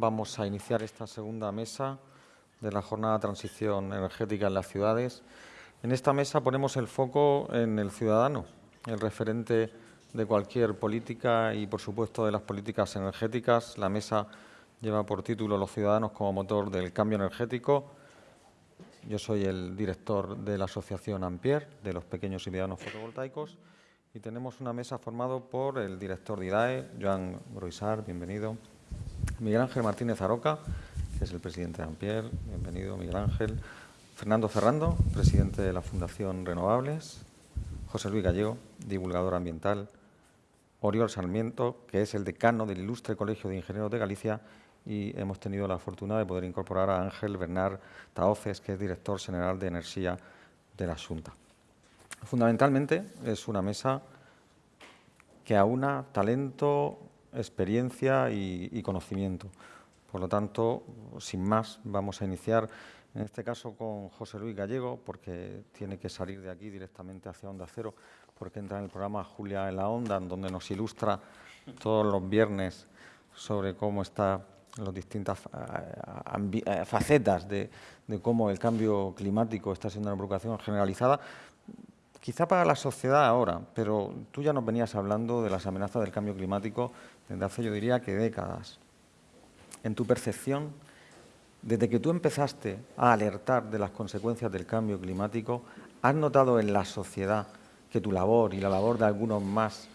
vamos a iniciar esta segunda mesa de la jornada de transición energética en las ciudades. En esta mesa ponemos el foco en el ciudadano, el referente de cualquier política y, por supuesto, de las políticas energéticas. La mesa lleva por título Los ciudadanos como motor del cambio energético. Yo soy el director de la asociación Ampier, de los pequeños y medianos fotovoltaicos, y tenemos una mesa formada por el director de IDAE, Joan Groisar, bienvenido, Miguel Ángel Martínez Aroca, que es el presidente de Ampier, bienvenido Miguel Ángel, Fernando Ferrando, presidente de la Fundación Renovables, José Luis Gallego, divulgador ambiental, Oriol Sarmiento, que es el decano del Ilustre Colegio de Ingenieros de Galicia, y hemos tenido la fortuna de poder incorporar a Ángel Bernard Taoces, que es director general de Energía de la Junta. Fundamentalmente es una mesa que aúna talento, experiencia y, conocimiento. Por lo tanto, sin más, vamos a iniciar, en este caso con José Luis Gallego, porque tiene que salir de aquí directamente hacia Onda Cero, porque entra en el programa Julia en la Onda, en donde nos ilustra todos los viernes sobre cómo están las distintas eh, eh, facetas de, de, cómo el cambio climático está siendo una preocupación generalizada, quizá para la sociedad ahora, pero tú ya nos venías hablando de las amenazas del cambio climático desde hace, yo diría, que décadas. En tu percepción, desde que tú empezaste a alertar de las consecuencias del cambio climático, ¿has notado en la sociedad que tu labor y la labor de algunos más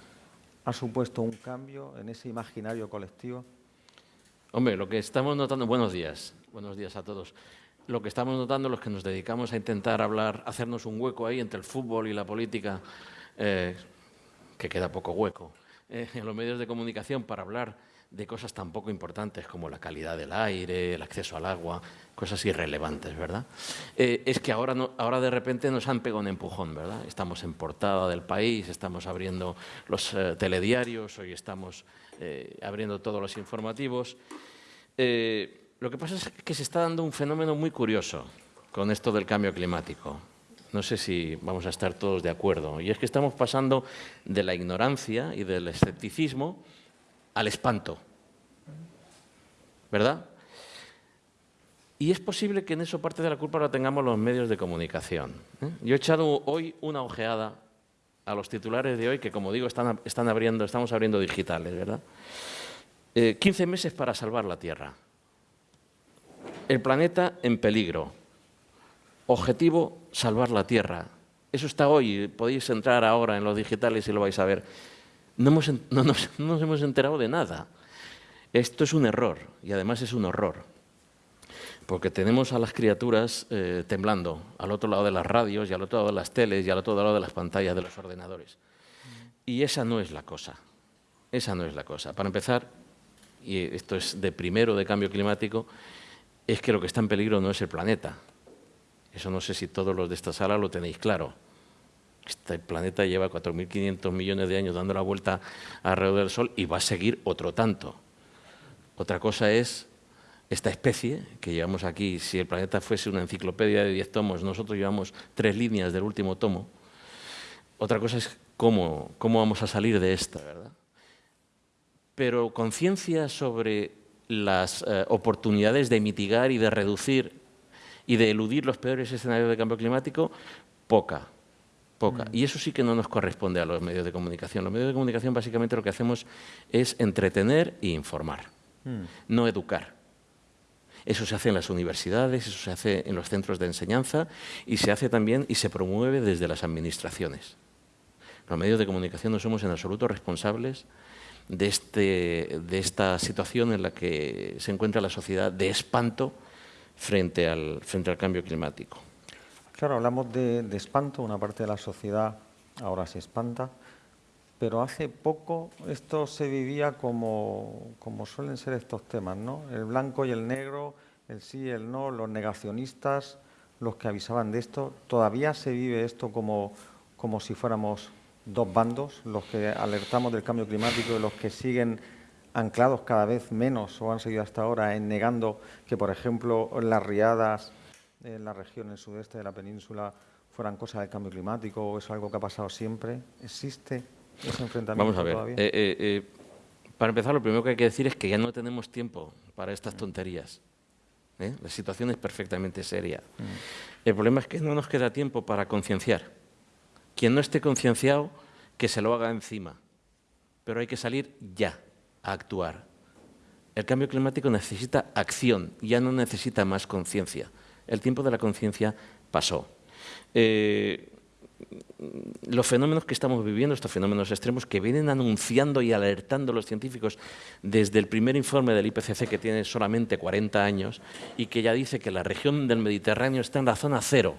ha supuesto un cambio en ese imaginario colectivo? Hombre, lo que estamos notando... Buenos días, buenos días a todos. Lo que estamos notando los que nos dedicamos a intentar hablar, hacernos un hueco ahí entre el fútbol y la política, eh, que queda poco hueco, eh, en los medios de comunicación para hablar de cosas tan poco importantes como la calidad del aire, el acceso al agua, cosas irrelevantes, ¿verdad? Eh, es que ahora, no, ahora de repente nos han pegado un empujón, ¿verdad? Estamos en portada del país, estamos abriendo los eh, telediarios, hoy estamos abriendo todos los informativos. lo que pasa es que se está dando un fenómeno muy curioso con esto del cambio climático no sé si vamos a estar todos de acuerdo, y es que estamos pasando de la ignorancia y del escepticismo al espanto, ¿verdad? Y es posible que en eso parte de la culpa la tengamos los medios de comunicación. ¿eh? Yo he echado hoy una ojeada a los titulares de hoy, que como digo, están, están abriendo, estamos abriendo digitales, ¿verdad? 15 eh, meses para salvar la Tierra. El planeta en peligro. Objetivo, salvar la Tierra. Eso está hoy, podéis entrar ahora en los digitales y lo vais a ver. No, nos, hemos enterado de nada. Esto es un error y además es un horror. Porque tenemos a las criaturas eh, temblando al otro lado de las radios y al otro lado de las teles y al otro lado de las pantallas de los ordenadores. Y esa no es la cosa. Esa no es la cosa. Para empezar, y esto es de primero de cambio climático, es que lo que está en peligro no es el planeta, eso no sé si todos los de esta sala lo tenéis claro. Este planeta lleva 4.500 millones de años dando la vuelta alrededor del Sol y va a seguir otro tanto. Otra cosa es esta especie que llevamos aquí, si el planeta fuese una enciclopedia de 10 tomos, nosotros llevamos tres líneas del último tomo. Otra cosa es cómo, cómo vamos a salir de esta, ¿verdad? Pero conciencia sobre las eh, oportunidades de mitigar y de reducir y de eludir los peores escenarios de cambio climático, poca. Poca. Mm. Y eso sí que no nos corresponde a los medios de comunicación. Los medios de comunicación básicamente lo que hacemos es entretener e informar, mm. no educar. Eso se hace en las universidades, eso se hace en los centros de enseñanza y se hace también y se promueve desde las administraciones. Los medios de comunicación no somos en absoluto responsables de, este, de esta situación en la que se encuentra la sociedad de espanto frente al, frente al cambio climático. Claro, hablamos de, espanto, una parte de la sociedad ahora se espanta, pero hace poco esto se vivía como, como suelen ser estos temas, ¿no? El blanco y el negro, el sí y el no, los negacionistas, los que avisaban de esto. Todavía se vive esto como, como si fuéramos dos bandos, los que alertamos del cambio climático y los que siguen anclados cada vez menos o han seguido hasta ahora en negando que, por ejemplo, las riadas en la región, el sudeste de la península, fueran cosas del cambio climático o es algo que ha pasado siempre? ¿Existe ese enfrentamiento Vamos a ver. Eh, eh, eh, para empezar, lo primero que hay que decir es que ya no tenemos tiempo para estas tonterías. ¿eh? La situación es perfectamente seria. El problema es que no nos queda tiempo para concienciar. Quien no esté concienciado, que se lo haga encima. Pero hay que salir ya a actuar. El cambio climático necesita acción, ya no necesita más conciencia. El tiempo de la conciencia pasó. Eh, los fenómenos que estamos viviendo, estos fenómenos extremos, que vienen anunciando y alertando los científicos desde el primer informe del IPCC, que tiene solamente 40 años, y que ya dice que la región del Mediterráneo está en la zona cero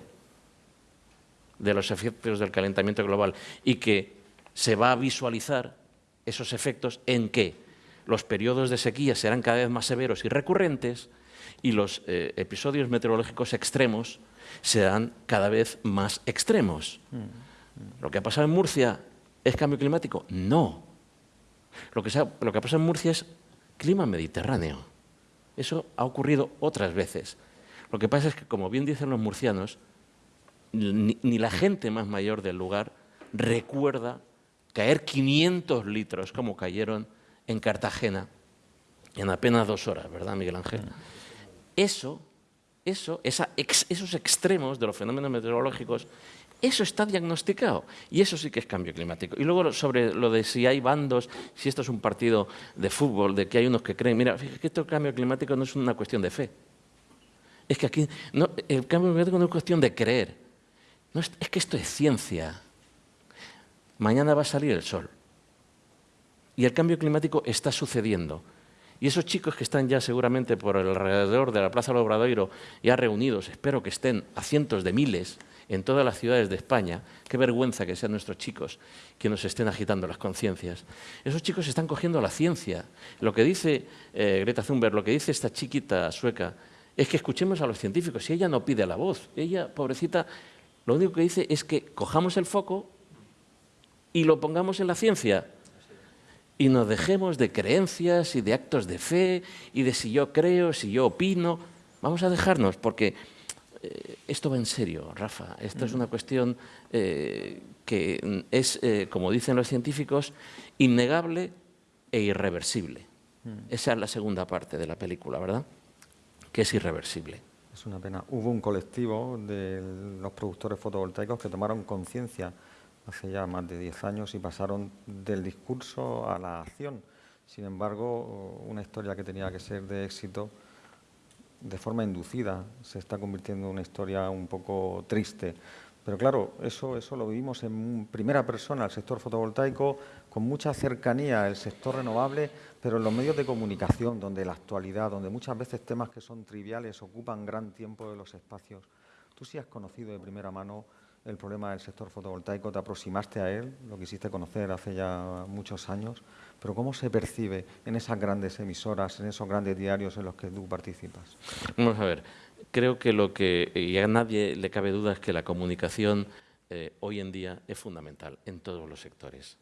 de los efectos del calentamiento global, y que se va a visualizar esos efectos en que los periodos de sequía serán cada vez más severos y recurrentes, y los eh, episodios meteorológicos extremos serán cada vez más extremos. ¿Lo que ha pasado en Murcia es cambio climático? No. Lo que, ha, lo que ha pasado en Murcia es clima mediterráneo. Eso ha ocurrido otras veces. Lo que pasa es que, como bien dicen los murcianos, ni, ni la gente más mayor del lugar recuerda caer 500 litros como cayeron en Cartagena en apenas dos horas, ¿verdad, Miguel Ángel? Eso eso, esos extremos de los fenómenos meteorológicos, eso está diagnosticado y eso sí que es cambio climático. Y luego sobre lo de si hay bandos, si esto es un partido de fútbol, de que hay unos que creen, mira, fíjate que esto cambio climático no es una cuestión de fe. Es que aquí el cambio climático no es cuestión de creer. No es, es que esto es ciencia. Mañana va a salir el sol. Y el cambio climático está sucediendo. Y esos chicos que están ya seguramente por alrededor de la Plaza del Obradoiro, ya reunidos, espero que estén a cientos de miles en todas las ciudades de España, qué vergüenza que sean nuestros chicos que nos estén agitando las conciencias. Esos chicos están cogiendo la ciencia. Lo que dice eh, Greta Thunberg, lo que dice esta chiquita sueca, es que escuchemos a los científicos. Si ella no pide la voz, ella, pobrecita, lo único que dice es que cojamos el foco y lo pongamos en la ciencia y nos dejemos de creencias y de actos de fe y de si yo creo, si yo opino. Vamos a dejarnos porque eh, esto va en serio, Rafa. Esto es mm. una cuestión eh, que es, eh, como dicen los científicos, innegable e irreversible. Mm. Esa es la segunda parte de la película, ¿verdad? Que es irreversible. Es una pena. Hubo un colectivo de los productores fotovoltaicos que tomaron conciencia hace ya más de 10 años y pasaron del discurso a la acción. Sin embargo, una historia que tenía que ser de éxito, de forma inducida, se está convirtiendo en una historia un poco triste. Pero claro, eso, eso lo vivimos en primera persona, el sector fotovoltaico, con mucha cercanía al sector renovable, pero en los medios de comunicación, donde la actualidad, donde muchas veces temas que son triviales ocupan gran tiempo de los espacios. Tú sí has conocido de primera mano el problema del sector fotovoltaico, te aproximaste a él, lo quisiste conocer hace ya muchos años, pero ¿cómo se percibe en esas grandes emisoras, en esos grandes diarios en los que tú participas? Vamos a ver, creo que lo que y a nadie le cabe duda es que la comunicación eh, hoy en día es fundamental en todos los sectores.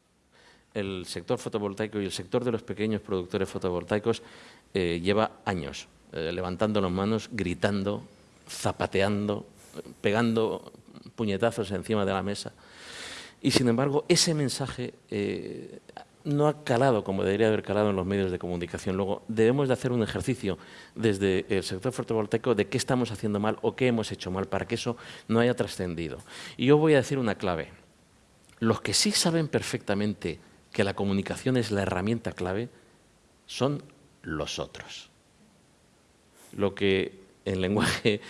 El sector fotovoltaico y el sector de los pequeños productores fotovoltaicos eh, lleva años eh, levantando las manos, gritando, zapateando, pegando puñetazos encima de la mesa. Y sin embargo, ese mensaje eh, no ha calado como debería haber calado en los medios de comunicación. Luego, debemos de hacer un ejercicio desde el sector fotovoltaico de qué estamos haciendo mal o qué hemos hecho mal para que eso no haya trascendido. Y yo voy a decir una clave. Los que sí saben perfectamente que la comunicación es la herramienta clave son los otros. Lo que en lenguaje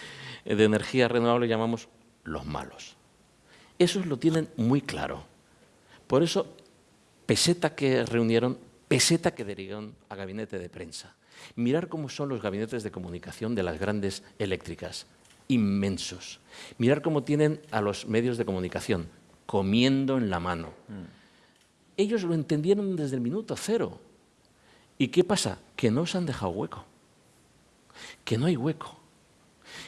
de energía renovable llamamos los malos. Esos lo tienen muy claro. Por eso, peseta que reunieron, peseta que derivaron a gabinete de prensa. Mirar cómo son los gabinetes de comunicación de las grandes eléctricas, inmensos. Mirar cómo tienen a los medios de comunicación, comiendo en la mano. Mm. Ellos lo entendieron desde el minuto cero. ¿Y qué pasa? Que no se han dejado hueco. Que no hay hueco.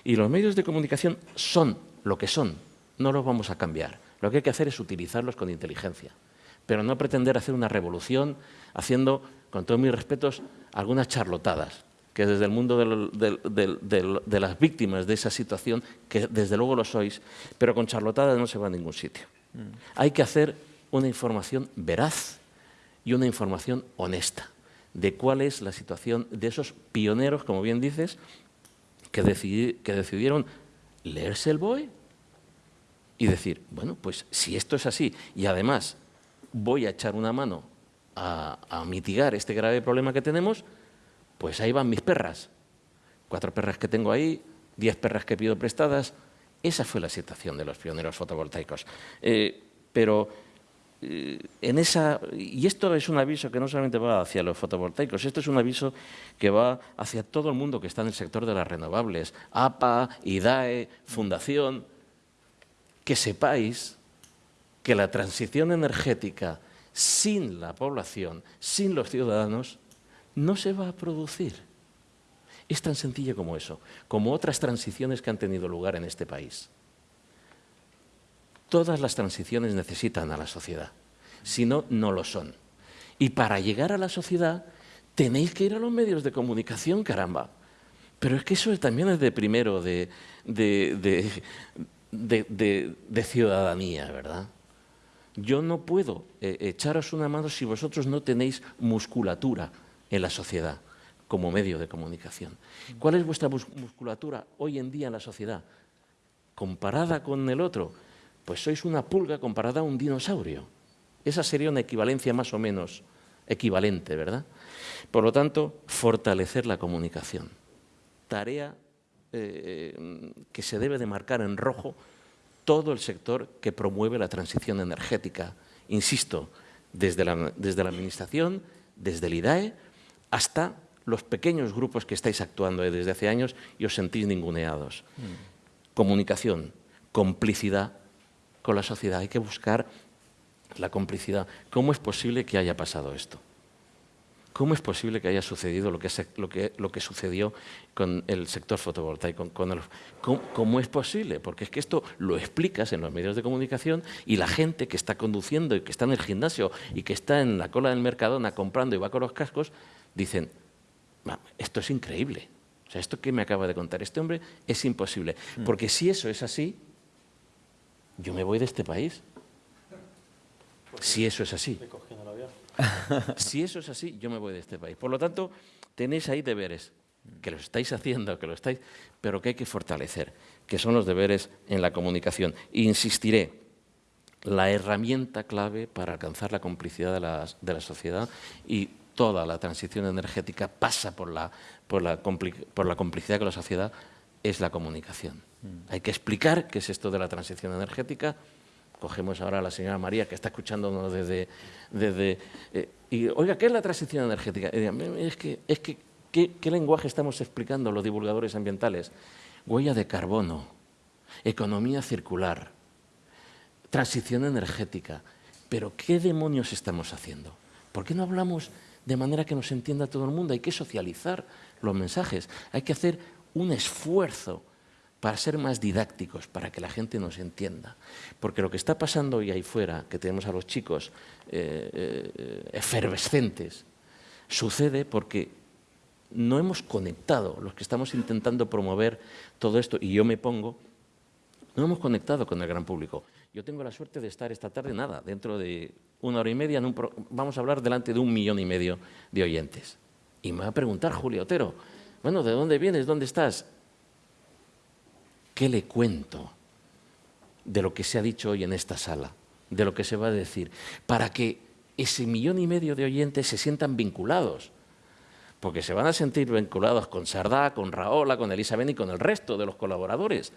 Y los medios de comunicación son lo que son, no los vamos a cambiar. Lo que hay que hacer es utilizarlos con inteligencia, pero no pretender hacer una revolución haciendo, con todos mis respetos, algunas charlotadas, que desde el mundo de, las víctimas de esa situación, que desde luego lo sois, pero con charlotadas no se va a ningún sitio. Mm. Hay que hacer una información veraz y una información honesta. de cuál es la situación de esos pioneros, como bien dices, que, que decidieron leerse el BOE y decir, bueno, pues si esto es así y además voy a echar una mano a, mitigar este grave problema que tenemos, pues ahí van mis perras. Cuatro perras que tengo ahí, diez perras que pido prestadas. Esa fue la situación de los pioneros fotovoltaicos. Eh, pero eh, en esa, y esto es un aviso que no solamente va hacia los fotovoltaicos, esto es un aviso que va hacia todo el mundo que está en el sector de las renovables, APA, IDAE, Fundación, que sepáis que la transición energética sin la población, sin los ciudadanos, no se va a producir. Es tan sencillo como eso, como otras transiciones que han tenido lugar en este país. Todas las transiciones necesitan a la sociedad, si no, no lo son. Y para llegar a la sociedad tenéis que ir a los medios de comunicación, caramba. Pero es que eso también es de primero de, de, ciudadanía, ¿verdad? Yo no puedo eh, echaros una mano si vosotros no tenéis musculatura en la sociedad como medio de comunicación. ¿Cuál es vuestra musculatura hoy en día en la sociedad? Comparada con el otro, pues sois una pulga comparada a un dinosaurio. Esa sería una equivalencia más o menos equivalente, ¿verdad? Por lo tanto, fortalecer la comunicación. Tarea eh, que se debe de marcar en rojo todo el sector que promueve la transición energética. Insisto, desde la, desde la Administración, desde el IDAE, hasta los pequeños grupos que estáis actuando desde hace años y os sentís ninguneados. Mm. Comunicación, complicidad con la sociedad. Hay que buscar la complicidad. ¿Cómo es posible que haya pasado esto? ¿Cómo es posible que haya sucedido lo que, lo que, lo que sucedió con el sector fotovoltaico? Con ¿cómo, es posible? Porque es que esto lo explicas en los medios de comunicación y la gente que está conduciendo y que está en el gimnasio y que está en la cola del Mercadona comprando y va con los cascos, dicen, esto es increíble. O sea, esto que me acaba de contar este hombre es imposible. Mm. Porque si eso es así, yo me voy de este país. Si eso es así. Si eso es así, yo me voy de este país. Por lo tanto, tenéis ahí deberes, que lo estáis haciendo, que lo estáis, pero que hay que fortalecer, que son los deberes en la comunicación. insistiré, la herramienta clave para alcanzar la complicidad de la, de la sociedad y toda la transición energética pasa por la, por la, por la complicidad con la sociedad, es la comunicación. Mm. Hay que explicar qué es esto de la transición energética. Cogemos ahora a la señora María, que está escuchándonos desde... desde eh, y, oiga, ¿qué es la transición energética? es que, es que ¿qué, ¿qué lenguaje estamos explicando los divulgadores ambientales? Huella de carbono, economía circular, transición energética. Pero ¿qué demonios estamos haciendo? ¿Por qué no hablamos de manera que nos entienda todo el mundo? Hay que socializar los mensajes, hay que hacer un esfuerzo para ser más didácticos, para que la gente nos entienda. Porque lo que está pasando hoy ahí fuera, que tenemos a los chicos eh, eh, efervescentes, sucede porque no hemos conectado, los que estamos intentando promover todo esto, y yo me pongo, no hemos conectado con el gran público. Yo tengo la suerte de estar esta tarde, nada, dentro de una hora y media, vamos a hablar delante de un millón y medio de oyentes. Y me va a preguntar Julio Otero, bueno, ¿de dónde vienes? ¿Dónde estás? ¿Qué le cuento de lo que se ha dicho hoy en esta sala? De lo que se va a decir. Para que ese millón y medio de oyentes se sientan vinculados. Porque se van a sentir vinculados con Sardá, con Raola, con Elizabeth y con el resto de los colaboradores.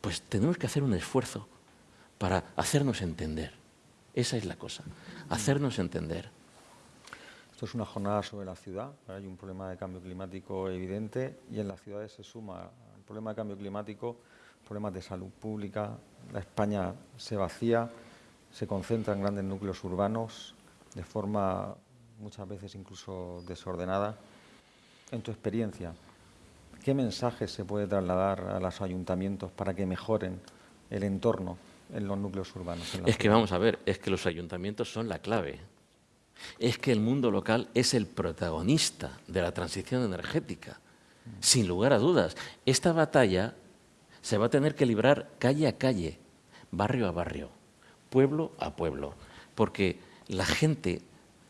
Pues tenemos que hacer un esfuerzo para hacernos entender. Esa es la cosa, hacernos entender. Esto es una jornada sobre la ciudad. Hay un problema de cambio climático evidente y en las ciudades se suma problema de cambio climático, problemas de salud pública. La España se vacía, se concentra en grandes núcleos urbanos de forma muchas veces incluso desordenada. En tu experiencia, ¿qué mensaje se puede trasladar a los ayuntamientos para que mejoren el entorno en los núcleos urbanos? es que vamos a ver, es que los ayuntamientos son la clave es que el mundo local es el protagonista de la transición energética, sin lugar a dudas. Esta batalla se va a tener que librar calle a calle, barrio a barrio, pueblo a pueblo, porque la gente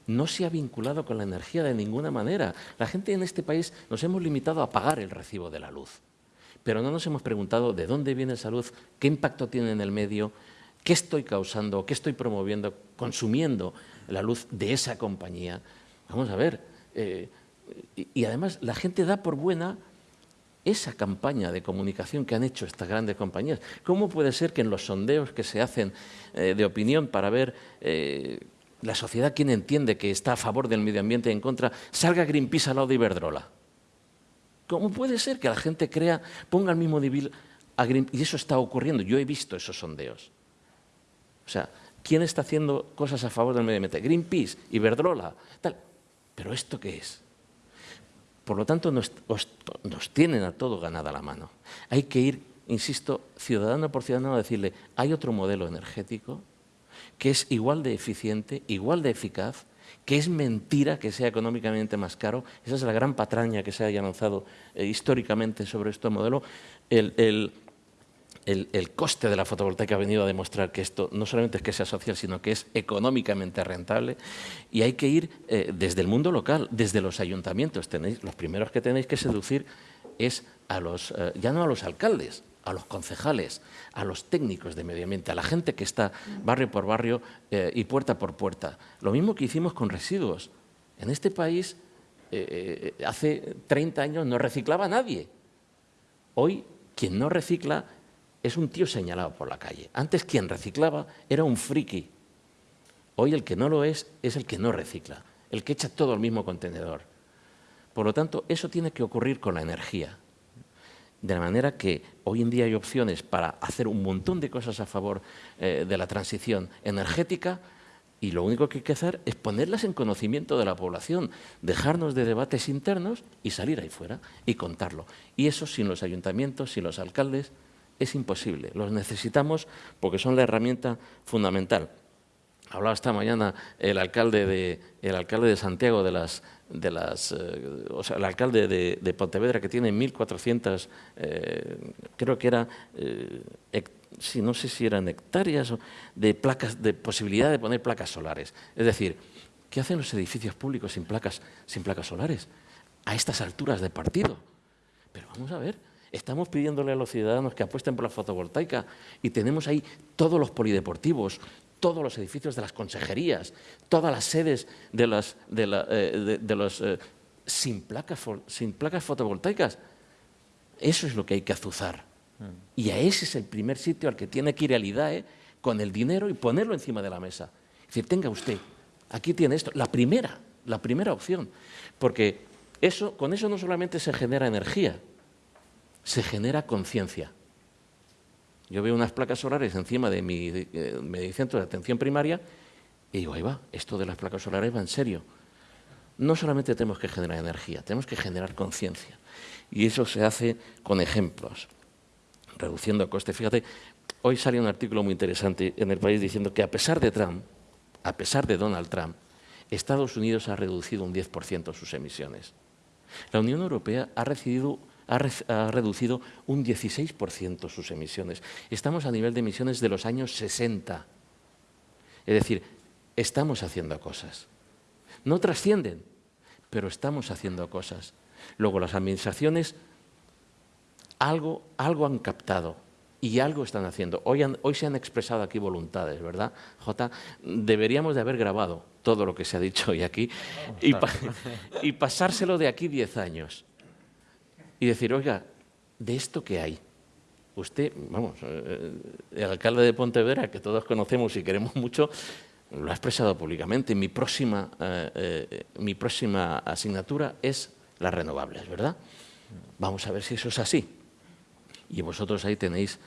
no se ha vinculado con la energía de ninguna manera. La gente en este país nos hemos limitado a pagar el recibo de la luz, pero no nos hemos preguntado de dónde viene esa luz, qué impacto tiene en el medio, qué estoy causando, qué estoy promoviendo, consumiendo la luz de esa compañía. Vamos a ver, eh, y además la gente da por buena esa campaña de comunicación que han hecho estas grandes compañías. ¿Cómo puede ser que en los sondeos que se hacen eh, de opinión para ver eh, la sociedad quién entiende que está a favor del medio ambiente y en contra, salga Greenpeace al lado de Iberdrola? ¿Cómo puede ser que la gente crea, ponga el mismo nivel a Greenpeace? Y eso está ocurriendo, yo he visto esos sondeos. O sea, ¿quién está haciendo cosas a favor del medio ambiente? Greenpeace, Iberdrola, tal. ¿Pero esto qué es? Por lo tanto, nos, tienen a todo ganada la mano. Hay que ir, insisto, ciudadano por ciudadano a decirle, hay otro modelo energético que es igual de eficiente, igual de eficaz, que es mentira que sea económicamente más caro. Esa es la gran patraña que se haya lanzado eh, históricamente sobre este modelo. el, coste de la fotovoltaica ha venido a demostrar que esto no solamente es que sea social, sino que es económicamente rentable y hay que ir eh, desde el mundo local, desde los ayuntamientos. Los primeros que tenéis que seducir es a los, eh, ya no a los alcaldes, a los concejales, a los técnicos de medio ambiente, a la gente que está barrio por barrio eh, y puerta por puerta. Lo mismo que hicimos con residuos. En este país, hace 30 años no reciclaba nadie. Hoy, quien no recicla es un tío señalado por la calle. Antes quien reciclaba era un friki. Hoy el que no lo es es el que no recicla, el que echa todo al mismo contenedor. Por lo tanto, eso tiene que ocurrir con la energía. De manera que hoy en día hay opciones para hacer un montón de cosas a favor eh, de la transición energética y lo único que hay que hacer es ponerlas en conocimiento de la población, dejarnos de debates internos y salir ahí fuera y contarlo. Y eso sin los ayuntamientos, sin los alcaldes, es imposible. Los necesitamos porque son la herramienta fundamental. Hablaba esta mañana el alcalde de, el alcalde de Santiago de las, de las eh, o sea, el alcalde de, Pontevedra que tiene 1.400, eh, creo que era, eh, si no sé si eran hectáreas de placas, de posibilidad de poner placas solares. Es decir, ¿qué hacen los edificios públicos sin placas, sin placas solares? A estas alturas de partido. Pero vamos a ver, Estamos pidiéndole a los ciudadanos que apuesten por la fotovoltaica y tenemos ahí todos los polideportivos, todos los edificios de las consejerías, todas las sedes de, las, de, eh, los eh, sin, placas, sin placas fotovoltaicas. Eso es lo que hay que azuzar. Mm. Y a ese es el primer sitio al que tiene que ir el IDAE con el dinero y ponerlo encima de la mesa. Es decir, tenga usted, aquí tiene esto, la primera, la primera opción. Porque eso, con eso no solamente se genera energía, se genera conciencia. Yo veo unas placas solares encima de mi, eh, centro de atención primaria y digo, ahí va, esto de las placas solares va en serio. No solamente tenemos que generar energía, tenemos que generar conciencia. Y eso se hace con ejemplos, reduciendo costes. Fíjate, hoy salió un artículo muy interesante en el país diciendo que a pesar de Trump, a pesar de Donald Trump, Estados Unidos ha reducido un 10% sus emisiones. La Unión Europea ha recibido ha, reducido un 16% sus emisiones. Estamos a nivel de emisiones de los años 60. Es decir, estamos haciendo cosas. No trascienden, pero estamos haciendo cosas. Luego las administraciones algo, algo han captado y algo están haciendo. Hoy, hoy, se han expresado aquí voluntades, ¿verdad, Jota? Deberíamos de haber grabado todo lo que se ha dicho hoy aquí y, y pasárselo de aquí 10 años y decir, oiga, ¿de esto qué hay? Usted, vamos, eh, el alcalde de Pontevedra, que todos conocemos y queremos mucho, lo ha expresado públicamente. Mi próxima, eh, eh, mi próxima asignatura es las renovables, ¿verdad? Vamos a ver si eso es así. Y vosotros ahí tenéis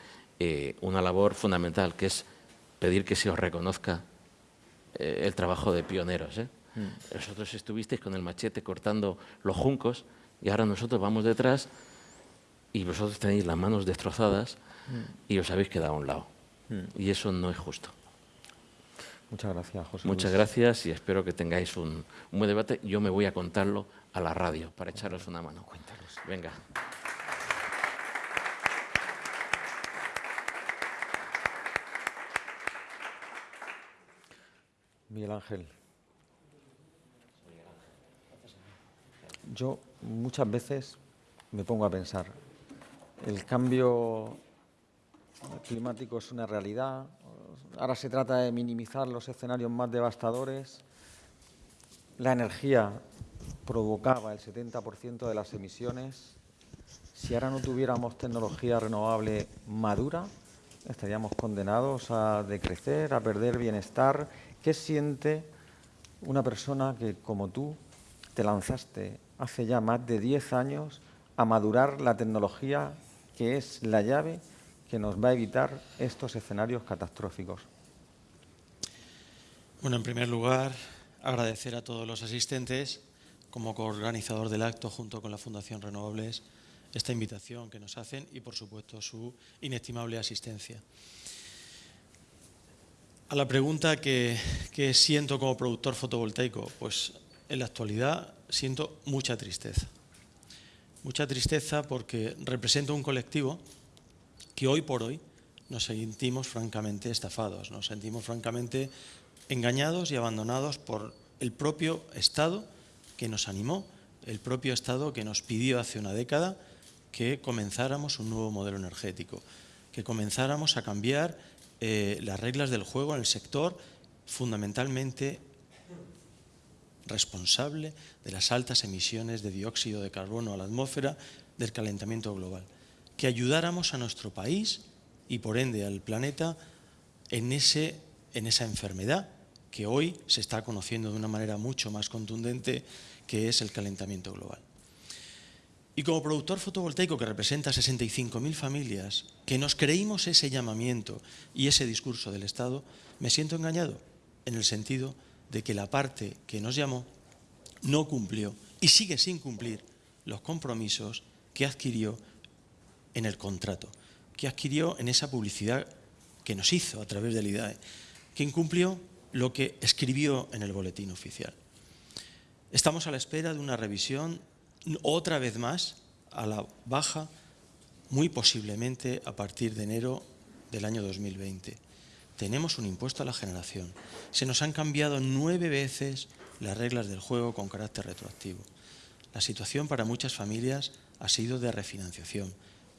una labor fundamental, que es pedir que se os reconozca el trabajo de pioneros. Mm. Vosotros estuvisteis con el machete cortando los juncos, y ahora nosotros vamos detrás y vosotros tenéis las manos destrozadas y os habéis quedado a un lado. Y eso no es justo. Muchas gracias, José. Muchas gracias y espero que tengáis un, buen debate. Yo me voy a contarlo a la radio para echaros una mano. Cuéntanos. Venga. Miguel Ángel. yo muchas veces me pongo a pensar, el cambio climático es una realidad, ahora se trata de minimizar los escenarios más devastadores, la energía provocaba el 70% de las emisiones, si ahora no tuviéramos tecnología renovable madura, estaríamos condenados a decrecer, a perder bienestar. ¿Qué siente una persona que, como tú, te lanzaste hace ya más de 10 años a madurar la tecnología que es la llave que nos va a evitar estos escenarios catastróficos? Bueno, en primer lugar, agradecer a todos los asistentes como coorganizador del acto junto con la Fundación Renovables esta invitación que nos hacen y, por supuesto, su inestimable asistencia. A la pregunta que, siento como productor fotovoltaico, pues en la actualidad siento mucha tristeza. Mucha tristeza porque represento un colectivo que hoy por hoy nos sentimos francamente estafados, nos sentimos francamente engañados y abandonados por el propio Estado que nos animó, el propio Estado que nos pidió hace una década que comenzáramos un nuevo modelo energético, que comenzáramos a cambiar eh, las reglas del juego en el sector fundamentalmente responsable de las altas emisiones de dióxido de carbono a la atmósfera del calentamiento global. Que ayudáramos a nuestro país y por ende al planeta en, ese, en esa enfermedad que hoy se está conociendo de una manera mucho más contundente que es el calentamiento global. Y como productor fotovoltaico que representa 65.000 familias, que nos creímos ese llamamiento y ese discurso del Estado, me siento engañado en el sentido de que la parte que nos llamó no cumplió y sigue sin cumplir los compromisos que adquirió en el contrato, que adquirió en esa publicidad que nos hizo a través del IDAE, que incumplió lo que escribió en el boletín oficial. Estamos a la espera de una revisión otra vez más a la baja, muy posiblemente a partir de enero del año 2020. Tenemos un impuesto a la generación. Se nos han cambiado nueve veces las reglas del juego con carácter retroactivo. La situación para muchas familias ha sido de refinanciación.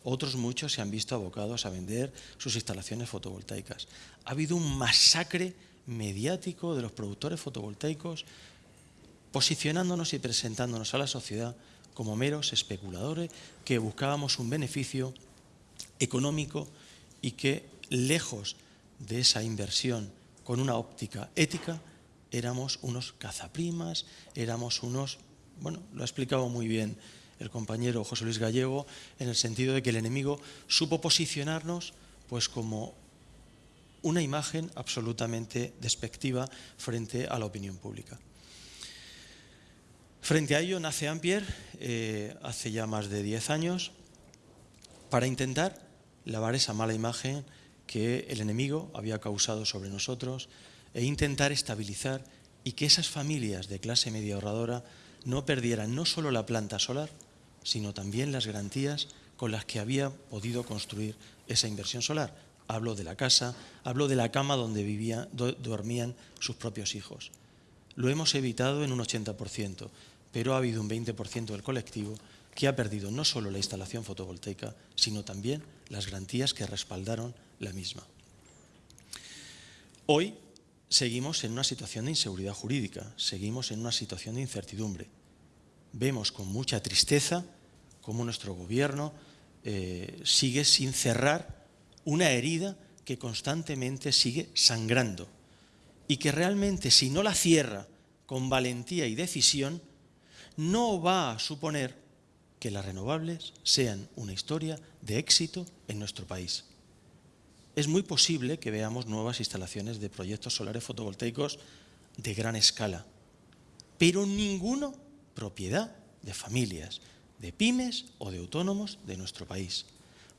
Otros muchos se han visto abocados a vender sus instalaciones fotovoltaicas. Ha habido un masacre mediático de los productores fotovoltaicos posicionándonos y presentándonos a la sociedad como meros especuladores que buscábamos un beneficio económico y que, lejos de esa inversión con una óptica ética, éramos unos cazaprimas, éramos unos, bueno, lo ha explicado muy bien el compañero José Luis Gallego, en el sentido de que el enemigo supo posicionarnos pues como una imagen absolutamente despectiva frente a la opinión pública. Frente a ello nace Ampier eh, hace ya más de 10 años para intentar lavar esa mala imagen que el enemigo había causado sobre nosotros e intentar estabilizar y que esas familias de clase media ahorradora no perdieran no solo la planta solar, sino también las garantías con las que había podido construir esa inversión solar. Hablo de la casa, hablo de la cama donde vivían, dormían sus propios hijos. Lo hemos evitado en un 80% pero ha habido un 20% del colectivo que ha perdido no solo la instalación fotovoltaica, sino también las garantías que respaldaron la misma. Hoy seguimos en una situación de inseguridad jurídica, seguimos en una situación de incertidumbre. Vemos con mucha tristeza cómo nuestro gobierno eh, sigue sin cerrar una herida que constantemente sigue sangrando y que realmente si no la cierra con valentía y decisión, no va a suponer que las renovables sean una historia de éxito en nuestro país. Es muy posible que veamos nuevas instalaciones de proyectos solares fotovoltaicos de gran escala, pero ninguno propiedad de familias, de pymes o de autónomos de nuestro país,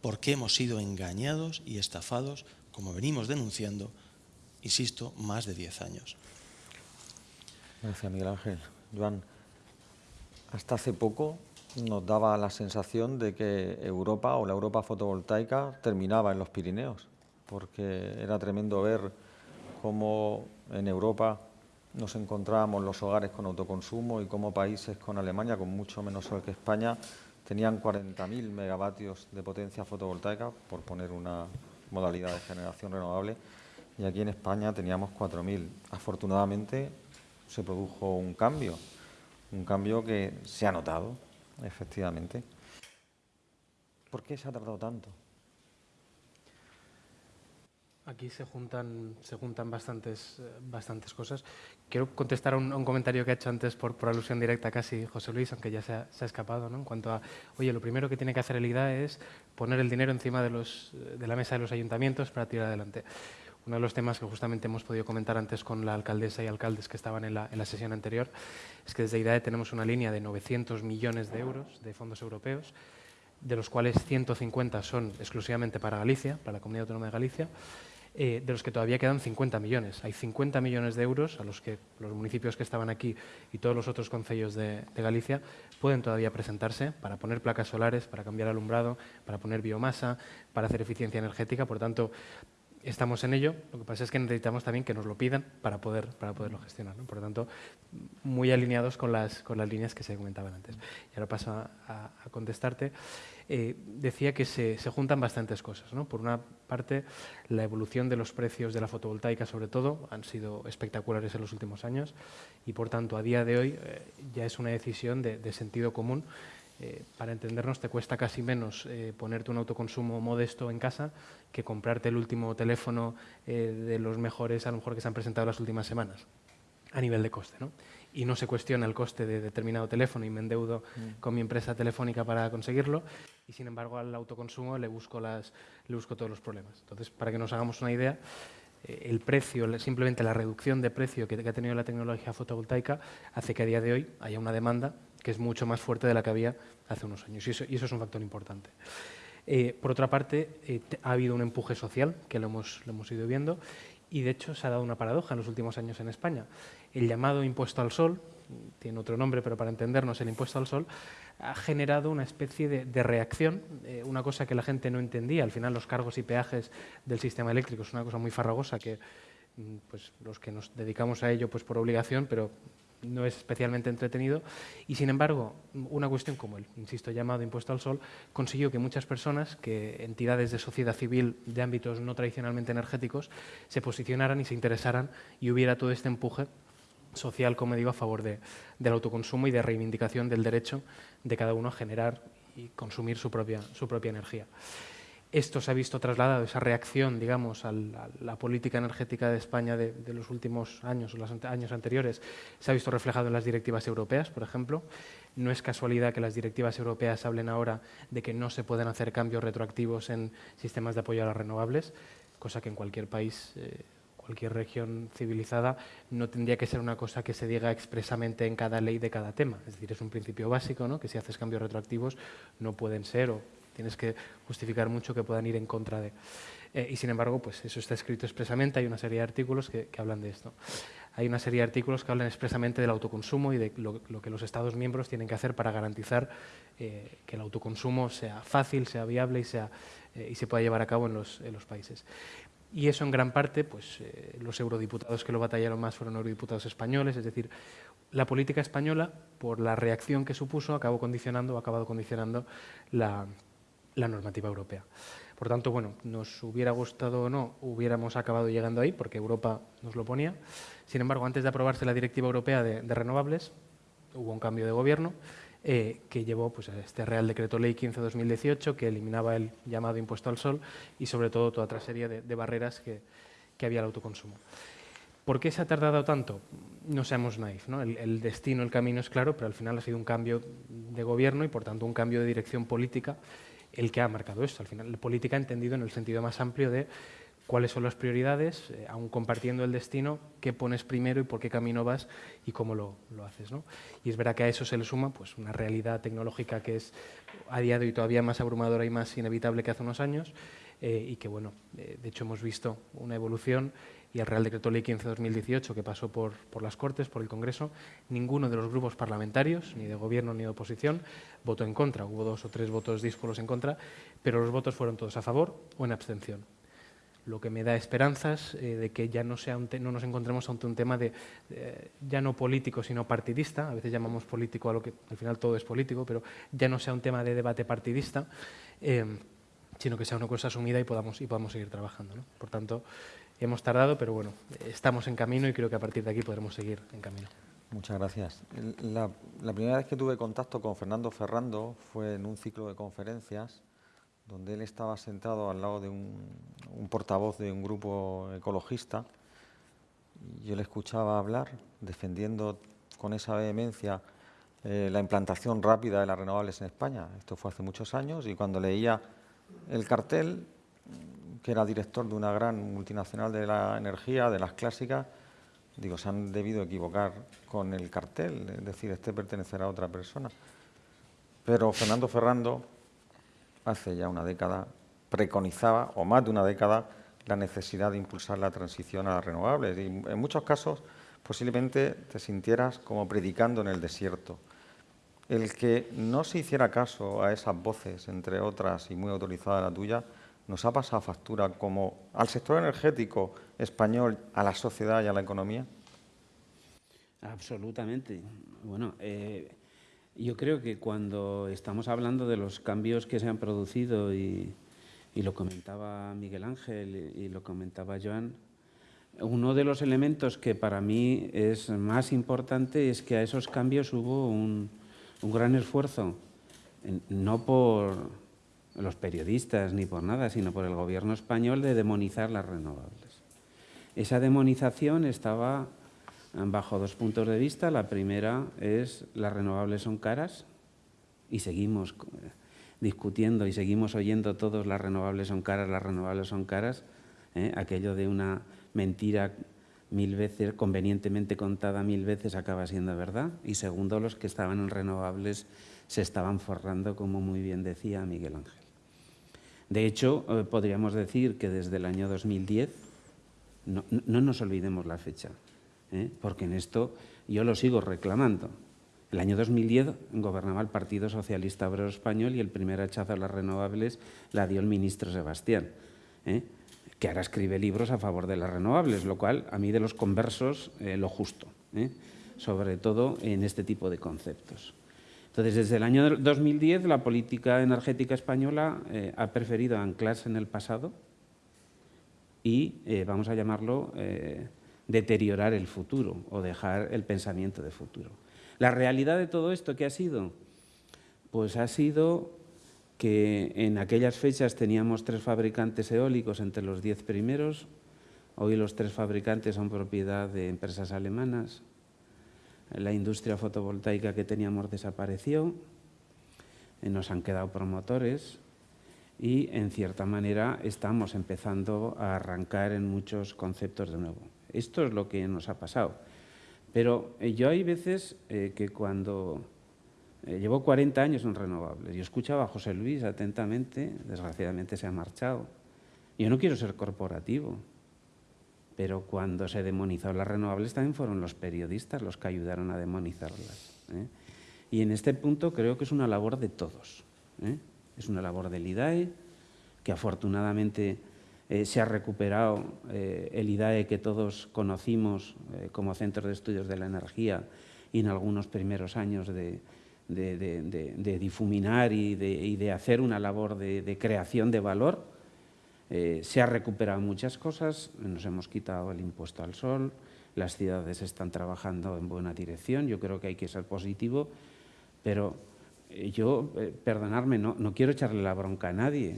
porque hemos sido engañados y estafados, como venimos denunciando, insisto, más de 10 años. Gracias, Miguel Ángel. Joan, hasta hace poco nos daba la sensación de que Europa o la Europa fotovoltaica terminaba en los Pirineos, porque era tremendo ver cómo en Europa nos encontrábamos los hogares con autoconsumo y como países con Alemania, con mucho menos sol que España, tenían 40.000 megavatios de potencia fotovoltaica, por poner una modalidad de generación renovable, y aquí en España teníamos 4.000. Afortunadamente se produjo un cambio, un cambio que se ha notado, efectivamente. ¿Por qué se ha tardado tanto? Aquí se juntan, se juntan bastantes, bastantes cosas. Quiero contestar a un, comentario que ha hecho antes por, por, alusión directa casi José Luis, aunque ya se ha, se ha escapado, ¿no? en cuanto a, oye, lo primero que tiene que hacer el IDA es poner el dinero encima de, los, de la mesa de los ayuntamientos para tirar adelante. Uno de los temas que justamente hemos podido comentar antes con la alcaldesa y alcaldes que estaban en la, en la sesión anterior es que desde IDAE tenemos una línea de 900 millones de euros de fondos europeos, de los cuales 150 son exclusivamente para Galicia, para la Comunidad Autónoma de Galicia, eh, de los que todavía quedan 50 millones. Hay 50 millones de euros a los que los municipios que estaban aquí y todos los otros concellos de, Galicia pueden todavía presentarse para poner placas solares, para cambiar alumbrado, para poner biomasa, para hacer eficiencia energética. Por tanto, estamos en ello, lo que pasa es que necesitamos también que nos lo pidan para, poder, para poderlo gestionar. Por lo tanto, muy alineados con las, con las líneas que se comentaban antes. Y ahora paso a, contestarte. Eh, decía que se, se, juntan bastantes cosas. Por una parte, la evolución de los precios de la fotovoltaica, sobre todo, han sido espectaculares en los últimos años y, por tanto, a día de hoy eh, ya es una decisión de, sentido común eh, para entendernos, te cuesta casi menos ponerte un autoconsumo modesto en casa que comprarte el último teléfono de los mejores, a lo mejor que se han presentado las últimas semanas, a nivel de coste. ¿no? Y no se cuestiona el coste de determinado teléfono y me endeudo mm. con mi empresa telefónica para conseguirlo, y sin embargo al autoconsumo le busco, las, le busco todos los problemas. Entonces, para que nos hagamos una idea, el precio, simplemente la reducción de precio que, ha tenido la tecnología fotovoltaica hace que a día de hoy haya una demanda que es mucho más fuerte de la que había hace unos años. Y eso, es un factor importante. Eh, por otra parte, eh, ha habido un empuje social, que lo hemos, lo hemos ido viendo, y de hecho se ha dado una paradoja en los últimos años en España. El llamado impuesto al sol, tiene otro nombre, pero para entendernos, el impuesto al sol, ha generado una especie de, reacción, eh, una cosa que la gente no entendía. Al final los cargos y peajes del sistema eléctrico es una cosa muy farragosa que mm, pues, los que nos dedicamos a ello pues, por obligación, pero no es especialmente entretenido y sin embargo una cuestión como el, insisto, llamado impuesto al sol consiguió que muchas personas, que entidades de sociedad civil de ámbitos no tradicionalmente energéticos se posicionaran y se interesaran y hubiera todo este empuje social, como digo, a favor de, del autoconsumo y de reivindicación del derecho de cada uno a generar y consumir su propia, su propia energía. Esto se ha visto trasladado, esa reacción, digamos, a la, política energética de España de, los últimos años, los años anteriores, se ha visto reflejado en las directivas europeas, por ejemplo. No es casualidad que las directivas europeas hablen ahora de que no se pueden hacer cambios retroactivos en sistemas de apoyo a las renovables, cosa que en cualquier país, eh, cualquier región civilizada, no tendría que ser una cosa que se diga expresamente en cada ley de cada tema. Es decir, es un principio básico, ¿no? que si haces cambios retroactivos no pueden ser o Tienes que justificar mucho que puedan ir en contra de. Eh, y sin embargo, pues eso está escrito expresamente, hay una serie de artículos que, hablan de esto. Hay una serie de artículos que hablan expresamente del autoconsumo y de lo, que los Estados miembros tienen que hacer para garantizar eh, que el autoconsumo sea fácil, sea viable y, sea, eh, y se pueda llevar a cabo en los, en los países. Y eso en gran parte, pues los eurodiputados que lo batallaron más fueron eurodiputados españoles, es decir, la política española, por la reacción que supuso, acabó condicionando, ha acabado condicionando la normativa europea. Por tanto, bueno, nos hubiera gustado o no, hubiéramos acabado llegando ahí porque Europa nos lo ponía. Sin embargo, antes de aprobarse la Directiva Europea de, renovables, hubo un cambio de gobierno eh, que llevó pues, a este Real Decreto Ley 15-2018 que eliminaba el llamado impuesto al sol y sobre todo toda otra serie de, barreras que, había al autoconsumo. ¿Por qué se ha tardado tanto? No seamos naif, ¿no? El, el, destino, el camino es claro, pero al final ha sido un cambio de gobierno y por tanto un cambio de dirección política el que ha marcado esto. Al final, la política entendido en el sentido más amplio de cuáles son las prioridades, eh, aún compartiendo el destino, qué pones primero y por qué camino vas y cómo lo, haces. ¿no? Y es verdad que a eso se le suma pues, una realidad tecnológica que es a día de hoy todavía más abrumadora y más inevitable que hace unos años eh, y que, bueno, eh, de hecho hemos visto una evolución y el Real Decreto Ley 15-2018 que pasó por, por, las Cortes, por el Congreso, ninguno de los grupos parlamentarios, ni de gobierno ni de oposición, votó en contra. Hubo dos o tres votos díscolos en contra, pero los votos fueron todos a favor o en abstención. Lo que me da esperanzas eh, de que ya no, sea no nos encontremos ante un tema de, ya no político, sino partidista. A veces llamamos político a lo que al final todo es político, pero ya no sea un tema de debate partidista, eh, sino que sea una cosa asumida y podamos, y podamos seguir trabajando. Por tanto, hemos tardado, pero bueno, estamos en camino y creo que a partir de aquí podremos seguir en camino. Muchas gracias. La primera vez que tuve contacto con Fernando Ferrando fue en un ciclo de conferencias donde él estaba sentado al lado de un, portavoz de un grupo ecologista. Yo le escuchaba hablar defendiendo con esa vehemencia eh, la implantación rápida de las renovables en España. Esto fue hace muchos años y cuando leía el cartel, que era director de una gran multinacional de la energía, de las clásicas, digo, se han debido equivocar con el cartel, es decir, este pertenecerá a otra persona. Pero Fernando Ferrando hace ya una década, preconizaba, o más de una década, la necesidad de impulsar la transición a las renovables. Y en muchos casos, posiblemente te sintieras como predicando en el desierto. El que no se hiciera caso a esas voces, entre otras y muy autorizada la tuya, nos ha pasado factura como al sector energético español, a la sociedad y a la economía. Absolutamente. Bueno, eh, yo creo que cuando estamos hablando de los cambios que se han producido y, lo comentaba Miguel Ángel y, lo comentaba Joan, uno de los elementos que para mí es más importante es que a esos cambios hubo un, gran esfuerzo, no por los periodistas ni por nada, sino por el gobierno español de demonizar las renovables. Esa demonización estaba bajo dos puntos de vista. La primera es las renovables son caras y seguimos eh, discutiendo y seguimos oyendo todos las renovables son caras, las renovables son caras. ¿eh? Aquello de una mentira mil veces, convenientemente contada mil veces, acaba siendo verdad. Y segundo, los que estaban en renovables se estaban forrando, como muy bien decía Miguel Ángel. De hecho, eh, podríamos decir que desde el año 2010, no, no nos olvidemos la fecha, ¿eh? porque en esto yo lo sigo reclamando. El año 2010 gobernaba el Partido Socialista Obrero Español y el primer hachazo a las renovables la dio el ministro Sebastián, ¿eh? que ahora escribe libros a favor de las renovables, lo cual a mí de los conversos eh, lo justo, sobre todo en este tipo de conceptos. Entonces, desde el año 2010 la política energética española ha preferido anclarse en el pasado y, vamos a llamarlo, deteriorar el futuro o dejar el pensamiento de futuro. La realidad de todo esto, ¿qué ha sido? Pues ha sido que en aquellas fechas teníamos tres fabricantes eólicos entre los diez primeros, hoy los tres fabricantes son propiedad de empresas alemanas, la industria fotovoltaica que teníamos desapareció, eh, nos han quedado promotores y en cierta manera estamos empezando a arrancar en muchos conceptos de nuevo. Esto es lo que nos ha pasado. Pero eh, yo hay veces eh, que cuando eh, llevo 40 años en renovables, yo escuchaba a José Luis atentamente, desgraciadamente se ha marchado. Yo no quiero ser corporativo, pero cuando se demonizó las renovables también fueron los periodistas los que ayudaron a demonizarlas. Y en este punto creo que es una labor de todos. Es una labor del IDAE, que afortunadamente eh, se ha recuperado eh, el IDAE que todos conocimos eh, como Centro de Estudios de la Energía y en algunos primeros años de, difuminar y, de, hacer una labor de, creación de valor. se ha recuperado muchas cosas, nos hemos quitado el impuesto al sol, las ciudades están trabajando en buena dirección, yo creo que hay que ser positivo, pero yo, perdonadme, no, no quiero echarle la bronca a nadie,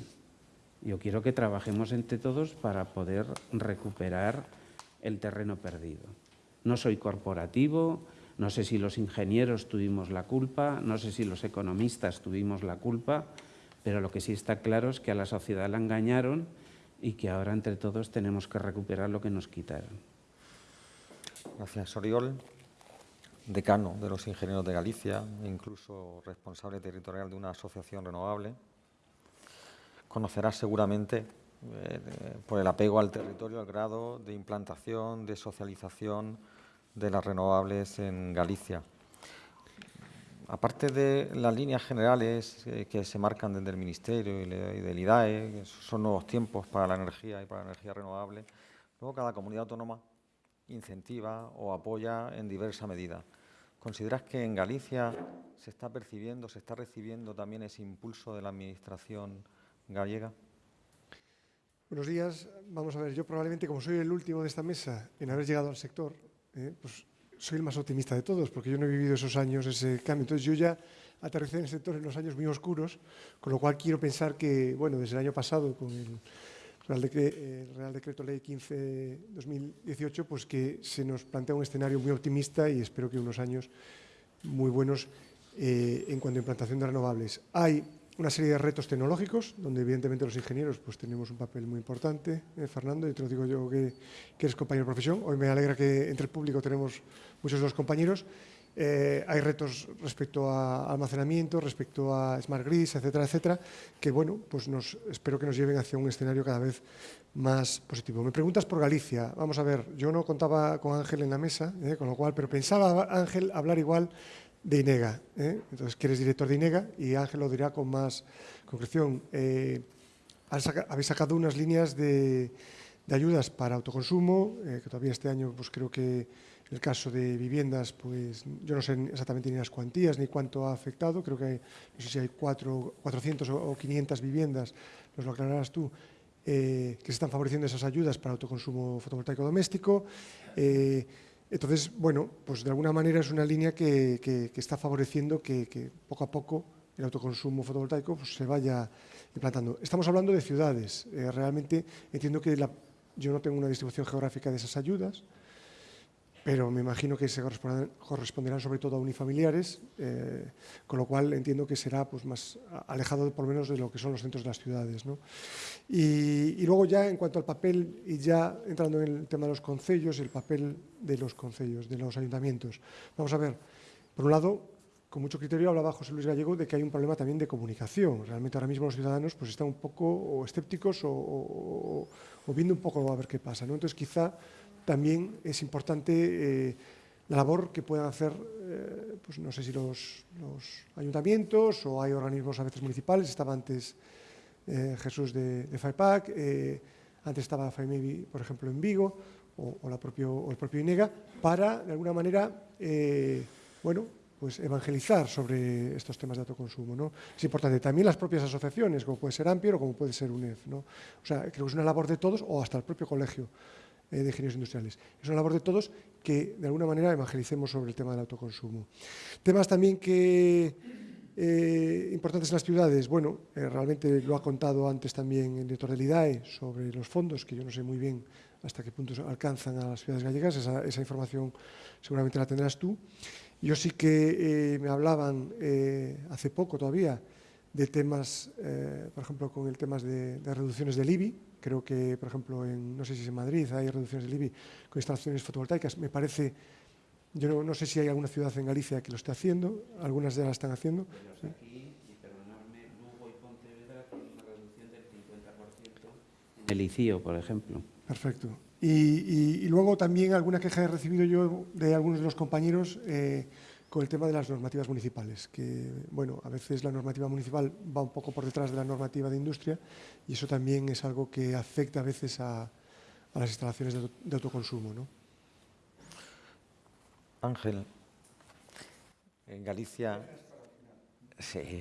yo quiero que trabajemos entre todos para poder recuperar el terreno perdido. No soy corporativo, no sé si los ingenieros tuvimos la culpa, no sé si los economistas tuvimos la culpa, pero lo que sí está claro es que a la sociedad la engañaron y que ahora entre todos tenemos que recuperar lo que nos quitaron. Gracias, Oriol. Decano de los ingenieros de Galicia, incluso responsable territorial de una asociación renovable conocerás seguramente eh, por el apego al territorio, el grado de implantación, de socialización de las renovables en Galicia. aparte de las líneas generales eh, que se marcan desde el Ministerio y, del IDAE, que son nuevos tiempos para la energía y para la energía renovable, luego cada comunidad autónoma incentiva o apoya en diversa medida. ¿Consideras que en Galicia se está percibiendo, se está recibiendo también ese impulso de la Administración gallega? Buenos días. Vamos a ver, yo probablemente, como soy el último de esta mesa en haber llegado al sector, eh, pues soy el más optimista de todos, porque yo no he vivido esos años, ese cambio. Entonces yo ya aterricé en el sector en los años muy oscuros, con lo cual quiero pensar que, bueno, desde el año pasado, con el Real, Decreto Ley 15-2018, pues que se nos plantea un escenario muy optimista y espero que unos años muy buenos eh, en cuanto a implantación de renovables. Hay una serie de retos tecnológicos, donde evidentemente los ingenieros pues tenemos un papel muy importante. Eh, Fernando, y te lo digo yo que, que, eres compañero de profesión. Hoy me alegra que entre el público tenemos muchos de los compañeros. Eh, hay retos respecto a almacenamiento, respecto a smart grids, etcétera, etcétera, que bueno, pues nos, espero que nos lleven hacia un escenario cada vez más positivo. Me preguntas por Galicia. Vamos a ver, yo no contaba con Ángel en la mesa, eh, con lo cual, pero pensaba Ángel hablar igual de INEGA. ¿eh? Entonces, que eres director de INEGA y Ángel lo dirá con más concreción. Eh, habéis sacado unas líneas de, de ayudas para autoconsumo, eh, que todavía este año pues creo que el caso de viviendas, pues yo no sé exactamente ni las cuantías ni cuánto ha afectado, creo que hay, no sé si hay cuatro, 400 o 500 viviendas, nos lo aclararás tú, que se están favoreciendo esas ayudas para autoconsumo fotovoltaico doméstico. Entonces, bueno, pues de alguna manera es una línea que, está favoreciendo que, poco a poco el autoconsumo fotovoltaico pues, se vaya implantando. Estamos hablando de ciudades. Eh, realmente entiendo que yo no tengo una distribución geográfica de esas ayudas, pero me imagino que se corresponderán sobre todo a unifamiliares, eh, con lo cual entiendo que será pues, más alejado por lo menos de lo que son los centros de las ciudades. ¿no? Y, luego ya en cuanto al papel, y ya entrando en el tema de los concellos, el papel de los concellos, de los ayuntamientos. Vamos a ver, por un lado, con mucho criterio hablaba José Luis Gallego de que hay un problema también de comunicación. Realmente ahora mismo los ciudadanos pues, están un poco escépticos o, viendo un poco a ver qué pasa. ¿no? Entonces quizá también es importante eh, la labor que puedan hacer, eh, pues no sé si los, ayuntamientos o hay organismos a veces municipales, estaba antes eh, Jesús de, de FAIPAC, antes estaba FAIMEVI, por ejemplo, en Vigo, o, el propio INEGA, para, de alguna manera, bueno, pues evangelizar sobre estos temas de autoconsumo. ¿no? Es importante también las propias asociaciones, como puede ser Ampier o como puede ser UNEF. ¿no? O sea, creo que es una labor de todos o hasta el propio colegio eh, de ingenieros industriales. Es una labor de todos que de alguna manera evangelicemos sobre el tema del autoconsumo. Temas también que eh, importantes en las ciudades, bueno, eh, realmente lo ha contado antes también el director del IDAE sobre los fondos, que yo no sé muy bien hasta qué punto alcanzan a las ciudades gallegas, esa, información seguramente la tendrás tú. Yo sí que me hablaban hace poco todavía de temas, por ejemplo, con el temas de, de reducciones del IBI, Creo que, por ejemplo, en, no sé si es en Madrid, hay reducciones del IBI con instalaciones fotovoltaicas. Me parece, yo no, sé si hay alguna ciudad en Galicia que lo esté haciendo, algunas de las están haciendo. y perdonadme, Lugo y Pontevedra tienen una reducción del 50% en el ICIO, por ejemplo. Perfecto. Y, y, luego también alguna queja he recibido yo de algunos de los compañeros eh, con el tema de las normativas municipales, que bueno, a veces la normativa municipal va un poco por detrás de la normativa de industria y eso también es algo que afecta a veces a, las instalaciones de, autoconsumo. ¿no? Ángel, en Galicia... Sí.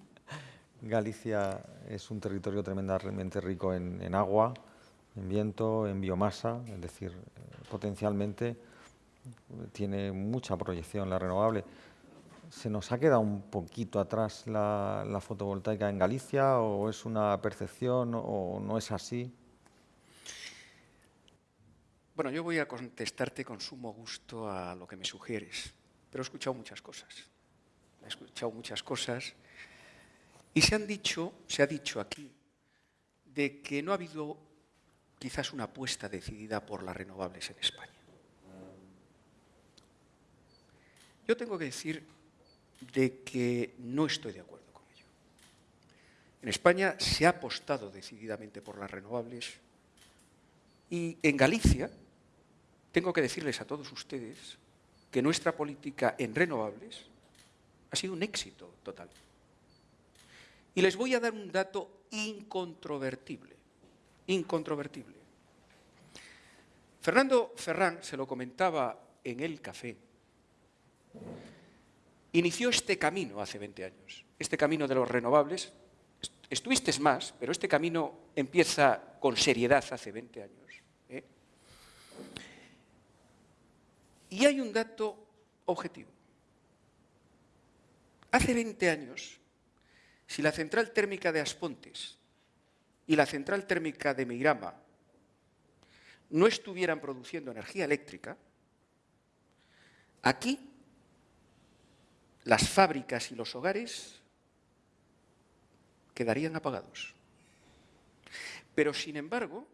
Galicia es un territorio tremendamente rico en, en agua, en viento, en biomasa, es decir, potencialmente tiene mucha proyección la renovable. ¿Se nos ha quedado un poquito atrás la, fotovoltaica en Galicia o es una percepción o no es así? Bueno, yo voy a contestarte con sumo gusto a lo que me sugieres, pero he escuchado muchas cosas. He escuchado muchas cosas y se han dicho, se ha dicho aquí, de que no ha habido quizás una apuesta decidida por las renovables en España. Yo tengo que decir de que no estoy de acuerdo con ello. En España se ha apostado decididamente por las renovables y en Galicia tengo que decirles a todos ustedes que nuestra política en renovables Ha sido un éxito total. Y les voy a dar un dato incontrovertible, incontrovertible. Fernando Ferrán, se lo comentaba en el café, inició este camino hace 20 años, este camino de los renovables. Estuviste más, pero este camino empieza con seriedad hace 20 años. ¿eh? Y hay un dato objetivo. Hace 20 años, si la central térmica de Aspontes y la central térmica de Meirama no estuvieran produciendo energía eléctrica, aquí las fábricas y los hogares quedarían apagados. Pero, sin embargo,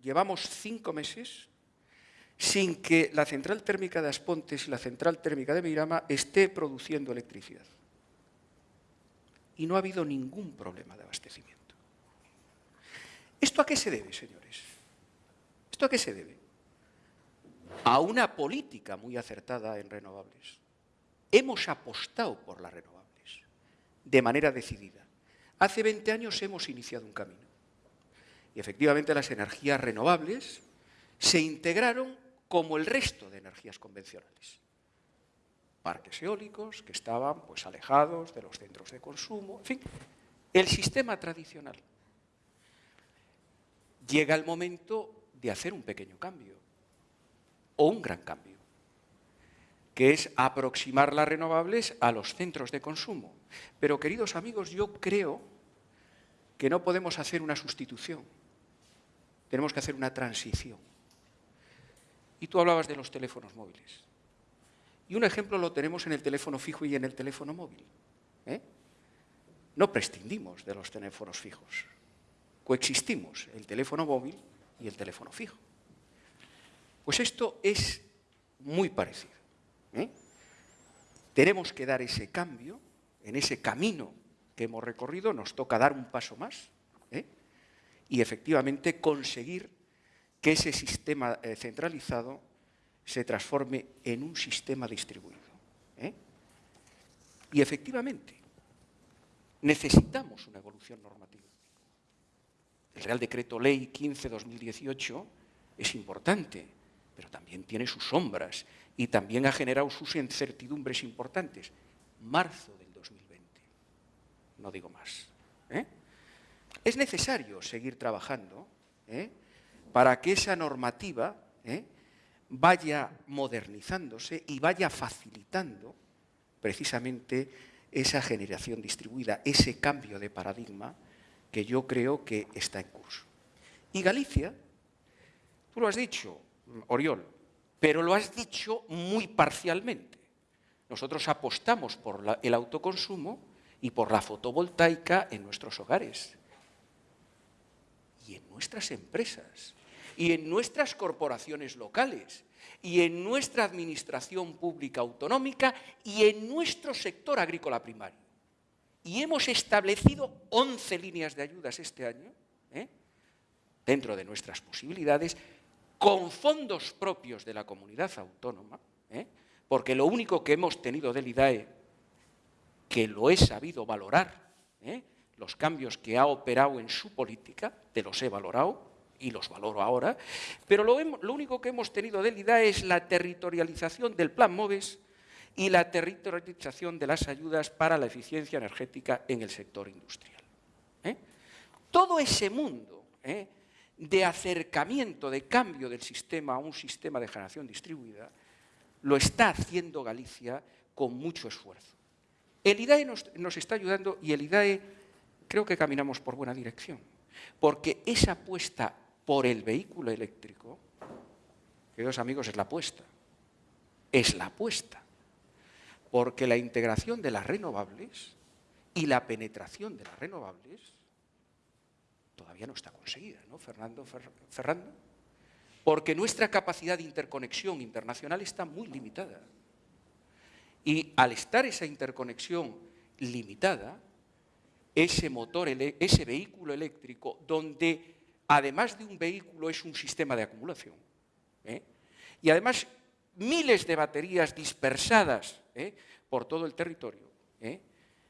llevamos cinco meses sin que la central térmica de Aspontes y la central térmica de Meirama esté produciendo electricidad y no ha habido ningún problema de abastecimiento. ¿Esto a qué se debe, señores? ¿Esto a qué se debe? A una política muy acertada en renovables. Hemos apostado por las renovables de manera decidida. Hace 20 años hemos iniciado un camino. Y efectivamente las energías renovables se integraron como el resto de energías convencionales parques eólicos que estaban pues, alejados de los centros de consumo, en fin, el sistema tradicional. Llega el momento de hacer un pequeño cambio, o un gran cambio, que es aproximar las renovables a los centros de consumo. Pero, queridos amigos, yo creo que no podemos hacer una sustitución, tenemos que hacer una transición. Y tú hablabas de los teléfonos móviles. Y un ejemplo lo tenemos en el teléfono fijo y en el teléfono móvil. ¿eh? No prescindimos de los teléfonos fijos. Coexistimos el teléfono móvil y el teléfono fijo. Pues esto es muy parecido. ¿Eh? Tenemos que dar ese cambio, en ese camino que hemos recorrido, nos toca dar un paso más ¿eh? y efectivamente conseguir que ese sistema centralizado se transforme en un sistema distribuido. ¿eh? Y efectivamente, necesitamos una evolución normativa. El Real Decreto Ley 15-2018 es importante, pero también tiene sus sombras y también ha generado sus incertidumbres importantes. Marzo del 2020, no digo más. ¿eh? Es necesario seguir trabajando ¿eh? para que esa normativa vaya modernizándose y vaya facilitando precisamente esa generación distribuida, ese cambio de paradigma que yo creo que está en curso. Y Galicia, tú lo has dicho, Oriol, pero lo has dicho muy parcialmente. Nosotros apostamos por el autoconsumo y por la fotovoltaica en nuestros hogares y en nuestras empresas y en nuestras corporaciones locales y en nuestra administración pública autonómica y en nuestro sector agrícola primario. Y hemos establecido 11 líneas de ayudas este año, ¿eh? dentro de nuestras posibilidades, con fondos propios de la comunidad autónoma, ¿eh? porque lo único que hemos tenido del IDAE, que lo he sabido valorar, ¿eh? los cambios que ha operado en su política, te los he valorado, y los valoro ahora, pero lo, único que hemos tenido del IDA es la territorialización del Plan MOVES y la territorialización de las ayudas para la eficiencia energética en el sector industrial. ¿eh? Todo ese mundo. De acercamiento, de cambio del sistema a un sistema de generación distribuida, lo está haciendo Galicia con mucho esfuerzo. El IDAE nos, está ayudando y el IDAE creo que caminamos por buena dirección, porque esa apuesta por el vehículo eléctrico, queridos amigos, es la apuesta. Es la apuesta. Porque la integración de las renovables y la penetración de las renovables todavía no está conseguida, ¿no, Fernando? Fernando? Porque nuestra capacidad de interconexión internacional está muy limitada. Y al estar esa interconexión limitada, ese motor, ese vehículo eléctrico, donde además de un vehículo, es un sistema de acumulación. ¿eh? Y además, miles de baterías dispersadas ¿eh? por todo el territorio. ¿eh?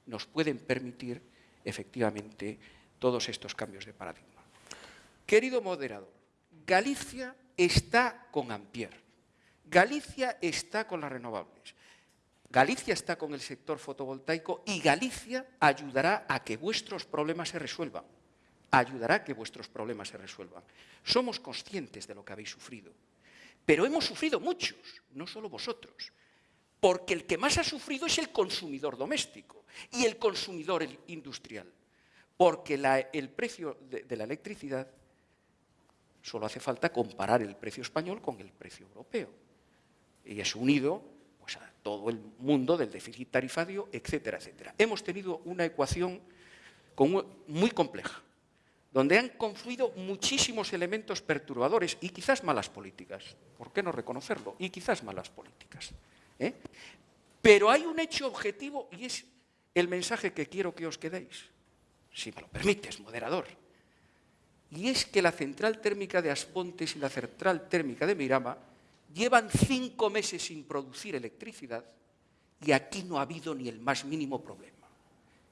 nos pueden permitir efectivamente todos estos cambios de paradigma. Querido moderador, Galicia está con Ampier, Galicia está con las renovables, Galicia está con el sector fotovoltaico y Galicia ayudará a que vuestros problemas se resuelvan. Ayudará a que vuestros problemas se resuelvan. Somos conscientes de lo que habéis sufrido, pero hemos sufrido muchos, no solo vosotros, porque el que más ha sufrido es el consumidor doméstico y el consumidor industrial, porque el precio de, la electricidad solo hace falta comparar el precio español con el precio europeo. Y es unido pues, a todo el mundo del déficit tarifario, etcétera, etcétera. Hemos tenido una ecuación muy compleja, donde han confluido muchísimos elementos perturbadores y quizás malas políticas. ¿Por qué no reconocerlo? Y quizás malas políticas. ¿eh? Pero hay un hecho objetivo y es el mensaje que quiero que os quedéis. Si me lo permites, moderador. Y es que la central térmica de Aspontes y la central térmica de Mirama llevan cinco meses sin producir electricidad y aquí no ha habido ni el más mínimo problema.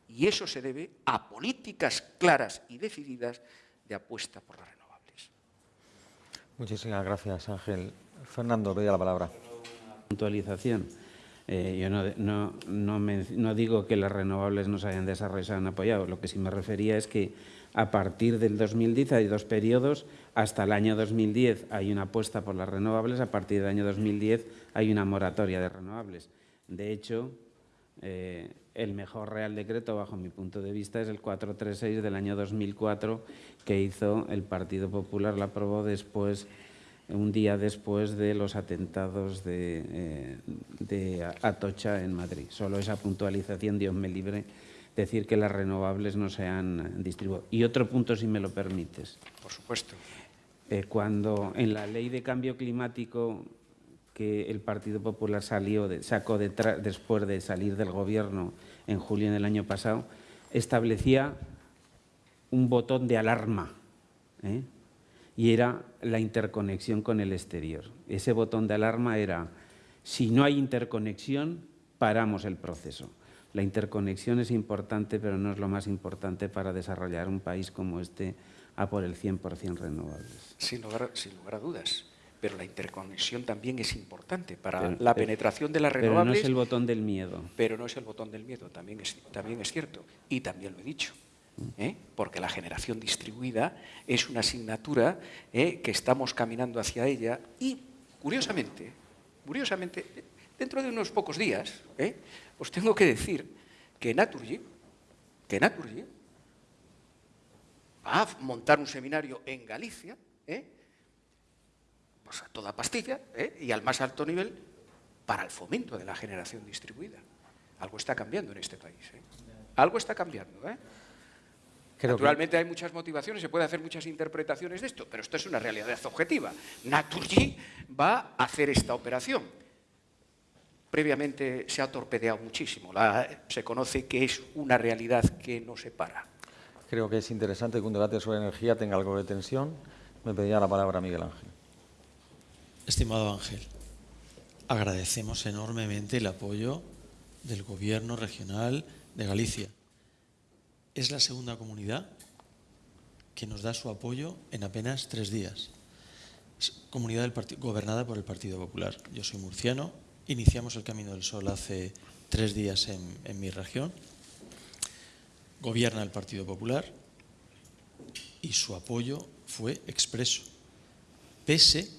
Y eso se debe a políticas claras y decididas de apuesta por las renovables. Muchísimas gracias, Ángel. Fernando, pedía la palabra. Puntualización. Eh, yo no, no, digo que las renovables no se hayan desarrollado, se hayan apoyado. Lo que sí me refería es que a partir del 2010 hay dos periodos. Hasta el año 2010 hay una apuesta por las renovables, a partir del año 2010 hay una moratoria de renovables. De hecho, eh, el mejor Real Decreto, bajo mi punto de vista, es el 436 del año 2004 que hizo el Partido Popular, la aprobó después, un día después de los atentados de, eh, de Atocha en Madrid. Solo esa puntualización, Dios me libre, decir que las renovables no se han distribuido. Y otro punto, si me lo permites. Por supuesto. Eh, cuando en la ley de cambio climático que el Partido Popular salió sacó después de salir del gobierno en julio del año pasado, establecía un botón de alarma ¿eh? Y era la interconexión con el exterior. Ese botón de alarma era, si no hay interconexión, paramos el proceso. La interconexión es importante, pero no es lo más importante para desarrollar un país como este a por el 100% renovables. Sin lugar, sin lugar a dudas pero la interconexión también es importante para la penetración de las renovables. Pero no es el botón del miedo. Pero no es el botón del miedo, también es, también es cierto. Y también lo he dicho. ¿Eh? Porque la generación distribuida es una asignatura ¿eh? que estamos caminando hacia ella y, curiosamente, curiosamente, dentro de unos pocos días, ¿eh? os tengo que decir que Naturgy, que Naturgy va a montar un seminario en Galicia, pues a toda pastilla y al más alto nivel para el fomento de la generación distribuida. Algo está cambiando en este país. Algo está cambiando. Naturalmente hay muchas motivaciones, se puede hacer muchas interpretaciones de esto, pero esto es una realidad objetiva. Naturgy va a hacer esta operación. Previamente se ha torpedeado muchísimo. se conoce que es una realidad que no se para. Creo que es interesante que un debate sobre energía tenga algo de tensión. Me pedía la palabra Miguel Ángel. Estimado Ángel, agradecemos enormemente el apoyo del Gobierno regional de Galicia. Es la segunda comunidad que nos da su apoyo en apenas tres días. comunidad gobernada por el Partido Popular. Yo soy murciano, iniciamos el Camino del Sol hace tres días en mi región. Gobierna el Partido Popular y su apoyo fue expreso, pese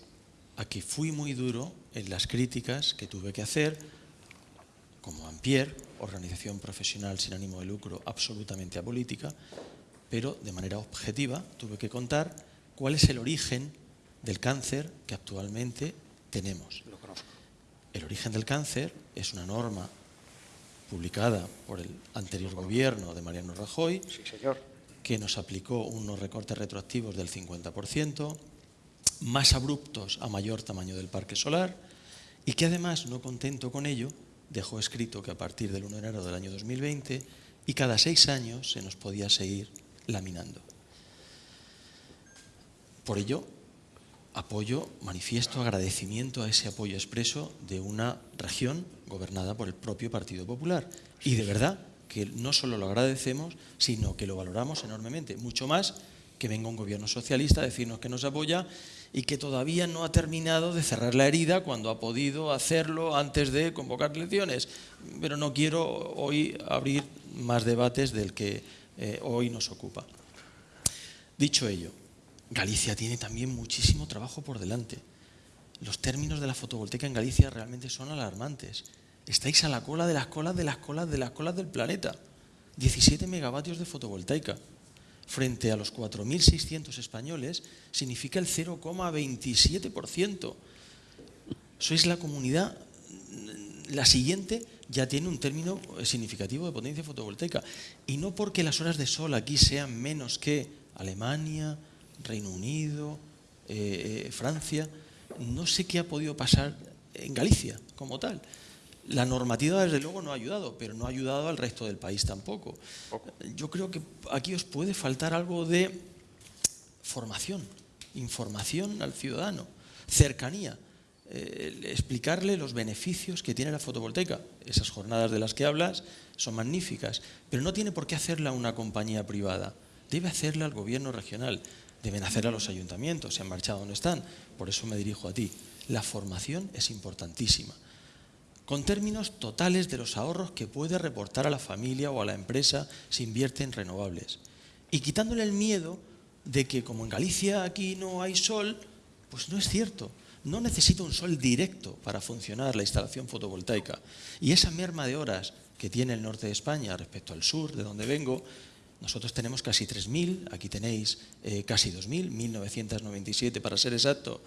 a que fui muy duro en las críticas que tuve que hacer, como Ampier, organización profesional sin ánimo de lucro absolutamente apolítica, pero de manera objetiva tuve que contar cuál es el origen del cáncer que actualmente tenemos. El origen del cáncer es una norma publicada por el anterior gobierno de Mariano Rajoy, que nos aplicó unos recortes retroactivos del 50%, más abruptos a mayor tamaño del parque solar y que además, no contento con ello, dejó escrito que a partir del 1 de enero del año 2020 y cada seis años se nos podía seguir laminando. Por ello, apoyo, manifiesto agradecimiento a ese apoyo expreso de una región gobernada por el propio Partido Popular. Y de verdad que no solo lo agradecemos, sino que lo valoramos enormemente, mucho más que venga un gobierno socialista a decirnos que nos apoya y que todavía no ha terminado de cerrar la herida cuando ha podido hacerlo antes de convocar elecciones. Pero no quiero hoy abrir más debates del que eh, hoy nos ocupa. Dicho ello, Galicia tiene también muchísimo trabajo por delante. Los términos de la fotovoltaica en Galicia realmente son alarmantes. Estáis a la cola de las colas de las colas de las colas del planeta. 17 megavatios de fotovoltaica frente a los 4.600 españoles significa el 0,27%. Sois la comunidad, la siguiente ya tiene un término significativo de potencia fotovoltaica. Y no porque las horas de sol aquí sean menos que Alemania, Reino Unido, eh, eh, Francia, no sé qué ha podido pasar en Galicia como tal. La normativa, desde luego, no ha ayudado, pero no ha ayudado al resto del país tampoco. Yo creo que aquí os puede faltar algo de formación, información al ciudadano, cercanía, eh, explicarle los beneficios que tiene la fotovoltaica. Esas jornadas de las que hablas son magníficas, pero no tiene por qué hacerla una compañía privada, debe hacerla el gobierno regional, deben hacerla los ayuntamientos, se han marchado, no están, por eso me dirijo a ti. La formación es importantísima con términos totales de los ahorros que puede reportar a la familia o a la empresa si invierte en renovables. Y quitándole el miedo de que como en Galicia aquí no hay sol, pues no es cierto. No necesita un sol directo para funcionar la instalación fotovoltaica. Y esa merma de horas que tiene el norte de España respecto al sur, de donde vengo, nosotros tenemos casi 3.000, aquí tenéis eh, casi 2.000, 1.997 para ser exacto,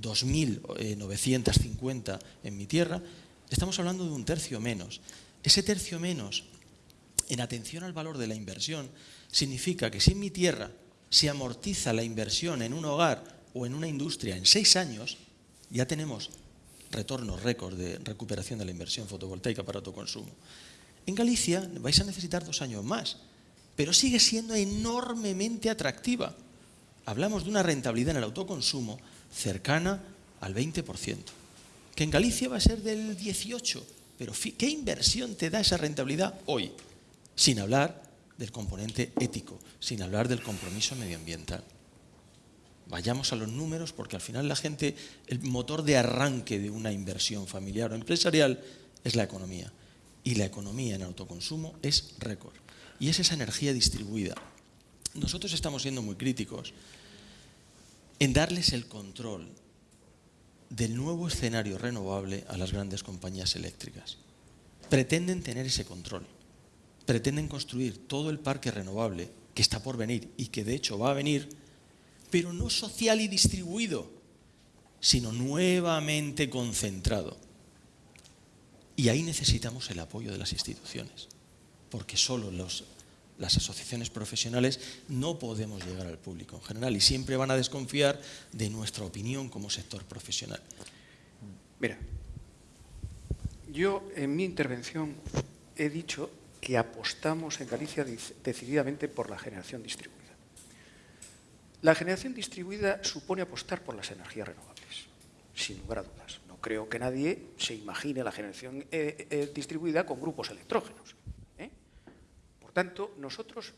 2.950 en mi tierra, estamos hablando de un tercio menos. Ese tercio menos, en atención al valor de la inversión, significa que si en mi tierra se amortiza la inversión en un hogar o en una industria en seis años, ya tenemos retornos récord de recuperación de la inversión fotovoltaica para autoconsumo. En Galicia vais a necesitar dos años más, pero sigue siendo enormemente atractiva. Hablamos de una rentabilidad en el autoconsumo cercana al 20% que en Galicia va a ser del 18, pero ¿qué inversión te da esa rentabilidad hoy? Sin hablar del componente ético, sin hablar del compromiso medioambiental. Vayamos a los números porque al final la gente, el motor de arranque de una inversión familiar o empresarial es la economía. Y la economía en autoconsumo es récord. Y es esa energía distribuida. Nosotros estamos siendo muy críticos en darles el control del nuevo escenario renovable a las grandes compañías eléctricas. Pretenden tener ese control, pretenden construir todo el parque renovable que está por venir y que de hecho va a venir, pero no social y distribuido, sino nuevamente concentrado. Y ahí necesitamos el apoyo de las instituciones, porque solo los las asociaciones profesionales no podemos llegar al público en general y siempre van a desconfiar de nuestra opinión como sector profesional. Mira, yo en mi intervención he dicho que apostamos en Galicia decididamente por la generación distribuida. La generación distribuida supone apostar por las energías renovables, sin lugar a dudas. No creo que nadie se imagine la generación eh, eh, distribuida con grupos electrógenos tanto, nosotros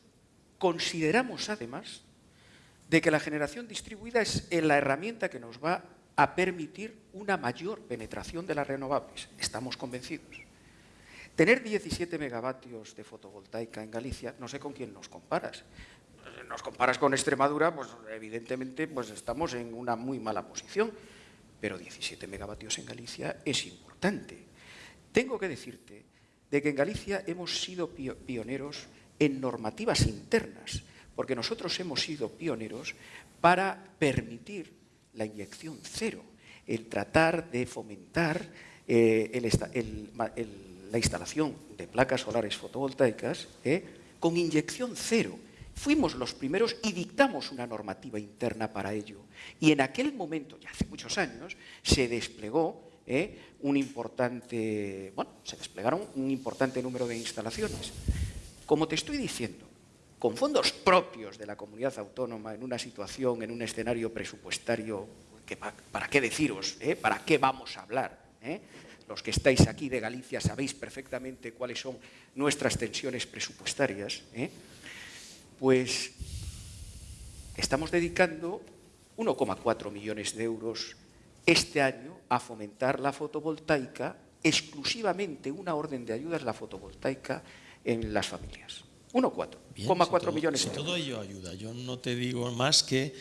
consideramos además de que la generación distribuida es la herramienta que nos va a permitir una mayor penetración de las renovables. Estamos convencidos. Tener 17 megavatios de fotovoltaica en Galicia, no sé con quién nos comparas. Nos comparas con Extremadura, pues evidentemente pues estamos en una muy mala posición, pero 17 megavatios en Galicia es importante. Tengo que decirte de que en Galicia hemos sido pioneros en normativas internas, porque nosotros hemos sido pioneros para permitir la inyección cero, el tratar de fomentar eh, la instalación de placas solares fotovoltaicas eh, con inyección cero. Fuimos los primeros y dictamos una normativa interna para ello. Y en aquel momento, ya hace muchos años, se desplegó ¿eh? un importante, bueno, se desplegaron un importante número de instalaciones. Como te estoy diciendo, con fondos propios de la comunidad autónoma, en una situación, en un escenario presupuestario para qué deciros, ¿eh? para qué vamos a hablar. ¿eh? Los que estáis aquí de Galicia sabéis perfectamente cuáles son nuestras tensiones presupuestarias. Pues estamos dedicando 1,4 millones de euros este año a fomentar la fotovoltaica, exclusivamente una orden de ayudas la fotovoltaica en las familias. 1,4 millones si de euros. todo ello ayuda. Yo no te digo más que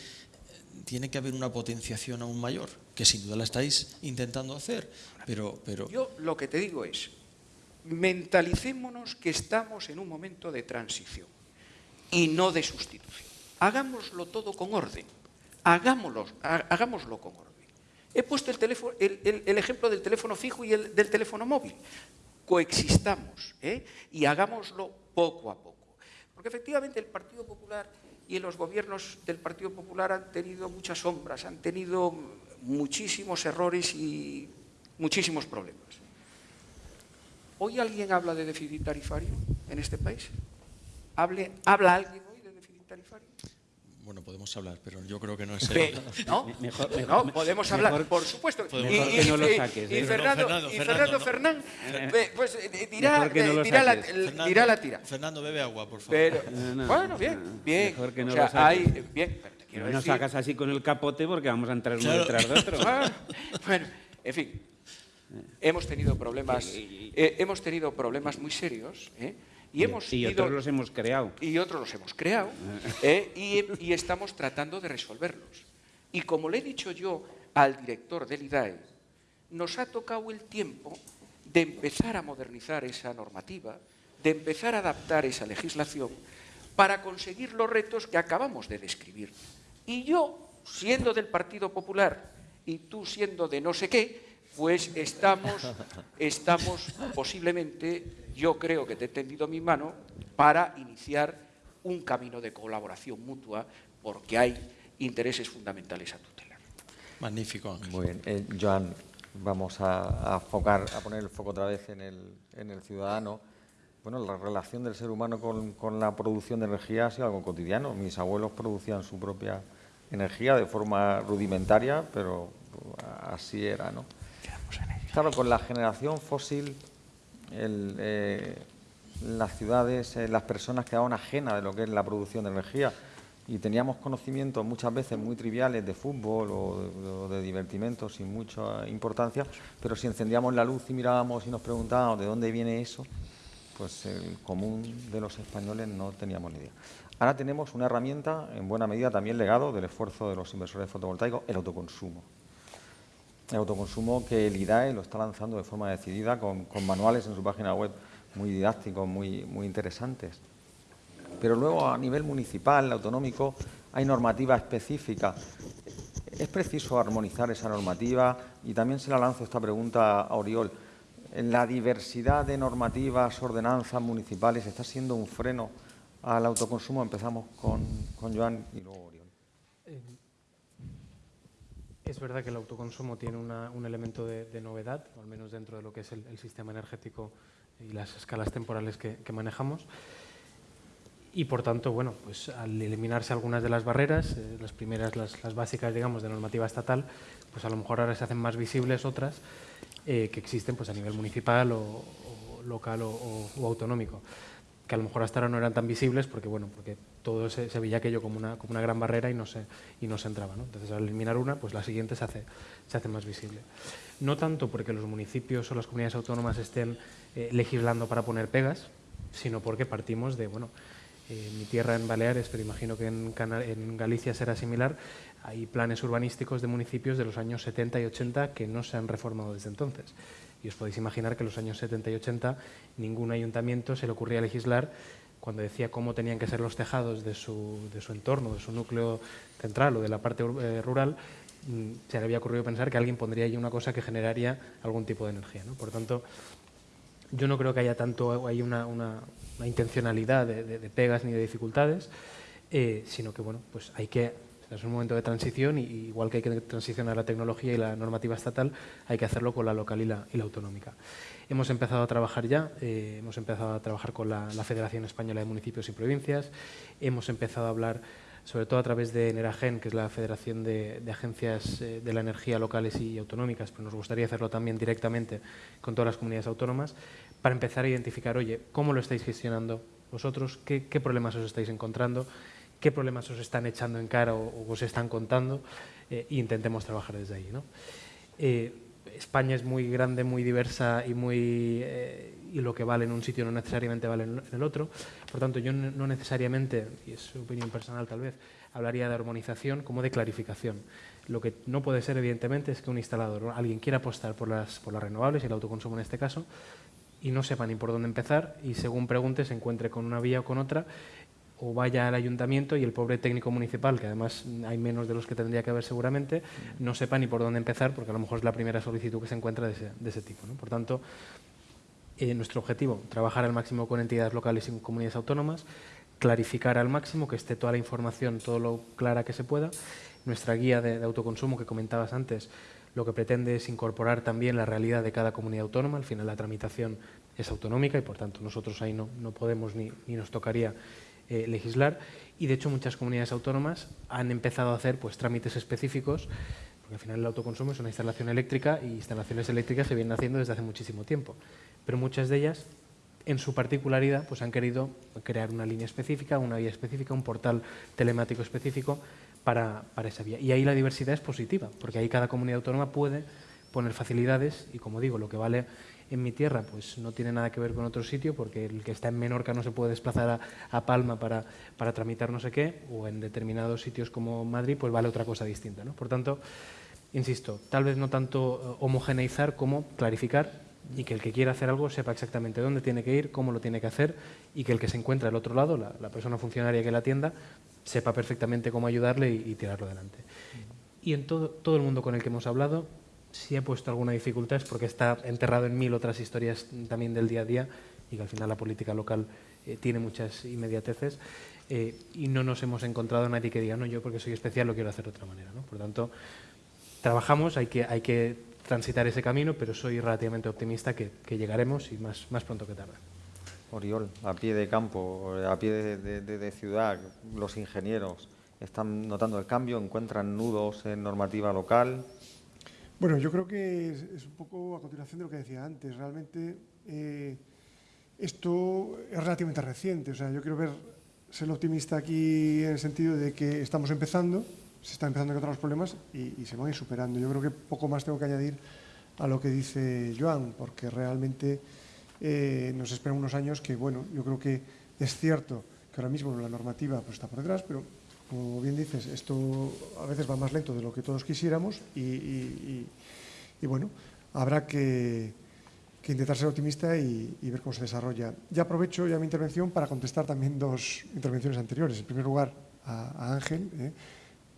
tiene que haber una potenciación aún mayor, que sin duda la estáis intentando hacer, pero... pero... Yo lo que te digo es, mentalicémonos que estamos en un momento de transición y no de sustitución. Hagámoslo todo con orden, hagámoslo, hagámoslo con orden. He puesto el, ejemplo del teléfono fijo y el del teléfono móvil. Coexistamos ¿eh? y hagámoslo poco a poco. Porque efectivamente el Partido Popular y los gobiernos del Partido Popular han tenido muchas sombras, han tenido muchísimos errores y muchísimos problemas. ¿Hoy alguien habla de déficit tarifario en este país? ¿Habla alguien hoy de déficit tarifario? Bueno, podemos hablar, pero yo creo que no es el... ¿No? Mejor, no, podemos hablar, por supuesto. Y, que no lo saques. Y, ¿eh? Fernando, Fernando, y Fernando Fernando, Fernán, eh, pues eh, dirá, que no dirá, la, dirá la tira. Fernando, bebe agua, por favor. Pero, No, no, bueno, bien, bien. Mejor que no o sea, lo saques. hay, bien, pero te quiero No nos decir, sacas así con el capote porque vamos a entrar uno Claro. detrás de otro. Ah, bueno, en fin, hemos tenido problemas, eh, hemos tenido problemas muy serios, ¿eh? Y hemos y otros los hemos creado. y otros los hemos creado ¿eh? y, y estamos tratando de resolverlos. Y como le he dicho yo al director del IDAE, nos ha tocado el tiempo de empezar a modernizar esa normativa, de empezar a adaptar esa legislación para conseguir los retos que acabamos de describir. Y yo, siendo del Partido Popular y tú siendo de no sé qué, pues estamos, estamos posiblemente, yo creo que te he tendido mi mano para iniciar un camino de colaboración mutua porque hay intereses fundamentales a tutelar. Magnífico, Ángel. Muy bien. Eh, Joan, vamos a, a focar, a poner el foco otra vez en el, en el ciudadano. Bueno, la relación del ser humano con, con la producción de energía ha sido algo cotidiano. Mis abuelos producían su propia energía de forma rudimentaria, pero así era, ¿no? Claro, con la generación fósil, eh, las ciudades, eh, las personas quedaban ajenas de lo que es la producción de energía y teníamos conocimientos muchas veces muy triviales de fútbol o de, o de divertimentos sin mucha importancia, pero si encendíamos la luz y mirábamos y nos preguntábamos de dónde viene eso, pues el común de los españoles no teníamos ni idea. Ahora tenemos una herramienta, en buena medida también legado del esfuerzo de los inversores fotovoltaicos, el autoconsumo. El autoconsumo que el IDAE lo está lanzando de forma decidida con, con manuales en su página web muy didácticos, muy, muy interesantes. Pero luego a nivel municipal, autonómico, hay normativa específica. Es preciso armonizar esa normativa y también se la lanzo esta pregunta a Oriol. ¿La diversidad de normativas, ordenanzas municipales está siendo un freno al autoconsumo? Empezamos con, con Joan y luego Oriol. Eh, Es verdad que el autoconsumo tiene un elemento de, novedad, al menos dentro de lo que es el, sistema energético y las escalas temporales que, manejamos. Y por tanto, bueno, pues al eliminarse algunas de las barreras, eh, las primeras, las, básicas, digamos, de normativa estatal, pues a lo mejor ahora se hacen más visibles otras eh, que existen pues a nivel municipal o, local o- o autonómico que a lo mejor hasta ahora no eran tan visibles porque bueno porque todo se, se veía aquello como una, como una gran barrera y no se, y no se entraba. ¿no? Entonces al eliminar una, pues la siguiente se hace, se hace más visible. No tanto porque los municipios o las comunidades autónomas estén eh, legislando para poner pegas, sino porque partimos de, bueno, eh, mi tierra en Baleares, pero imagino que en, en Galicia será similar, hay planes urbanísticos de municipios de los años 70 y 80 que no se han reformado desde entonces. Y os podéis imaginar que en los años 70 y 80 ningún ayuntamiento se le ocurría legislar cuando decía cómo tenían que ser los tejados de su, de su entorno, de su núcleo central o de la parte eh, rural, mm, se le había ocurrido pensar que alguien pondría allí una cosa que generaría algún tipo de energía. ¿no? Por tanto, yo no creo que haya tanto hay una, una- intencionalidad de, de- pegas ni de dificultades, eh, sino que bueno, pues hay que es un momento de transición y igual que hay que transicionar la tecnología y la normativa estatal, hay que hacerlo con la local y la, y la autonómica. Hemos empezado a trabajar ya, eh, hemos empezado a trabajar con la, Federación Española de Municipios y Provincias, hemos empezado a hablar sobre todo a través de Neragen, que es la Federación de, Agencias eh, de la Energía Locales y Autonómicas, pero nos gustaría hacerlo también directamente con todas las comunidades autónomas, para empezar a identificar, oye, ¿cómo lo estáis gestionando vosotros? ¿Qué, problemas os estáis encontrando? ¿Qué problemas os están echando en cara o, os están contando? e intentemos trabajar desde ahí. ¿no? España es muy grande, muy diversa y, muy, eh, y lo que vale en un sitio no necesariamente vale en el otro. Por tanto, yo no necesariamente, y es opinión personal tal vez, hablaría de armonización como de clarificación. Lo que no puede ser, evidentemente, es que un instalador, alguien quiera apostar por las, por las renovables y el autoconsumo en este caso, y no sepa ni por dónde empezar y según pregunte se encuentre con una vía o con otra o vaya al ayuntamiento y el pobre técnico municipal, que además hay menos de los que tendría que haber seguramente, no sepa ni por dónde empezar, porque a lo mejor es la primera solicitud que se encuentra de ese, tipo. Por tanto, eh, nuestro objetivo, trabajar al máximo con entidades locales y comunidades autónomas, clarificar al máximo, que esté toda la información, todo lo clara que se pueda. Nuestra guía de, autoconsumo que comentabas antes, lo que pretende es incorporar también la realidad de cada comunidad autónoma. Al final la tramitación es autonómica y, por tanto, nosotros ahí no, no podemos ni, ni nos tocaría eh, legislar y de hecho muchas comunidades autónomas han empezado a hacer pues, trámites específicos porque al final el autoconsumo es una instalación eléctrica y instalaciones eléctricas se vienen haciendo desde hace muchísimo tiempo, pero muchas de ellas en su particularidad pues han querido crear una línea específica, una vía específica, un portal telemático específico para, para esa vía. Y ahí la diversidad es positiva, porque ahí cada comunidad autónoma puede poner facilidades y, como digo, lo que vale en mi tierra pues no tiene nada que ver con otro sitio porque el que está en Menorca no se puede desplazar a, Palma para, para, tramitar no sé qué o en determinados sitios como Madrid pues vale otra cosa distinta. ¿no? Por tanto, insisto, tal vez no tanto eh, homogeneizar como clarificar y que el que quiera hacer algo sepa exactamente dónde tiene que ir, cómo lo tiene que hacer y que el que se encuentra al otro lado, la, persona funcionaria que la atienda, sepa perfectamente cómo ayudarle y, y tirarlo adelante. Y en todo, todo el mundo con el que hemos hablado, si he puesto alguna dificultad es porque está enterrado en mil otras historias también del día a día y que al final la política local eh, tiene muchas inmediateces eh, y no nos hemos encontrado nadie que diga, no, yo porque soy especial lo quiero hacer de otra manera. ¿no? Por tanto, trabajamos, hay que, hay que transitar ese camino, pero soy relativamente optimista que, llegaremos y más, más pronto que tarde. Oriol, a pie de campo, a pie de ciudad, los ingenieros están notando el cambio, encuentran nudos en normativa local, bueno, yo creo que es, un poco a continuación de lo que decía antes. Realmente eh, esto es relativamente reciente. O sea, yo quiero ver, ser optimista aquí en el sentido de que estamos empezando, se están empezando a encontrar los problemas y, se van a ir superando. Yo creo que poco más tengo que añadir a lo que dice Joan, porque realmente eh, nos esperan unos años que, bueno, yo creo que es cierto que ahora mismo la normativa pues, está por detrás, pero como bien dices, esto a veces va más lento de lo que todos quisiéramos y, bueno, habrá que, intentar ser optimista y, ver cómo se desarrolla. Ya aprovecho ya mi intervención para contestar también dos intervenciones anteriores. En primer lugar, a, Ángel, eh,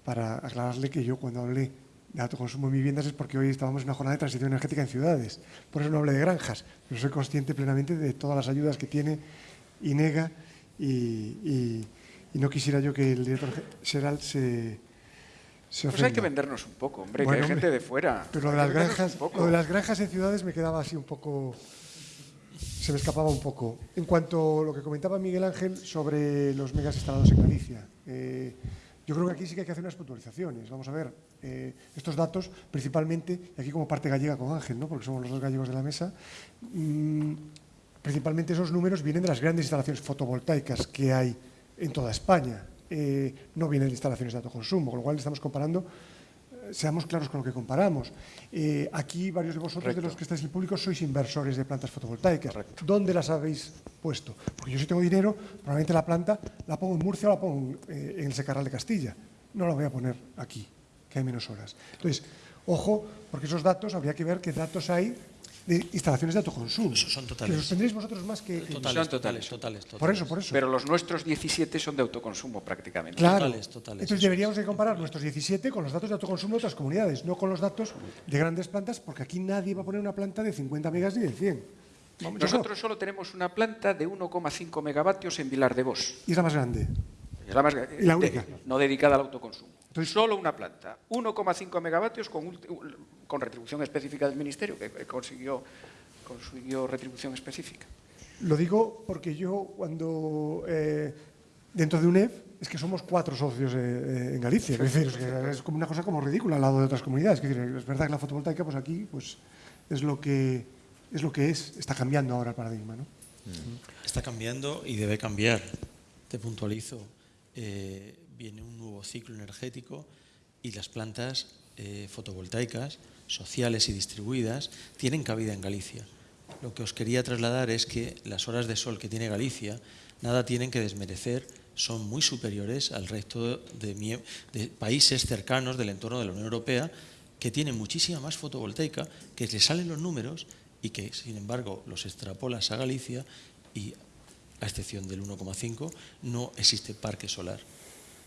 para aclararle que yo cuando hablé de autoconsumo en viviendas es porque hoy estábamos en una jornada de transición energética en ciudades. Por eso no hablé de granjas, pero soy consciente plenamente de todas las ayudas que tiene INEGA y y no quisiera yo que el director general se, se Pues hay que vendernos un poco, hombre, que hay gente de fuera. Pero lo de, las granjas, lo de las granjas en ciudades me quedaba así un poco... Se me escapaba un poco. En cuanto a lo que comentaba Miguel Ángel sobre los megas instalados en Galicia, eh, yo creo que aquí sí que hay que hacer unas puntualizaciones. Vamos a ver, eh, estos datos, principalmente, y aquí como parte gallega con Ángel, ¿no? porque somos los dos gallegos de la mesa, mm, principalmente esos números vienen de las grandes instalaciones fotovoltaicas que hay en toda España. Eh, no vienen de instalaciones de autoconsumo, con lo cual estamos comparando, eh, seamos claros con lo que comparamos. Eh, aquí varios de vosotros, de los que estáis en el público, sois inversores de plantas fotovoltaicas. ¿Dónde las habéis puesto? Porque yo si tengo dinero, probablemente la planta la pongo en Murcia o la pongo en el Secarral de Castilla. No la voy a poner aquí, que hay menos horas. Entonces, ojo, porque esos datos, habría que ver qué datos hay de instalaciones de autoconsumo. son totales. Que los tendréis vosotros más que... Totales, son totales, totales, Por eso, por eso. Pero los nuestros 17 son de autoconsumo prácticamente. Claro. Totales, totales. Entonces deberíamos de comparar nuestros 17 con los datos de autoconsumo de otras comunidades, no con los datos de grandes plantas, porque aquí nadie va a poner una planta de 50 megas ni de 100. Nosotros solo tenemos una planta de 1,5 megavatios en Vilar de Bos. Y es la más grande. Es la más grande. Y la única. no dedicada al autoconsumo. Entonces, solo una planta, 1,5 megavatios con, con retribución específica del Ministerio, que consiguió consiguió retribución específica. Lo digo porque yo cuando, eh, dentro de UNEF, es que somos cuatro socios eh, eh, en Galicia. Es decir, es, que es como una cosa como ridícula al lado de otras comunidades. Es, decir, es verdad que la fotovoltaica, pues aquí, pues es lo que es, lo que es. está cambiando ahora el paradigma. ¿no? Está cambiando y debe cambiar. Te puntualizo. Eh, viene un nuevo ciclo energético y las plantas eh, fotovoltaicas, sociales y distribuidas, tienen cabida en Galicia. Lo que os quería trasladar es que las horas de sol que tiene Galicia nada tienen que desmerecer, son muy superiores al resto de, países cercanos del entorno de la Unión Europea que tienen muchísima más fotovoltaica, que le salen los números y que, sin embargo, los extrapolas a Galicia y, a excepción del 1,5, no existe parque solar.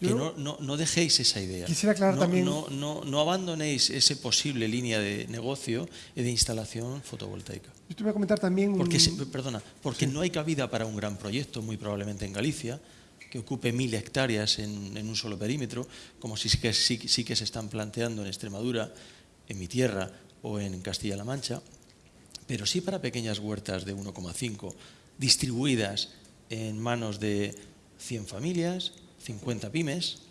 Que no, no, no, dejéis esa idea. Quisiera aclarar no, también... No, no, no abandonéis esa posible línea de negocio y de instalación fotovoltaica. Yo te voy a comentar también... Porque, un... Perdona, porque sí. no hay cabida para un gran proyecto, muy probablemente en Galicia, que ocupe mil hectáreas en, en un solo perímetro, como sí que, sí, sí que se están planteando en Extremadura, en mi tierra o en Castilla-La Mancha, pero sí para pequeñas huertas de 1,5, distribuidas en manos de 100 familias, 50 pymes.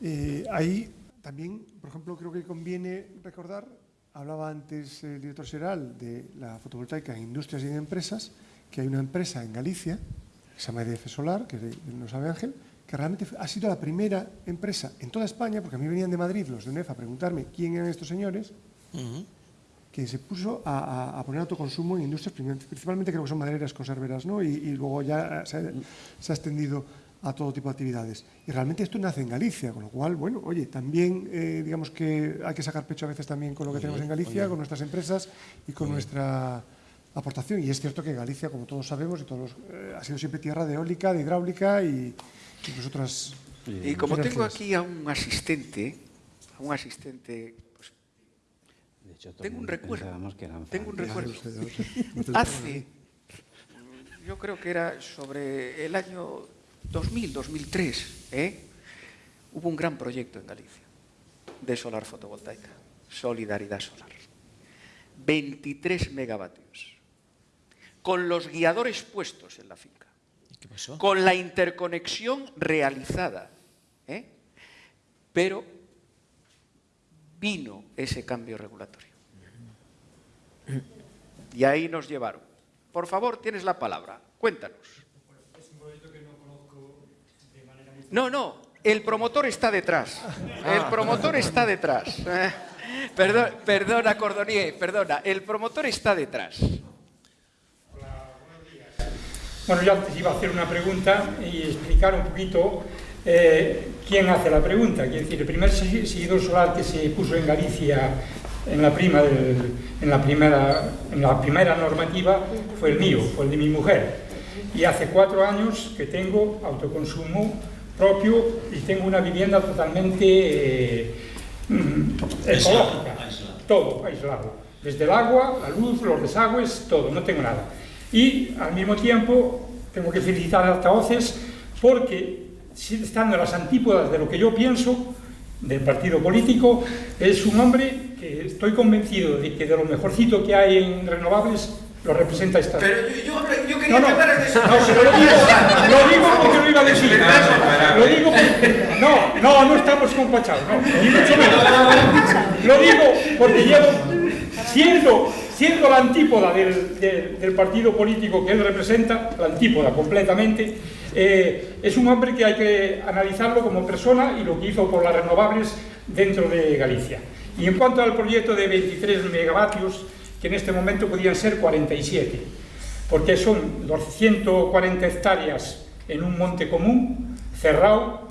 Eh, ahí también, por ejemplo, creo que conviene recordar, hablaba antes el director general de la fotovoltaica en industrias y en empresas, que hay una empresa en Galicia, que se llama EDF Solar, que no sabe Ángel, que realmente ha sido la primera empresa en toda España, porque a mí venían de Madrid los de UNEF a preguntarme quién eran estos señores, uh -huh. que se puso a, a, a, poner autoconsumo en industrias, principalmente creo que son madereras conserveras, ¿no? y, y luego ya se ha extendido a todo tipo de actividades. Y realmente esto nace en Galicia, con lo cual, bueno, oye, también eh, digamos que hay que sacar pecho a veces también con lo que oye, tenemos en Galicia, oye. con nuestras empresas y con oye. nuestra aportación. Y es cierto que Galicia, como todos sabemos, y todos eh, ha sido siempre tierra de eólica, de hidráulica y incluso otras... Y como tengo aquí a un asistente, a un asistente... Pues, de hecho, tengo un recuerdo. Que eran tengo un recuerdo. Hace, yo creo que era sobre el año 2000, 2003, ¿eh? hubo un gran proyecto en Galicia de solar fotovoltaica, Solidaridad Solar. 23 megavatios, con los guiadores puestos en la finca, con la interconexión realizada. ¿eh? Pero vino ese cambio regulatorio. Y ahí nos llevaron. Por favor, tienes la palabra. Cuéntanos. No, no, el promotor está detrás. El promotor está detrás. Perdón, perdona, Cordonier, perdona. El promotor está detrás. Hola, buenos días. Bueno, yo antes iba a hacer una pregunta y explicar un poquito eh, quién hace la pregunta. Quiere decir, el primer seguidor solar que se puso en Galicia en la, prima del, en, la primera, en la primera normativa fue el mío, fue el de mi mujer. Y hace cuatro años que tengo autoconsumo propio y tengo una vivienda totalmente eh, ecológica, todo aislado, desde el agua, la luz, los desagües, todo, no tengo nada. Y al mismo tiempo tengo que felicitar a altavoces porque estando en las antípodas de lo que yo pienso del partido político, es un hombre que estoy convencido de que de lo mejorcito que hay en renovables lo representa esta. Pero yo, yo quería no, no, empezar a decir... no, lo digo, lo digo porque lo iba a decir. Lo digo porque, no, no, no estamos compachados, no, ni mucho menos. Lo digo porque llevo, siendo, siendo la antípoda del, del, del partido político que él representa, la antípoda completamente, eh, es un hombre que hay que analizarlo como persona y lo que hizo por las renovables dentro de Galicia. Y en cuanto al proyecto de 23 megavatios, que en este momento podían ser 47, porque son 140 hectáreas en un monte común, cerrado,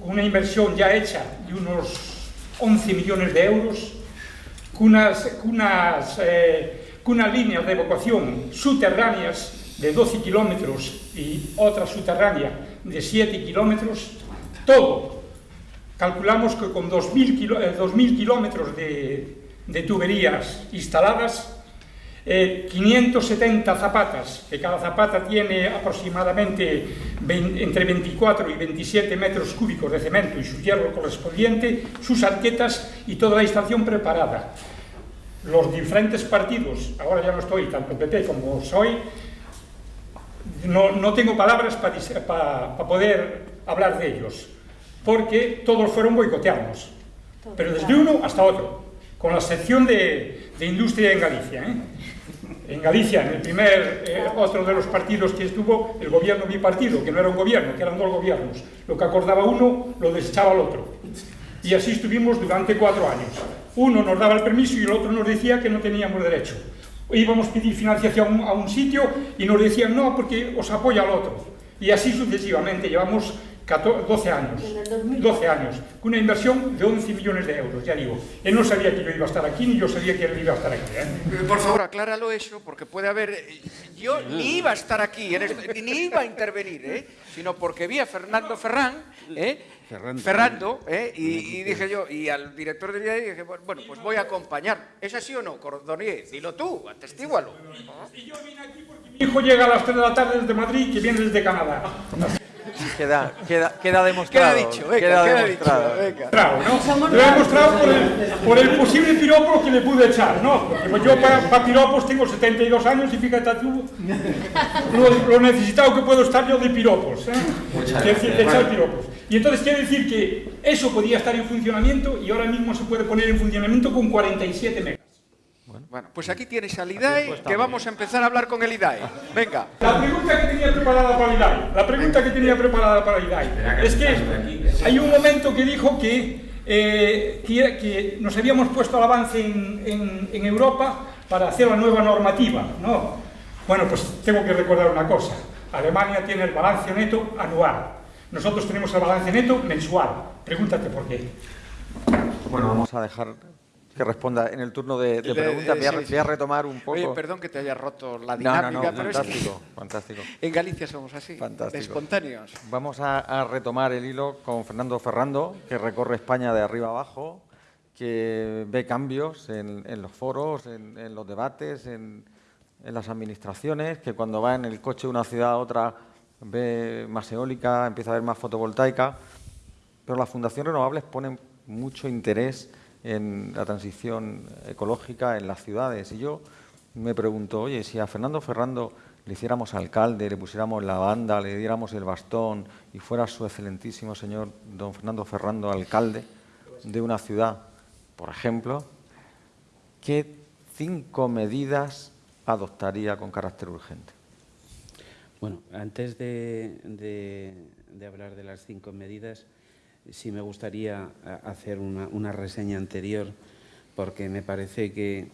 con una inversión ya hecha de unos 11 millones de euros, con unas, unas, eh, unas líneas de evacuación subterráneas de 12 kilómetros y otra subterránea de 7 kilómetros, todo. Calculamos que con 2.000 kilo, eh, 2000 kilómetros de, de tuberías instaladas, eh, 570 zapatas, que cada zapata tiene aproximadamente 20, entre 24 y 27 metros cúbicos de cemento y su hierro correspondiente, sus arquetas y toda la instalación preparada. Los diferentes partidos, ahora ya no estoy, tanto PP como soy, no, no tengo palabras para pa, pa poder hablar de ellos, porque todos fueron boicoteados, pero desde uno hasta otro, con la sección de, industria en Galicia. ¿eh? En Galicia, en el primer, eh, otro de los partidos que estuvo, el gobierno bipartido, que no era un gobierno, que eran dos gobiernos. Lo que acordaba uno, lo desechaba el otro. Y así estuvimos durante cuatro años. Uno nos daba el permiso y el otro nos decía que no teníamos derecho. Íbamos a pedir financiación a un sitio y nos decían no, porque os apoya el otro. Y así sucesivamente. Llevamos 12 años, 12 años, con una inversión de 11 millones de euros, ya digo. Él no sabía que yo iba a estar aquí, ni yo sabía que él iba a estar aquí. ¿eh? Por favor, acláralo eso, porque puede haber... Yo ni iba a estar aquí, ni iba a intervenir, ¿eh? sino porque vi a Fernando Ferrán, ¿eh? Ferrando, Ferrando ¿eh? y, y, dije yo, y al director del día dije, bueno, pues voy a acompañar. ¿Es así o no, Cordonier? Dilo tú, atestígualo. Y yo vine aquí porque mi hijo llega a las 3 de la tarde desde Madrid, que viene desde Canadá. Queda, queda, queda demostrado. Queda dicho, venga, queda, queda demostrado. Dicho, venga. Claro, ¿no? Lo he demostrado por el, por el, posible piropo que le pude echar, ¿no? Porque yo para, para piropos tengo 72 años y fíjate tú lo, lo, necesitado que puedo estar yo de piropos, ¿eh? De echar piropos. Y entonces quiere decir que eso podía estar en funcionamiento y ahora mismo se puede poner en funcionamiento con 47 megas. Bueno, pues aquí tienes al IDAE, que vamos a empezar a hablar con el IDAE. Venga. La pregunta que tenía preparada para el IDAE, la pregunta que tenía preparada para el IDAE, es que hay un momento que dijo que, eh, que, que nos habíamos puesto al avance en, en, en, Europa para hacer la nueva normativa, ¿no? Bueno, pues tengo que recordar una cosa. Alemania tiene el balance neto anual. Nosotros tenemos el balance neto mensual. Pregúntate por qué. Bueno, vamos a dejar que responda en el turno de, de preguntas. Voy, a, voy, a, retomar un poco. Oye, perdón que te haya roto la dinámica, no, no, no, pero fantástico, es que fantástico. En Galicia somos así, fantástico. espontáneos. Vamos a, a, retomar el hilo con Fernando Ferrando, que recorre España de arriba abajo, que ve cambios en, en los foros, en, en los debates, en, en, las administraciones, que cuando va en el coche de una ciudad a otra ve más eólica, empieza a ver más fotovoltaica, pero las fundaciones renovables ponen mucho interés en la transición ecológica en las ciudades. Y yo me pregunto, oye, si a Fernando Ferrando le hiciéramos alcalde, le pusiéramos la banda, le diéramos el bastón y fuera su excelentísimo señor don Fernando Ferrando alcalde de una ciudad, por ejemplo, ¿qué cinco medidas adoptaría con carácter urgente? Bueno, antes de, de, de hablar de las cinco medidas, sí me gustaría hacer una, reseña anterior, porque me parece que,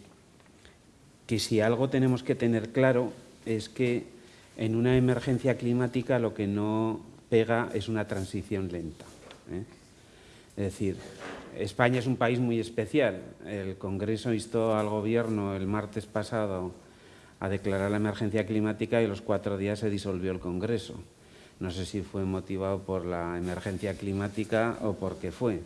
que si algo tenemos que tener claro es que en una emergencia climática lo que no pega es una transición lenta. ¿eh? Es decir, España es un país muy especial. El Congreso instó al Gobierno el martes pasado a declarar la emergencia climática y los cuatro días se disolvió el Congreso. No sé si fue motivado por la emergencia climática o por qué fue.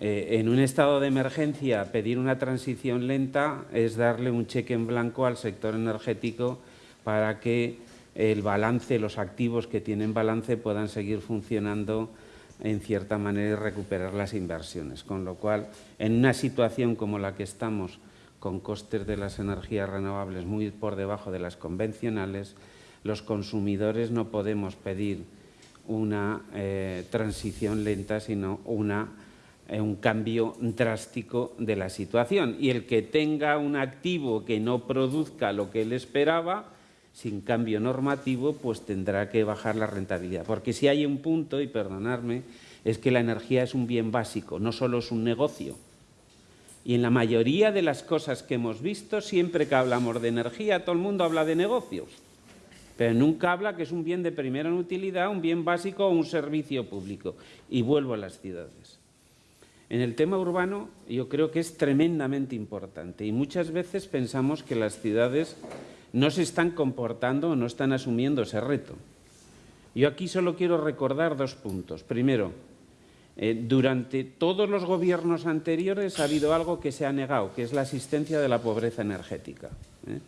Eh, en un estado de emergencia, pedir una transición lenta es darle un cheque en blanco al sector energético para que el balance, los activos que tienen balance puedan seguir funcionando en cierta manera y recuperar las inversiones. Con lo cual, en una situación como la que estamos, con costes de las energías renovables muy por debajo de las convencionales, los consumidores no podemos pedir una eh, transición lenta, sino una, eh, un cambio drástico de la situación. Y el que tenga un activo que no produzca lo que él esperaba, sin cambio normativo, pues tendrá que bajar la rentabilidad. Porque si hay un punto, y perdonadme, es que la energía es un bien básico, no solo es un negocio. Y en la mayoría de las cosas que hemos visto, siempre que hablamos de energía, todo el mundo habla de negocios pero nunca habla que es un bien de primera utilidad, un bien básico o un servicio público. Y vuelvo a las ciudades. En el tema urbano yo creo que es tremendamente importante y muchas veces pensamos que las ciudades no se están comportando o no están asumiendo ese reto. Yo aquí solo quiero recordar dos puntos. Primero, eh, durante todos los gobiernos anteriores ha habido algo que se ha negado, que es la asistencia de la pobreza energética. ¿eh?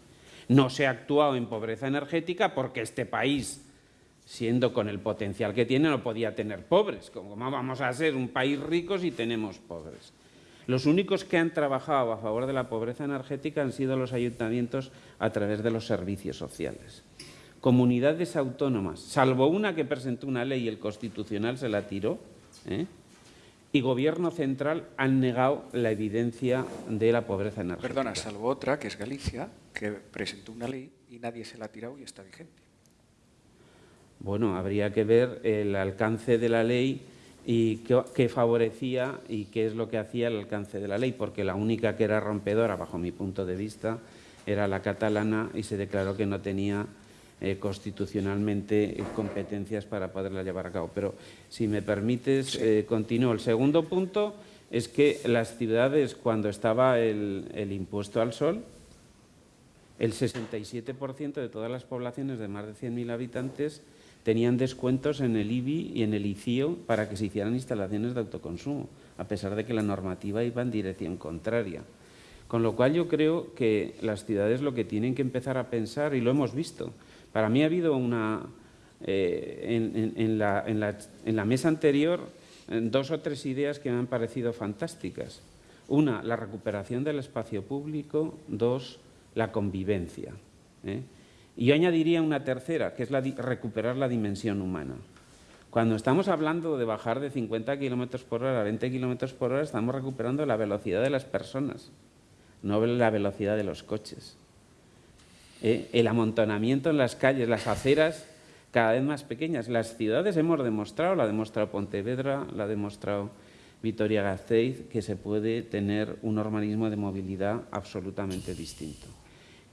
No se ha actuado en pobreza energética porque este país, siendo con el potencial que tiene, no podía tener pobres. ¿Cómo vamos a ser un país rico si tenemos pobres? Los únicos que han trabajado a favor de la pobreza energética han sido los ayuntamientos a través de los servicios sociales. comunidades autónomas, salvo una que presentó una ley y el Constitucional se la tiró, ¿eh? y Gobierno central han negado la evidencia de la pobreza energética. Perdona, salvo otra, que es Galicia, que presentó una ley y nadie se la ha tirado y está vigente. Bueno, habría que ver el alcance de la ley y qué, favorecía y qué es lo que hacía el alcance de la ley, porque la única que era rompedora, bajo mi punto de vista, era la catalana y se declaró que no tenía eh, constitucionalmente competencias para poderla llevar a cabo. Pero si me permites, eh, continúo. El segundo punto es que las ciudades, cuando estaba el, impuesto al sol, el 67% de todas las poblaciones de más de 100.000 habitantes tenían descuentos en el IBI y en el ICIO para que se hicieran instalaciones de autoconsumo, a pesar de que la normativa iba en dirección contraria. Con lo cual yo creo que las ciudades lo que tienen que empezar a pensar, y lo hemos visto, para mí ha habido una, eh, en, la, mesa anterior dos o tres ideas que me han parecido fantásticas. Una, la recuperación del espacio público. Dos, la convivencia. ¿eh? Y yo añadiría una tercera, que es la, recuperar la dimensión humana. Cuando estamos hablando de bajar de 50 kilómetros por hora a 20 kilómetros por hora, estamos recuperando la velocidad de las personas, no la velocidad de los coches. ¿eh? el amontonamiento en las calles, las aceras cada vez más pequeñas. Las ciudades hemos demostrado, la ha demostrado Pontevedra, la ha demostrado Vitoria-Gasteiz, que se puede tener un organismo de movilidad absolutamente distinto.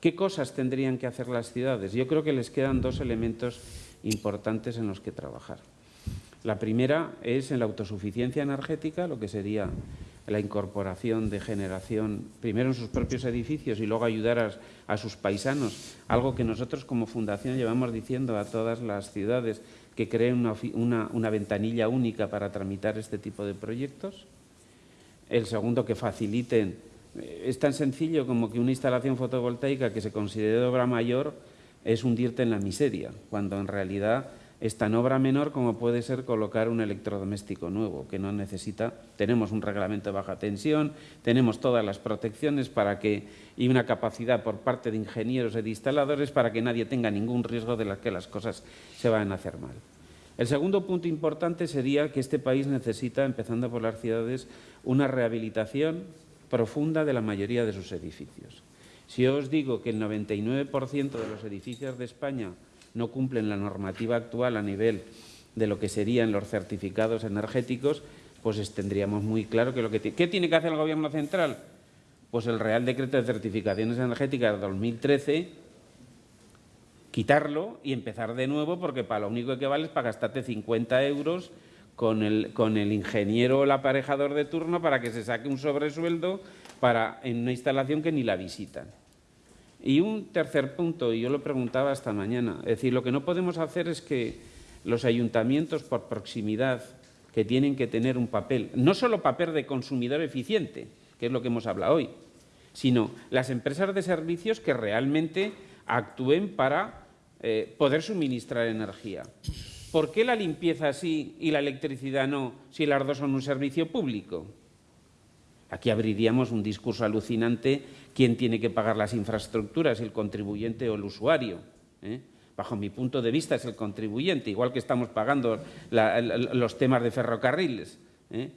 ¿Qué cosas tendrían que hacer las ciudades? Yo creo que les quedan dos elementos importantes en los que trabajar. La primera es en la autosuficiencia energética, lo que sería la incorporación de generación, primero en sus propios edificios y luego ayudar a, sus paisanos, algo que nosotros como fundación llevamos diciendo a todas las ciudades que creen una, ventanilla única para tramitar este tipo de proyectos. El segundo, que faciliten. Es tan sencillo como que una instalación fotovoltaica que se considere de obra mayor es hundirte en la miseria, cuando en realidad es tan obra menor como puede ser colocar un electrodoméstico nuevo, que no necesita, tenemos un reglamento de baja tensión, tenemos todas las protecciones para que, y una capacidad por parte de ingenieros y de instaladores para que nadie tenga ningún riesgo de que las cosas se vayan a hacer mal. El segundo punto importante sería que este país necesita, empezando por las ciudades, una rehabilitación profunda de la mayoría de sus edificios. Si os digo que el 99% de los edificios de España no cumplen la normativa actual a nivel de lo que serían los certificados energéticos, pues tendríamos muy claro que lo que ¿Qué tiene que hacer el Gobierno central? Pues el Real Decreto de Certificaciones Energéticas de 2013, quitarlo y empezar de nuevo, porque para lo único que vale es para gastarte 50 euros con el, con el ingeniero o el aparejador de turno para que se saque un sobresueldo para, en una instalación que ni la visitan. Y un tercer punto, y yo lo preguntaba esta mañana, es decir, lo que no podemos hacer es que los ayuntamientos por proximidad que tienen que tener un papel, no solo papel de consumidor eficiente, que es lo que hemos hablado hoy, sino las empresas de servicios que realmente actúen para eh, poder suministrar energía. ¿Por qué la limpieza sí y la electricidad no si las dos son un servicio público? Aquí abriríamos un discurso alucinante quién tiene que pagar las infraestructuras, el contribuyente o el usuario. ¿eh? Bajo mi punto de vista es el contribuyente, igual que estamos pagando los temas de ferrocarriles. ¿eh?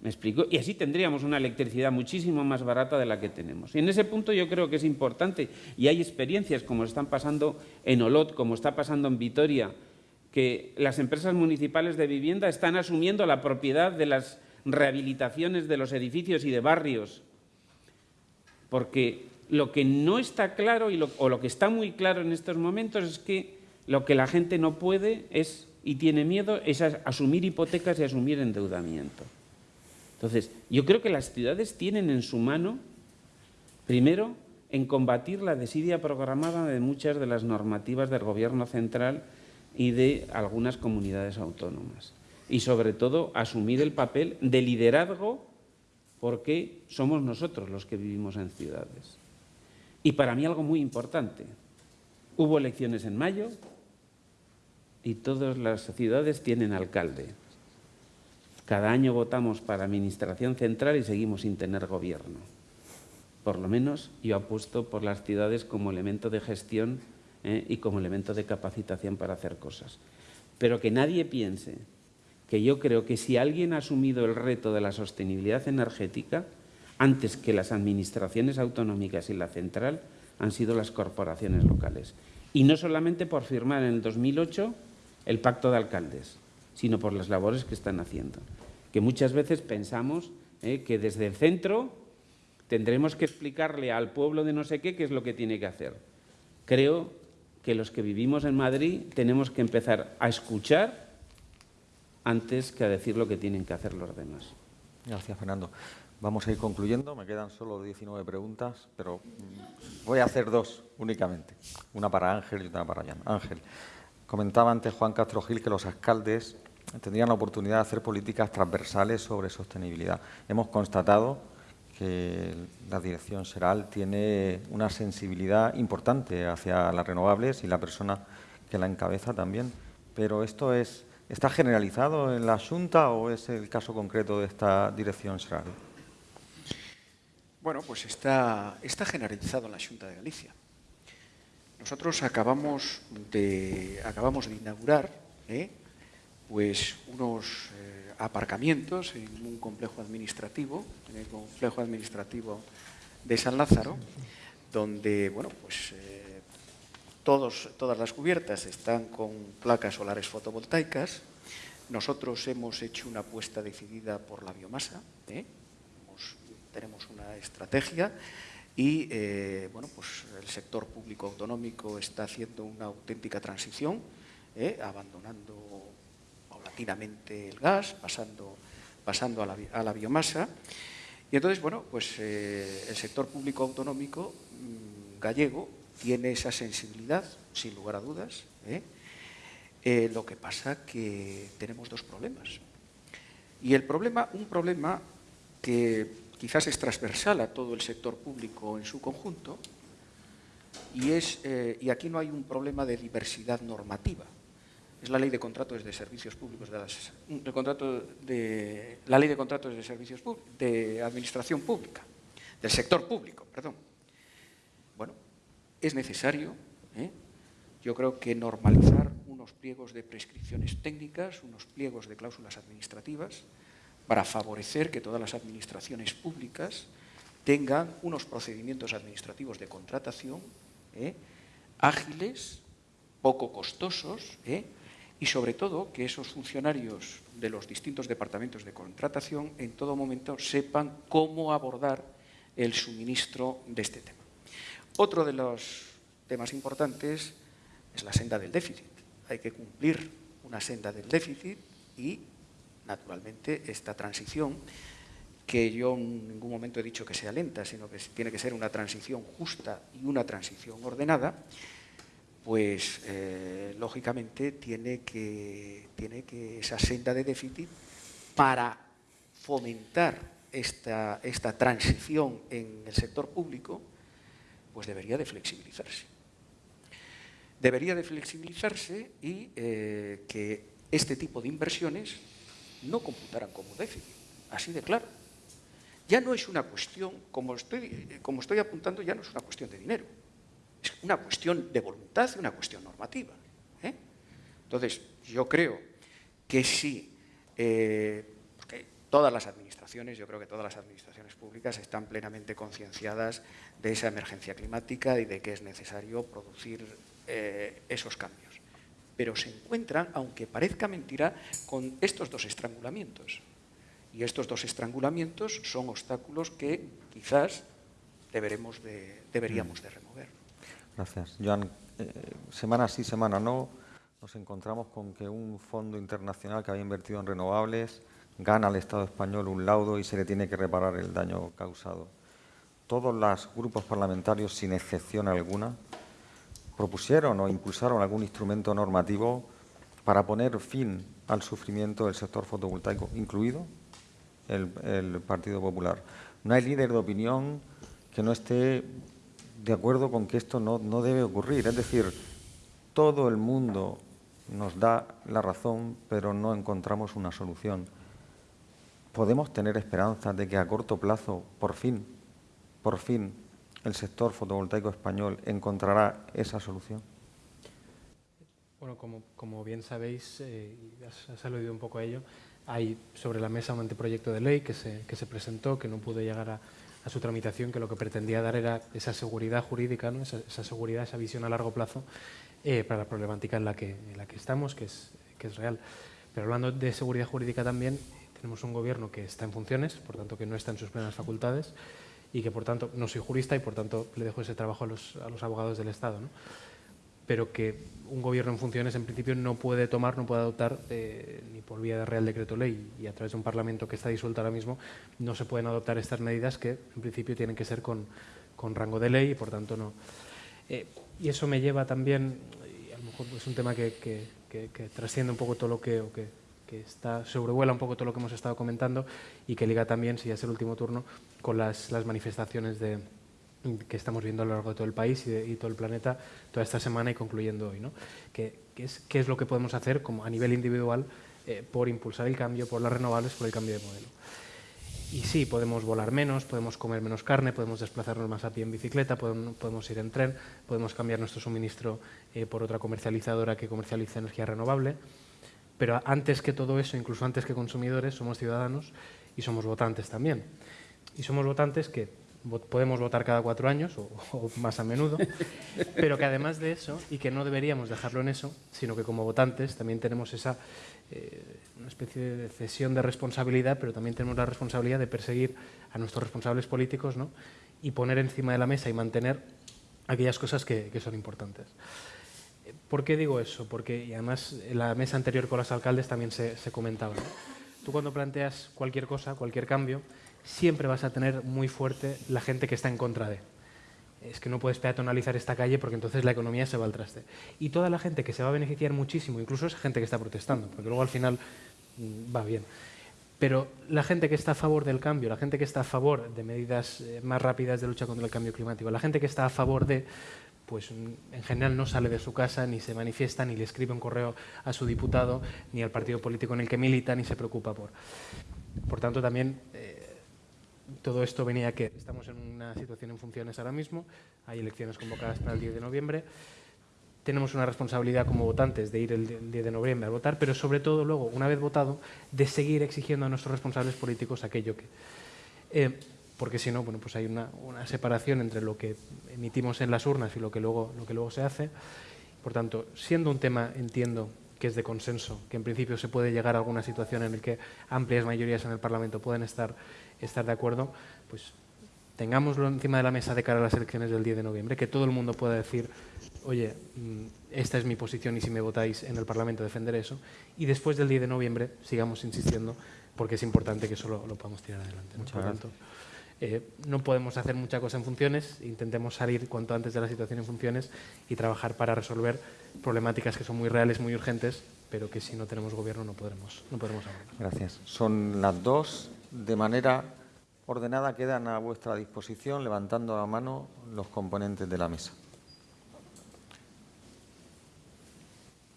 ¿Me explico? Y así tendríamos una electricidad muchísimo más barata de la que tenemos. Y en ese punto yo creo que es importante, y hay experiencias como están pasando en Olot, como está pasando en Vitoria, que las empresas municipales de vivienda están asumiendo la propiedad de las rehabilitaciones de los edificios y de barrios, porque lo que no está claro y o lo que está muy claro en estos momentos es que lo que la gente no puede es y tiene miedo es asumir hipotecas y asumir endeudamiento. Entonces, yo creo que las ciudades tienen en su mano, primero, en combatir la desidia programada de muchas de las normativas del Gobierno central y de algunas comunidades autónomas y sobre todo asumir el papel de liderazgo porque somos nosotros los que vivimos en ciudades. Y para mí algo muy importante, hubo elecciones en mayo y todas las ciudades tienen alcalde. Cada año votamos para Administración Central y seguimos sin tener gobierno. Por lo menos yo apuesto por las ciudades como elemento de gestión ¿eh? y como elemento de capacitación para hacer cosas. Pero que nadie piense que yo creo que si alguien ha asumido el reto de la sostenibilidad energética, antes que las administraciones autonómicas y la central, han sido las corporaciones locales. Y no solamente por firmar en el 2008 el pacto de alcaldes, sino por las labores que están haciendo. Que muchas veces pensamos ¿eh? que desde el centro tendremos que explicarle al pueblo de no sé qué qué es lo que tiene que hacer. Creo que los que vivimos en Madrid tenemos que empezar a escuchar antes que a decir lo que tienen que hacer los demás. Gracias, Fernando. Vamos a ir concluyendo, me quedan solo 19 preguntas, pero voy a hacer dos únicamente, una para Ángel y otra para Jan. Ángel, comentaba antes Juan Castro Gil que los alcaldes tendrían la oportunidad de hacer políticas transversales sobre sostenibilidad. Hemos constatado que la dirección SERAL tiene una sensibilidad importante hacia las renovables y la persona que la encabeza también, pero esto es, ¿está generalizado en la Junta o es el caso concreto de esta dirección SERAL? Bueno, pues está, está generalizado en la Junta de Galicia. Nosotros acabamos de, acabamos de inaugurar ¿eh? Pues unos eh, aparcamientos en un complejo administrativo, en el complejo administrativo de San Lázaro, donde bueno, pues, eh, todas las cubiertas están con placas solares fotovoltaicas. Nosotros hemos hecho una apuesta decidida por la biomasa, tenemos una estrategia y eh, bueno, pues el sector público autonómico está haciendo una auténtica transición, eh, abandonando paulatinamente el gas, pasando, pasando a, la, biomasa. Y entonces, bueno, pues eh, el sector público autonómico mm, gallego tiene esa sensibilidad, sin lugar a dudas. lo que pasa que tenemos dos problemas. Y el problema, un problema que quizás es transversal a todo el sector público en su conjunto, y, es, eh, y aquí no hay un problema de diversidad normativa. Es la ley de contratos de servicios públicos, de, contrato de la ley de contratos de servicios de administración pública, del sector público, perdón. Bueno, es necesario, ¿eh? yo creo que normalizar unos pliegos de prescripciones técnicas, unos pliegos de cláusulas administrativas, para favorecer que todas las administraciones públicas tengan unos procedimientos administrativos de contratación ¿eh? ágiles, poco costosos ¿eh? Y sobre todo que esos funcionarios de los distintos departamentos de contratación en todo momento sepan cómo abordar el suministro de este tema. Otro de los temas importantes es la senda del déficit. Hay que cumplir una senda del déficit y naturalmente, esta transición, que yo en ningún momento he dicho que sea lenta, sino que tiene que ser una transición justa y una transición ordenada, pues eh, lógicamente tiene que, tiene que esa senda de déficit para fomentar esta, esta transición en el sector público, pues debería de flexibilizarse. Debería de flexibilizarse y eh, que este tipo de inversiones no computarán como déficit, así de claro. Ya no es una cuestión, como estoy, como estoy apuntando, ya no es una cuestión de dinero, es una cuestión de voluntad y una cuestión normativa. ¿eh? Entonces, yo creo que sí, eh, porque todas las administraciones, yo creo que todas las administraciones públicas están plenamente concienciadas de esa emergencia climática y de que es necesario producir eh, esos cambios pero se encuentran, aunque parezca mentira, con estos dos estrangulamientos. Y estos dos estrangulamientos son obstáculos que quizás deberemos de, deberíamos de remover. Gracias. Joan, eh, semana sí, semana no, nos encontramos con que un fondo internacional que había invertido en renovables gana al Estado español un laudo y se le tiene que reparar el daño causado. Todos los grupos parlamentarios, sin excepción alguna, propusieron o impulsaron algún instrumento normativo para poner fin al sufrimiento del sector fotovoltaico, incluido el, Partido Popular. No hay líder de opinión que no esté de acuerdo con que esto no, no debe ocurrir. Es decir, todo el mundo nos da la razón, pero no encontramos una solución. ¿Podemos tener esperanzas de que a corto plazo, por fin, por fin, el sector fotovoltaico español encontrará esa solución? Bueno, como, como bien sabéis, eh, has, has, aludido un poco a ello, hay sobre la mesa un anteproyecto de ley que se, que se presentó, que no pudo llegar a, a, su tramitación, que lo que pretendía dar era esa seguridad jurídica, ¿no? esa, seguridad, esa visión a largo plazo eh, para la problemática en la que, en la que estamos, que es, que es real. Pero hablando de seguridad jurídica también, tenemos un gobierno que está en funciones, por tanto que no está en sus plenas facultades y que por tanto, no soy jurista y por tanto le dejo ese trabajo a los, a los abogados del Estado. Pero que un gobierno en funciones en principio no puede tomar, no puede adoptar eh, ni por vía de Real Decreto Ley y a través de un Parlamento que está disuelto ahora mismo, no se pueden adoptar estas medidas que en principio tienen que ser con, con rango de ley y por tanto no. Eh, y eso me lleva también, y a lo mejor es un tema que, que, trasciende un poco todo lo que, o que, que está, sobrevuela un poco todo lo que hemos estado comentando y que liga también, si ya es el último turno, con las, las manifestaciones de, que estamos viendo a lo largo de todo el país y, todo el planeta toda esta semana y concluyendo hoy. ¿no? ¿Qué, qué, es, ¿Qué, es, lo que podemos hacer como a nivel individual eh, por impulsar el cambio, por las renovables, por el cambio de modelo? Y sí, podemos volar menos, podemos comer menos carne, podemos desplazarnos más a pie en bicicleta, podemos, podemos ir en tren, podemos cambiar nuestro suministro eh, por otra comercializadora que comercialice energía renovable. Pero antes que todo eso, incluso antes que consumidores, somos ciudadanos y somos votantes también. Y somos votantes que podemos votar cada cuatro años o, o, más a menudo, pero que además de eso, y que no deberíamos dejarlo en eso, sino que como votantes también tenemos esa eh, una especie de cesión de responsabilidad, pero también tenemos la responsabilidad de perseguir a nuestros responsables políticos ¿no? y poner encima de la mesa y mantener aquellas cosas que, que son importantes. ¿Por qué digo eso? Porque y además en la mesa anterior con los alcaldes también se, se comentaba. ¿no? Tú cuando planteas cualquier cosa, cualquier cambio, siempre vas a tener muy fuerte la gente que está en contra de. Es que no puedes peatonalizar esta calle porque entonces la economía se va al traste. Y toda la gente que se va a beneficiar muchísimo, incluso esa gente que está protestando, porque luego al final mm, va bien. Pero la gente que está a favor del cambio, la gente que está a favor de medidas eh, más rápidas de lucha contra el cambio climático, la gente que está a favor de, pues mm, en general no sale de su casa, ni se manifiesta, ni le escribe un correo a su diputado, ni al partido político en el que milita, ni se preocupa por. Por tanto, también todo esto venía que estamos en una situación en funciones ahora mismo, hay elecciones convocadas para el 10 de noviembre, tenemos una responsabilidad como votantes de ir el 10 de noviembre a votar, pero sobre todo luego, una vez votado, de seguir exigiendo a nuestros responsables políticos aquello que... Eh, porque si no, pues hay una, una, separación entre lo que emitimos en las urnas y lo que, luego, lo que luego se hace. Por tanto, siendo un tema, entiendo, que es de consenso, que en principio se puede llegar a alguna situación en la que amplias mayorías en el Parlamento pueden estar estar de acuerdo, pues tengámoslo encima de la mesa de cara a las elecciones del 10 de noviembre, que todo el mundo pueda decir, oye, mm, esta es mi posición y si me votáis en el Parlamento defenderé eso, y después del 10 de noviembre sigamos insistiendo porque es importante que eso lo, lo podamos tirar adelante. ¿no? Por tanto, eh, no podemos hacer mucha cosa en funciones, intentemos salir cuanto antes de la situación en funciones y trabajar para resolver problemáticas que son muy reales, muy urgentes, pero que si no tenemos gobierno no podremos, no podremos abordar. Gracias. Son las dos de manera ordenada quedan a vuestra disposición, levantando la mano los componentes de la mesa.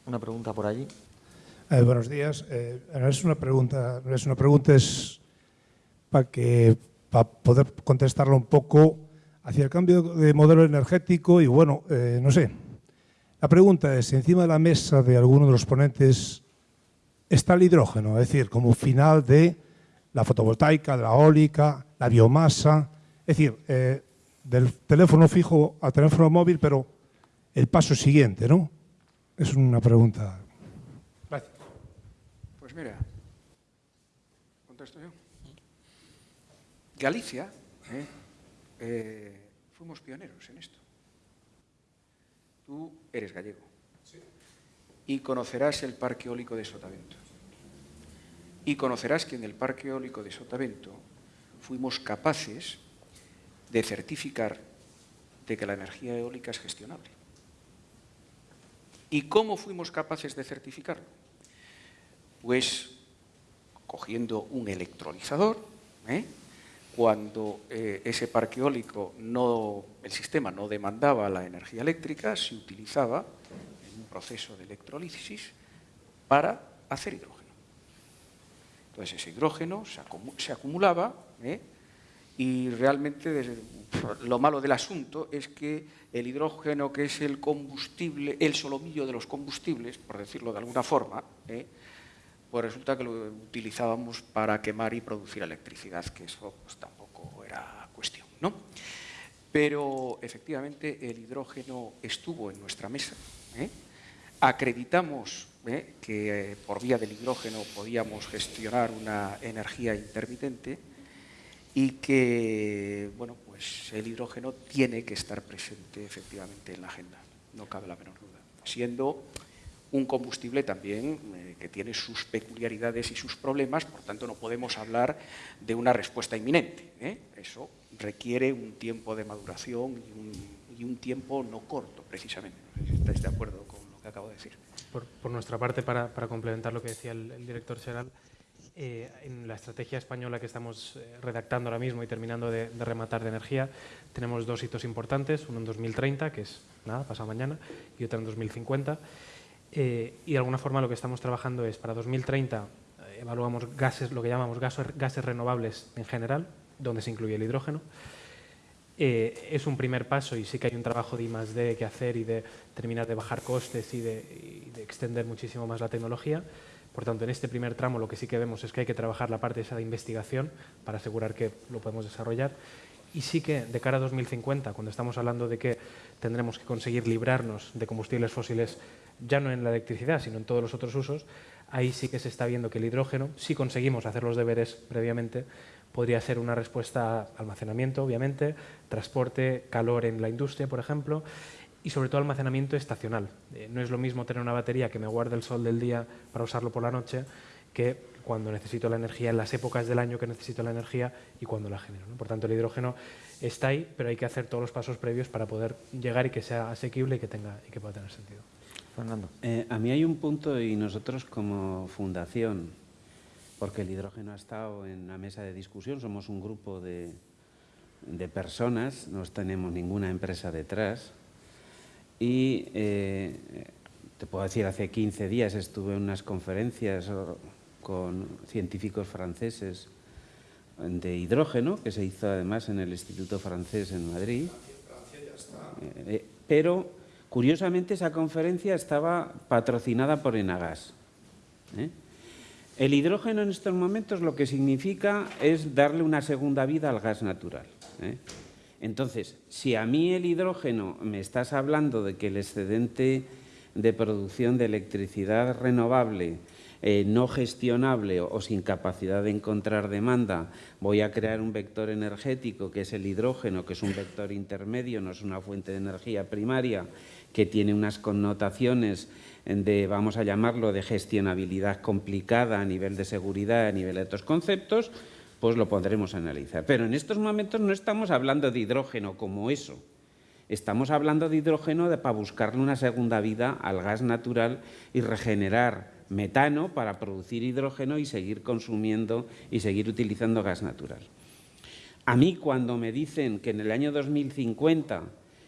Una pregunta por allí. Eh, buenos días. Eh, es una pregunta, es una pregunta, es para que para poder contestarlo un poco hacia el cambio de modelo energético y bueno, eh, no sé. La pregunta es, encima de la mesa de alguno de los ponentes está el hidrógeno, es decir, como final de la fotovoltaica, la eólica, la biomasa, es decir, eh, del teléfono fijo al teléfono móvil, pero el paso siguiente, ¿no? Es una pregunta. Gracias. Pues mira, contesto yo. Galicia, ¿eh? Eh, fuimos pioneros en esto. Tú eres gallego sí. y conocerás el parque eólico de Sotavento y conocerás que en el Parque Eólico de Sotavento fuimos capaces de certificar de que la energía eólica es gestionable. ¿Y cómo fuimos capaces de certificarlo? Pues cogiendo un electrolizador, ¿eh? cuando eh, ese parque eólico, no, el sistema no demandaba la energía eléctrica, se utilizaba en un proceso de electrolisis para hacer hidrógeno. Entonces ese hidrógeno se, acumulaba ¿eh? Y realmente lo malo del asunto es que el hidrógeno, que es el combustible, el solomillo de los combustibles, por decirlo de alguna forma, ¿eh? pues resulta que lo utilizábamos para quemar y producir electricidad, que eso pues, tampoco era cuestión. ¿no? Pero efectivamente el hidrógeno estuvo en nuestra mesa. ¿eh? Acreditamos ¿eh? que por vía del hidrógeno podíamos gestionar una energía intermitente y que bueno, pues el hidrógeno tiene que estar presente efectivamente en la agenda, no cabe la menor duda, siendo un combustible también eh, que tiene sus peculiaridades y sus problemas, por tanto no podemos hablar de una respuesta inminente. ¿eh? Eso requiere un tiempo de maduración y un, tiempo no corto, precisamente. No sé si estáis de acuerdo con lo que acabo de decir. Por, nuestra parte, para, complementar lo que decía el, director Seral, eh, en la estrategia española que estamos eh, redactando ahora mismo y terminando de, rematar de energía, tenemos dos hitos importantes, uno en 2030, que es nada, pasado mañana, y otro en 2050. Eh, y de alguna forma lo que estamos trabajando es, para 2030, evaluamos gases, lo que llamamos gases, gases renovables en general, donde se incluye el hidrógeno. Es un primer paso y sí que hay un trabajo de I+.D. que hacer y de terminar de bajar costes y de, y de extender muchísimo más la tecnología, por tanto, en este primer tramo lo que sí que vemos es que hay que trabajar la parte esa de investigación para asegurar que lo podemos desarrollar. Y sí que de cara a 2050, cuando estamos hablando de que tendremos que conseguir librarnos de combustibles fósiles, ya no en la electricidad, sino en todos los otros usos, ahí sí que se está viendo que el hidrógeno, si conseguimos hacer los deberes previamente, podría ser una respuesta a almacenamiento, obviamente, transporte, calor en la industria, por ejemplo, y sobre todo almacenamiento estacional. Eh, no es lo mismo tener una batería que me guarde el sol del día para usarlo por la noche que cuando necesito la energía, en las épocas del año que necesito la energía y cuando la genero. Por tanto, el hidrógeno está ahí, pero hay que hacer todos los pasos previos para poder llegar y que sea asequible y que, tenga, y que pueda tener sentido. Fernando. Eh, a mí hay un punto y nosotros como fundación, porque el hidrógeno ha estado en la mesa de discusión, somos un grupo de, de personas, no tenemos ninguna empresa detrás, y eh, te puedo decir, hace 15 días estuve en unas conferencias con científicos franceses de hidrógeno, que se hizo además en el Instituto Francés en Madrid. Eh, eh, pero, curiosamente, esa conferencia estaba patrocinada por Enagas. El hidrógeno en estos momentos lo que significa es darle una segunda vida al gas natural. Entonces, si a mí el hidrógeno me estás hablando de que el excedente de producción de electricidad renovable eh, no gestionable o, sin capacidad de encontrar demanda, voy a crear un vector energético que es el hidrógeno, que es un vector intermedio, no es una fuente de energía primaria, que tiene unas connotaciones de, vamos a llamarlo, de gestionabilidad complicada a nivel de seguridad, a nivel de otros conceptos, pues lo podremos analizar. Pero en estos momentos no estamos hablando de hidrógeno como eso. Estamos hablando de hidrógeno para buscarle una segunda vida al gas natural y regenerar metano para producir hidrógeno y seguir consumiendo y seguir utilizando gas natural. A mí cuando me dicen que en el año 2050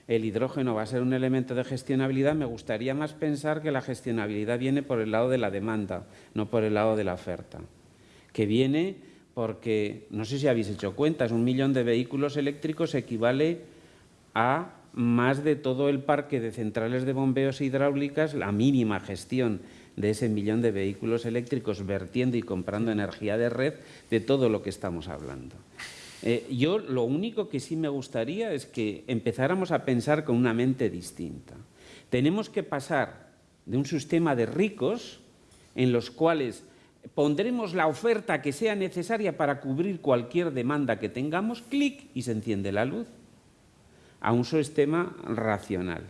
el hidrógeno va a ser un elemento de gestionabilidad, me gustaría más pensar que la gestionabilidad viene por el lado de la demanda, no por el lado de la oferta, que viene porque no sé si habéis hecho cuentas, un millón de vehículos eléctricos equivale a más de todo el parque de centrales de bombeos hidráulicas, la mínima gestión de ese millón de vehículos eléctricos vertiendo y comprando energía de red de todo lo que estamos hablando. Eh, yo lo único que sí me gustaría es que empezáramos a pensar con una mente distinta. Tenemos que pasar de un sistema de ricos en los cuales pondremos la oferta que sea necesaria para cubrir cualquier demanda que tengamos, clic y se enciende la luz, a un sistema racional.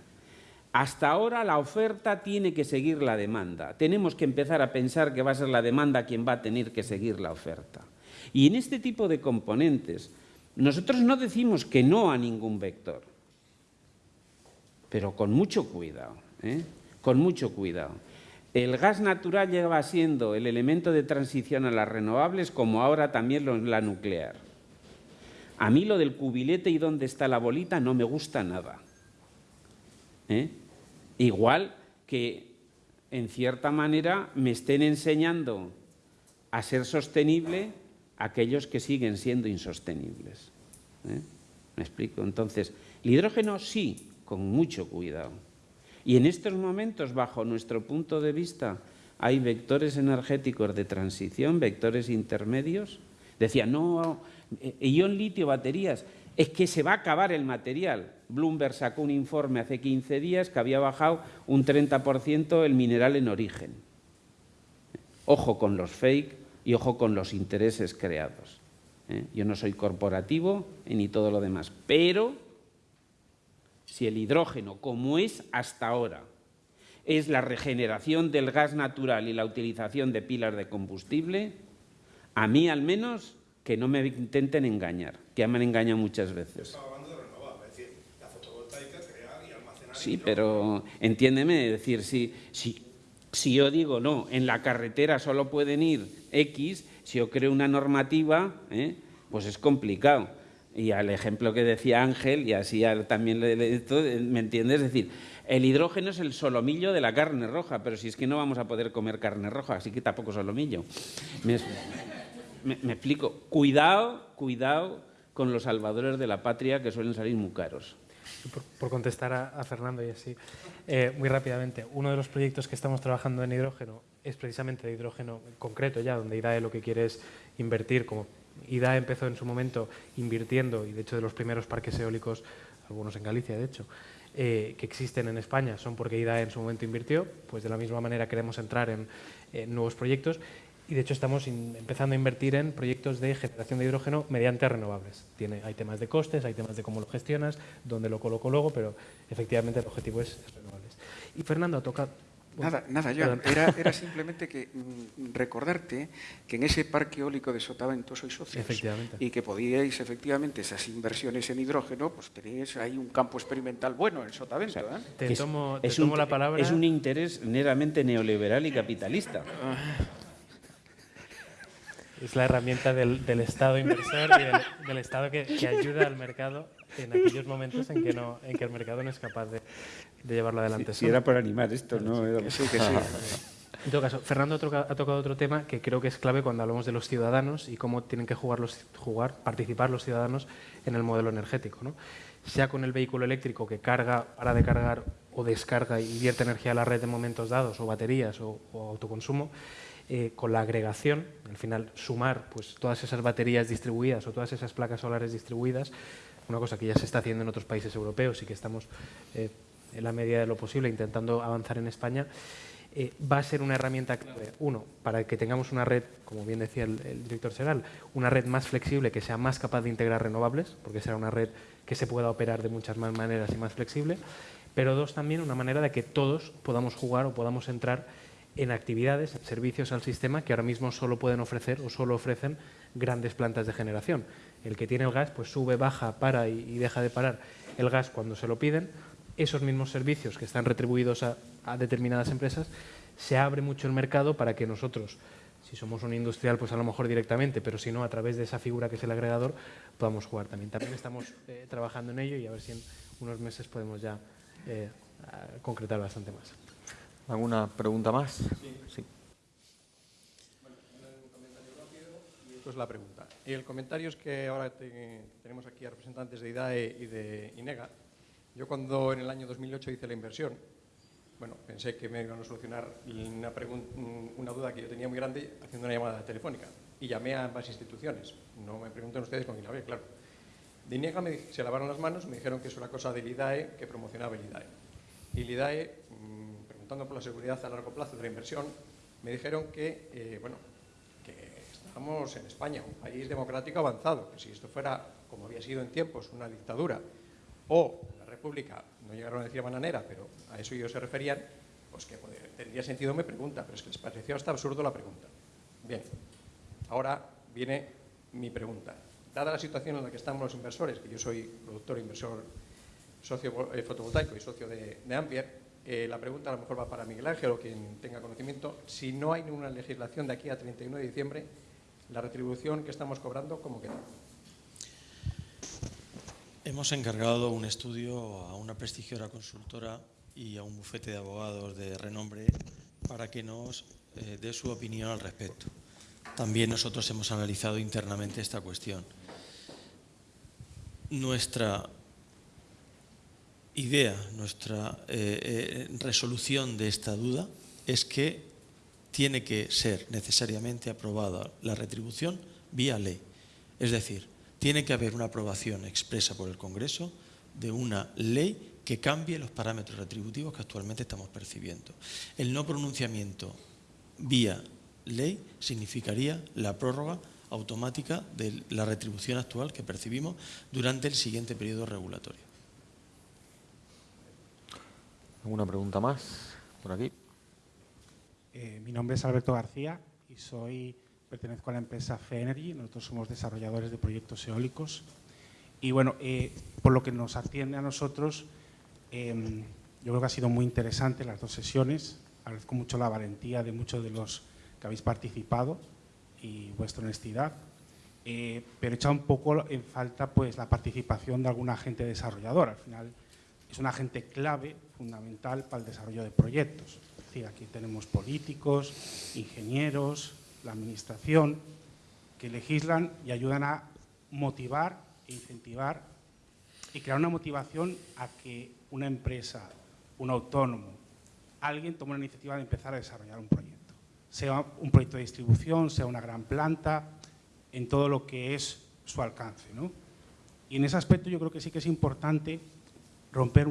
Hasta ahora la oferta tiene que seguir la demanda. Tenemos que empezar a pensar que va a ser la demanda quien va a tener que seguir la oferta. Y en este tipo de componentes, nosotros no decimos que no a ningún vector, pero con mucho cuidado, ¿eh? con mucho cuidado. El gas natural lleva siendo el elemento de transición a las renovables como ahora también la nuclear. A mí lo del cubilete y dónde está la bolita no me gusta nada. ¿Eh? Igual que, en cierta manera, me estén enseñando a ser sostenible aquellos que siguen siendo insostenibles. ¿eh? ¿Me explico? Entonces, el hidrógeno sí, con mucho cuidado. Y en estos momentos, bajo nuestro punto de vista, hay vectores energéticos de transición, vectores intermedios. Decía, no, eh, ion litio, baterías, es que se va a acabar el material. Bloomberg sacó un informe hace 15 días que había bajado un 30% el mineral en origen. Ojo con los fake y ojo con los intereses creados. ¿eh? Yo no soy corporativo ni todo lo demás, pero si el hidrógeno, como es hasta ahora, es la regeneración del gas natural y la utilización de pilas de combustible, a mí al menos que no me intenten engañar, que ya me han engañado muchas veces. Sí, pero entiéndeme, es decir, si, si, si yo digo no, en la carretera solo pueden ir X, si yo creo una normativa, ¿eh? pues es complicado. Y al ejemplo que decía Ángel, y así también le, ¿me entiendes? Es decir, el hidrógeno es el solomillo de la carne roja, pero si es que no vamos a poder comer carne roja, así que tampoco solomillo. Me, explico. Cuidado, cuidado con los salvadores de la patria que suelen salir muy caros. Por, contestar a, Fernando y así, eh, muy rápidamente, uno de los proyectos que estamos trabajando en hidrógeno es precisamente de hidrógeno concreto ya, donde IDAE lo que quiere es invertir, como IDAE empezó en su momento invirtiendo, y de hecho de los primeros parques eólicos, algunos en Galicia de hecho, eh, que existen en España son porque IDAE en su momento invirtió, pues de la misma manera queremos entrar en nuevos proyectos y de hecho estamos empezando a invertir en proyectos de generación de hidrógeno mediante renovables. Tiene, hay temas de costes, hay temas de cómo lo gestionas, dónde lo coloco luego, pero efectivamente el objetivo es, renovables. Y Fernando toca... nada, nada, Joan. Era, era, simplemente que mm, recordarte que en ese parque eólico de Sotavento sois socios. Efectivamente. Y que podíais, efectivamente, esas inversiones en hidrógeno, pues tenéis ahí un campo experimental bueno en Sotavento. ¿eh? Te, tomo, te tomo la palabra. Es un interés meramente neoliberal y capitalista. Es la herramienta del, Estado inversor y del, Estado que, ayuda al mercado en aquellos momentos en que, no, en que el mercado no es capaz de, llevarlo adelante. Si, era por animar esto, ¿no? Sí, que sí. En todo caso, Fernando ha tocado otro tema que creo que es clave cuando hablamos de los ciudadanos y cómo tienen que jugar, los, jugar participar los ciudadanos en el modelo energético. ¿no? Sea con el vehículo eléctrico que carga, para de cargar o descarga y vierte energía a la red en momentos dados, o baterías o autoconsumo, eh, con la agregación, al final sumar pues, todas esas baterías distribuidas o todas esas placas solares distribuidas, una cosa que ya se está haciendo en otros países europeos y que estamos eh, en la medida de lo posible intentando avanzar en España, eh, va a ser una herramienta clave, uno, para que tengamos una red, como bien decía el, director Seral, una red más flexible, que sea más capaz de integrar renovables, porque será una red que se pueda operar de muchas más maneras y más flexible, pero dos, también una manera de que todos podamos jugar o podamos entrar en actividades, en servicios al sistema que ahora mismo solo pueden ofrecer o solo ofrecen grandes plantas de generación. El que tiene el gas pues sube, baja, para y, deja de parar el gas cuando se lo piden. Esos mismos servicios que están retribuidos a, determinadas empresas, se abre mucho el mercado para que nosotros, si somos un industrial, pues a lo mejor directamente, pero si no, a través de esa figura que es el agregador, podamos jugar también. También estamos eh, trabajando en ello y a ver si en unos meses podemos ya eh, concretar bastante más. ¿Alguna pregunta más? Sí. sí. Pues la pregunta. Y el comentario es que ahora tenemos aquí a representantes de IDAE y de INEGA. Yo cuando en el año 2008 hice la inversión, bueno, pensé que me iban a solucionar una, una duda que yo tenía muy grande haciendo una llamada telefónica. Y llamé a ambas instituciones. No me pregunten ustedes con quién hablé, claro. De INEGA me, se lavaron las manos, me dijeron que eso era cosa del IDAE, que promocionaba el IDAE. Y el IDAE por la seguridad a largo plazo de la inversión, me dijeron que, eh, bueno, que estábamos en España, un país democrático avanzado, que si esto fuera, como había sido en tiempos, una dictadura o una república, no llegaron a decir bananera, pero a eso ellos se referían, pues que tendría sentido mi pregunta, pero es que les pareció hasta absurdo la pregunta. Bien, ahora viene mi pregunta. Dada la situación en la que estamos los inversores, que yo soy productor, inversor, socio eh, fotovoltaico y socio de, de Ampier, eh, la pregunta a lo mejor va para Miguel Ángel o quien tenga conocimiento. Si no hay ninguna legislación de aquí a 31 de diciembre, la retribución que estamos cobrando, ¿cómo queda? Hemos encargado un estudio a una prestigiosa consultora y a un bufete de abogados de renombre para que nos eh, dé su opinión al respecto. También nosotros hemos analizado internamente esta cuestión. nuestra idea, nuestra eh, eh, resolución de esta duda es que tiene que ser necesariamente aprobada la retribución vía ley. Es decir, tiene que haber una aprobación expresa por el Congreso de una ley que cambie los parámetros retributivos que actualmente estamos percibiendo. El no pronunciamiento vía ley significaría la prórroga automática de la retribución actual que percibimos durante el siguiente periodo regulatorio. ¿Alguna pregunta más por aquí? Eh, mi nombre es Alberto García y soy, pertenezco a la empresa FENERGY. Nosotros somos desarrolladores de proyectos eólicos. Y bueno, eh, por lo que nos atiende a nosotros, Em, yo creo que ha sido muy interesante las dos sesiones. Agradezco mucho la valentía de muchos de los que habéis participado y vuestra honestidad. Eh, pero he echado un poco en falta pues, la participación de algún agente desarrollador. Al final es un agente clave, fundamental para el desarrollo de proyectos. Es decir, aquí tenemos políticos, ingenieros, la administración, que legislan y ayudan a motivar e incentivar y crear una motivación a que una empresa, un autónomo, alguien tome la iniciativa de empezar a desarrollar un proyecto. Sea un proyecto de distribución, sea una gran planta, en todo lo que es su alcance. Y en ese aspecto yo creo que sí que es importante romper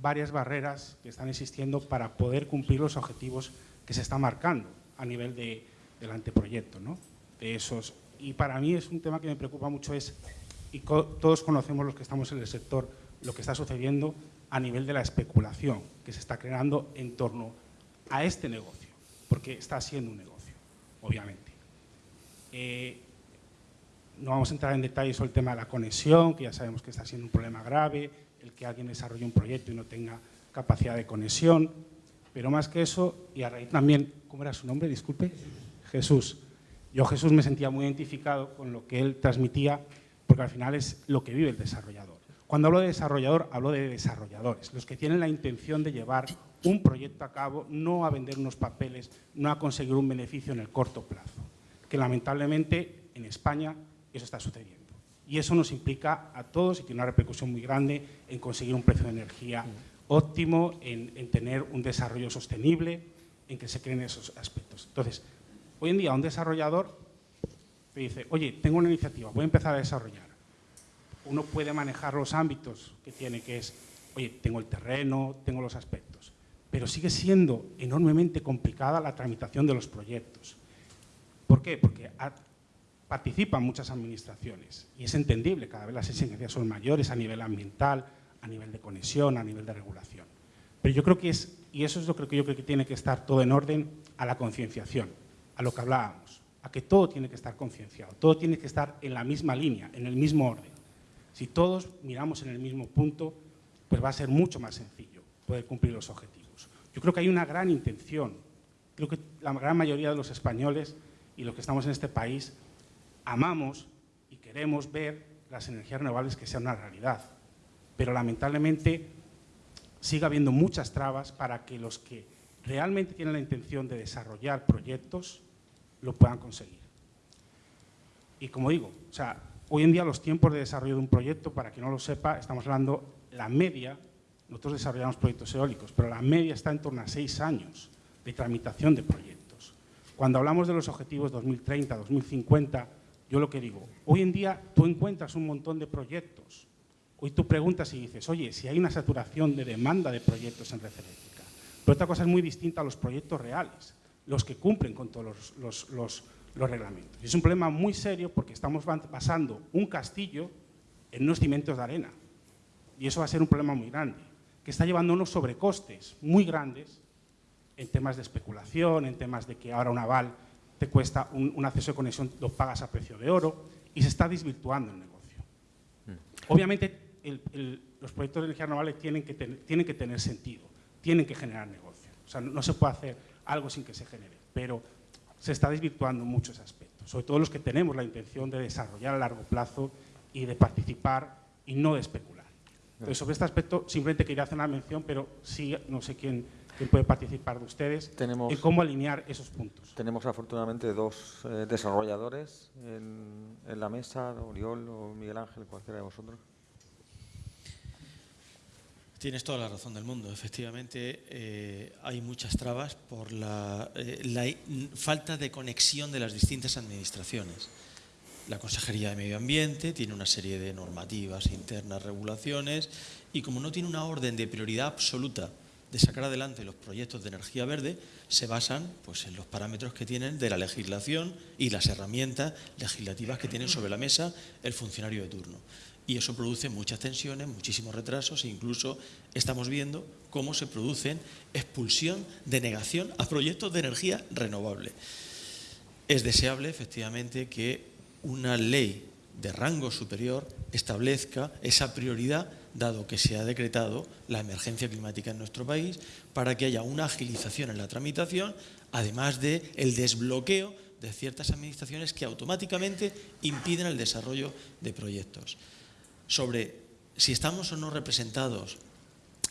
varias barreras que están existiendo para poder cumplir los objetivos que se están marcando a nivel de, del anteproyecto. ¿no? De esos. Y para mí es un tema que me preocupa mucho, es, y todos conocemos los que estamos en el sector, lo que está sucediendo a nivel de la especulación que se está creando en torno a este negocio, porque está siendo un negocio, obviamente. Eh, no vamos a entrar en detalles sobre el tema de la conexión, que ya sabemos que está siendo un problema grave, el que alguien desarrolle un proyecto y no tenga capacidad de conexión, pero más que eso, y a raíz también, ¿cómo era su nombre? Disculpe, Jesús. Yo Jesús me sentía muy identificado con lo que él transmitía, porque al final es lo que vive el desarrollador. Cuando hablo de desarrollador, hablo de desarrolladores, los que tienen la intención de llevar un proyecto a cabo, no a vender unos papeles, no a conseguir un beneficio en el corto plazo, que lamentablemente en España eso está sucediendo. Y eso nos implica a todos y tiene una repercusión muy grande en conseguir un precio de energía óptimo, en, en tener un desarrollo sostenible, en que se creen esos aspectos. Entonces, hoy en día un desarrollador te dice, oye, tengo una iniciativa, voy a empezar a desarrollar uno puede manejar los ámbitos que tiene, que es, oye, tengo el terreno, tengo los aspectos, pero sigue siendo enormemente complicada la tramitación de los proyectos. ¿Por qué? Porque participan muchas administraciones y es entendible, cada vez las exigencias son mayores a nivel ambiental, a nivel de conexión, a nivel de regulación. Pero yo creo que es, y eso es lo que yo creo que tiene que estar todo en orden, a la concienciación, a lo que hablábamos, a que todo tiene que estar concienciado, todo tiene que estar en la misma línea, en el mismo orden. Si todos miramos en el mismo punto, pues va a ser mucho más sencillo poder cumplir los objetivos. Yo creo que hay una gran intención. Creo que la gran mayoría de los españoles y los que estamos en este país amamos y queremos ver las energías renovables que sean una realidad. Pero lamentablemente sigue habiendo muchas trabas para que los que realmente tienen la intención de desarrollar proyectos lo puedan conseguir. Y como digo, o sea, Hoy en día los tiempos de desarrollo de un proyecto, para quien no lo sepa, estamos hablando la media, nosotros desarrollamos proyectos eólicos, pero la media está en torno a seis años de tramitación de proyectos. Cuando hablamos de los objetivos 2030, 2050, yo lo que digo, hoy en día tú encuentras un montón de proyectos. Hoy tú preguntas y dices, oye, si hay una saturación de demanda de proyectos en red eléctrica. Pero otra cosa es muy distinta a los proyectos reales, los que cumplen con todos los, los los reglamentos. Y es un problema muy serio porque estamos basando un castillo en unos cimientos de arena. Y eso va a ser un problema muy grande, que está llevando unos sobrecostes muy grandes en temas de especulación, en temas de que ahora un aval te cuesta un, acceso de conexión, lo pagas a precio de oro, y se está desvirtuando el negocio. Mm. Obviamente, los proyectos de energía renovable tienen que, tienen que tener sentido, tienen que generar negocio. O sea, no se puede hacer algo sin que se genere, pero se está desvirtuando muchos aspectos, sobre todo los que tenemos la intención de desarrollar a largo plazo y de participar y no de especular. Entonces, sobre este aspecto simplemente quería hacer una mención, pero sí, no sé quién, puede participar de ustedes tenemos, en cómo alinear esos puntos. Tenemos afortunadamente dos eh, desarrolladores en, la mesa, Oriol o Miguel Ángel, cualquiera de vosotros. Tienes toda la razón del mundo. Efectivamente, eh, hay muchas trabas por la, eh, la falta de conexión de las distintas administraciones. La Consejería de Medio Ambiente tiene una serie de normativas internas, regulaciones, y como no tiene una orden de prioridad absoluta de sacar adelante los proyectos de energía verde, se basan pues, en los parámetros que tienen de la legislación y las herramientas legislativas que tienen sobre la mesa el funcionario de turno y eso produce muchas tensiones, muchísimos retrasos e incluso estamos viendo cómo se producen expulsión, denegación a proyectos de energía renovable. Es deseable, efectivamente, que una ley de rango superior establezca esa prioridad, dado que se ha decretado la emergencia climática en nuestro país, para que haya una agilización en la tramitación, además del el desbloqueo de ciertas administraciones que automáticamente impiden el desarrollo de proyectos sobre si estamos o no representados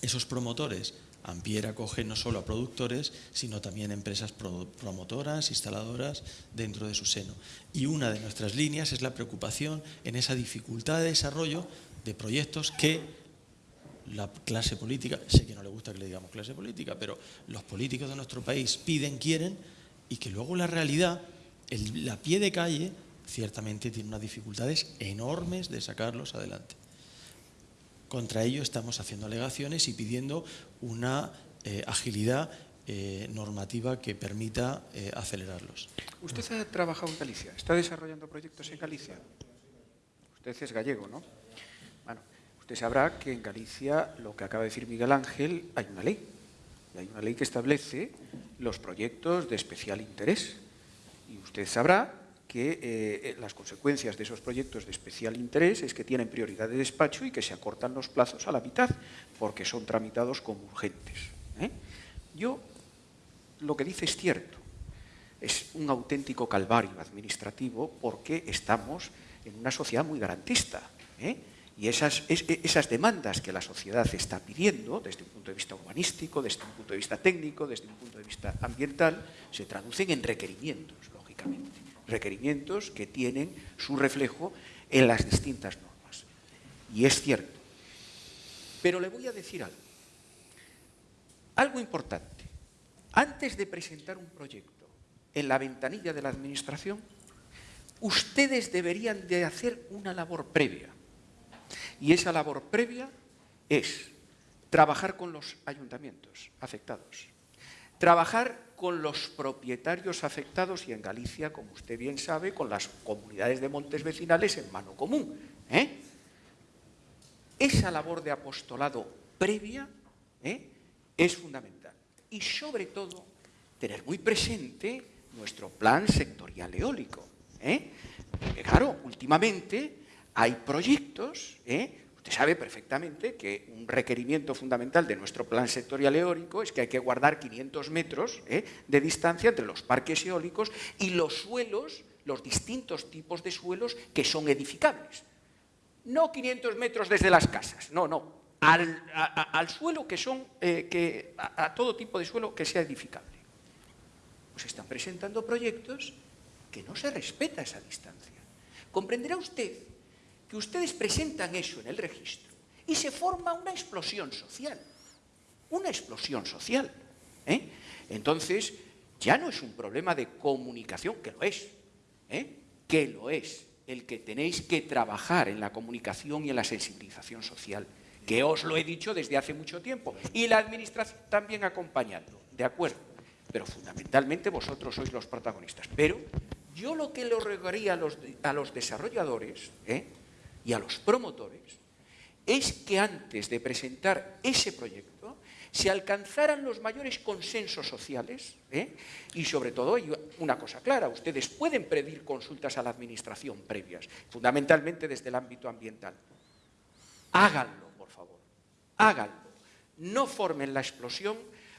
esos promotores. Ampier acoge no solo a productores, sino también empresas promotoras, instaladoras dentro de su seno. Y una de nuestras líneas es la preocupación en esa dificultad de desarrollo de proyectos que la clase política, sé que no le gusta que le digamos clase política, pero los políticos de nuestro país piden, quieren, y que luego la realidad, la pie de calle, ciertamente tiene unas dificultades enormes de sacarlos adelante. Contra ello estamos haciendo alegaciones y pidiendo una eh, agilidad eh, normativa que permita eh, acelerarlos. Usted ha trabajado en Galicia, está desarrollando proyectos en Galicia. Usted es gallego, ¿no? Usted sabrá que en Galicia, lo que acaba de decir Miguel Ángel, hay una ley. hay una ley que establece los proyectos de especial interés. Y usted sabrá que eh, las consecuencias de esos proyectos de especial interés es que tienen prioridad de despacho y que se acortan los plazos a la mitad, porque son tramitados como urgentes. ¿eh? Yo, lo que dice es cierto, es un auténtico calvario administrativo porque estamos en una sociedad muy garantista. ¿eh? Y esas, esas demandas que la sociedad está pidiendo, desde un punto de vista urbanístico, desde un punto de vista técnico, desde un punto de vista ambiental, se traducen en requerimientos, lógicamente requerimientos que tienen su reflejo en las distintas normas. Y es cierto. Pero le voy a decir algo. Algo importante. Antes de presentar un proyecto en la ventanilla de la Administración, ustedes deberían de hacer una labor previa. Y esa labor previa es trabajar con los ayuntamientos afectados, trabajar con los propietarios afectados y en Galicia, como usted bien sabe, con las comunidades de montes vecinales en mano común. ¿eh? Esa labor de apostolado previa ¿eh? es fundamental. Y sobre todo, tener muy presente nuestro plan sectorial eólico. ¿eh? Porque claro, últimamente hay proyectos Usted sabe perfectamente que un requerimiento fundamental de nuestro plan sectorial eólico es que hay que guardar 500 metros ¿eh? de distancia entre los parques eólicos y los suelos, los distintos tipos de suelos que son edificables. No 500 metros desde las casas, no, no. Al, suelo que son, eh, que, a, todo tipo de suelo que sea edificable. Pues están presentando proyectos que no se respeta esa distancia. Comprenderá usted que ustedes presentan eso en el registro y se forma una explosión social. Una explosión social. ¿eh? Entonces, ya no es un problema de comunicación, que lo es, ¿eh? que lo es, el que tenéis que trabajar en la comunicación y en la sensibilización social, que os lo he dicho desde hace mucho tiempo, y la administración también acompañando, de acuerdo, pero fundamentalmente vosotros sois los protagonistas. Pero yo lo que le rogaría a los, a los desarrolladores, ¿eh? Y a los promotores es que antes de presentar ese proyecto se alcanzaran los mayores consensos sociales ¿eh? y sobre todo una cosa clara, ustedes pueden pedir consultas a la administración previas, fundamentalmente desde el ámbito ambiental. Háganlo, por favor, háganlo. No formen la explosión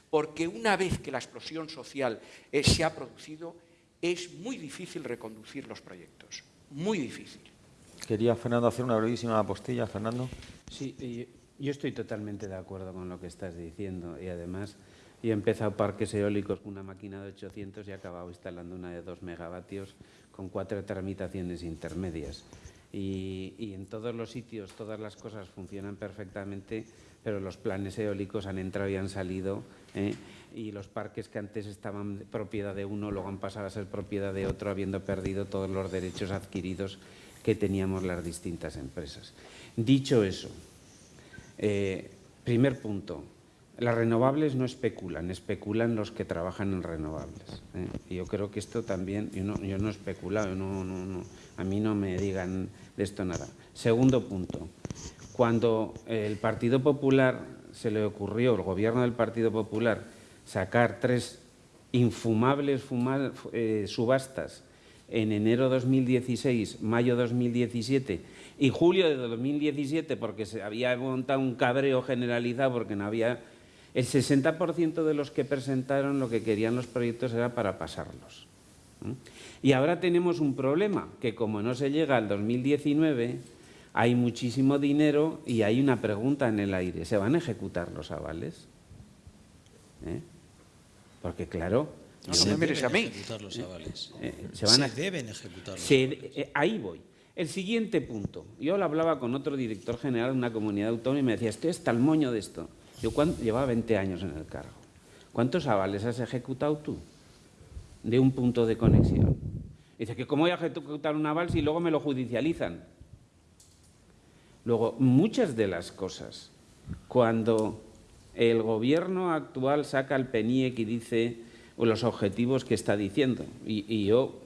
porque una vez que la explosión social eh, se ha producido es muy difícil reconducir los proyectos, muy difícil. Quería Fernando hacer una brevísima apostilla, Fernando. Sí, yo estoy totalmente de acuerdo con lo que estás diciendo y además he empezado parques eólicos con una máquina de 800 y he acabado instalando una de 2 megavatios con cuatro tramitaciones intermedias. Y, y, en todos los sitios todas las cosas funcionan perfectamente, pero los planes eólicos han entrado y han salido ¿eh? y los parques que antes estaban propiedad de uno luego han pasado a ser propiedad de otro habiendo perdido todos los derechos adquiridos que teníamos las distintas empresas. Dicho eso, eh, primer punto, las renovables no especulan, especulan los que trabajan en renovables. ¿eh? Y yo creo que esto también, yo no, yo no he especulado, no, no, a mí no me digan de esto nada. Segundo punto, cuando el Partido Popular se le ocurrió, el gobierno del Partido Popular, sacar tres infumables eh, subastas en enero 2016, mayo 2017 y julio de 2017 porque se había montado un cabreo generalizado porque no había... El 60% de los que presentaron lo que querían los proyectos era para pasarlos. Y ahora tenemos un problema, que como no se llega al 2019, hay muchísimo dinero y hay una pregunta en el aire. ¿Se van a ejecutar los avales? ¿Eh? Porque claro... No, se me a mí. Ejecutar los avales. Eh, se, van a, deben ejecutar los avales. ahí voy. El siguiente punto. Yo lo hablaba con otro director general de una comunidad autónoma y me decía, estoy hasta el moño de esto. Yo llevaba 20 años en el cargo. ¿Cuántos avales has ejecutado tú de un punto de conexión? Dice que cómo voy a ejecutar un aval si luego me lo judicializan. Luego, muchas de las cosas, cuando el gobierno actual saca el PENIEC y dice los objetivos que está diciendo, y yo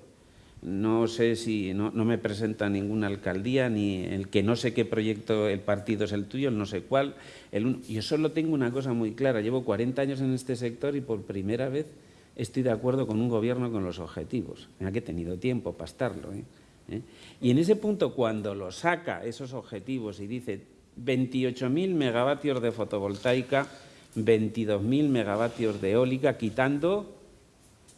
no sé si, no, me presenta ninguna alcaldía, ni el que no sé qué proyecto el partido es el tuyo, el no sé cuál. El, yo solo tengo una cosa muy clara, llevo 40 años en este sector y por primera vez estoy de acuerdo con un gobierno con los objetivos. Mira que he tenido tiempo para estarlo. ¿eh? ¿Eh? Y en ese punto, cuando lo saca esos objetivos y dice 28.000 megavatios de fotovoltaica, 22.000 megavatios de eólica, quitando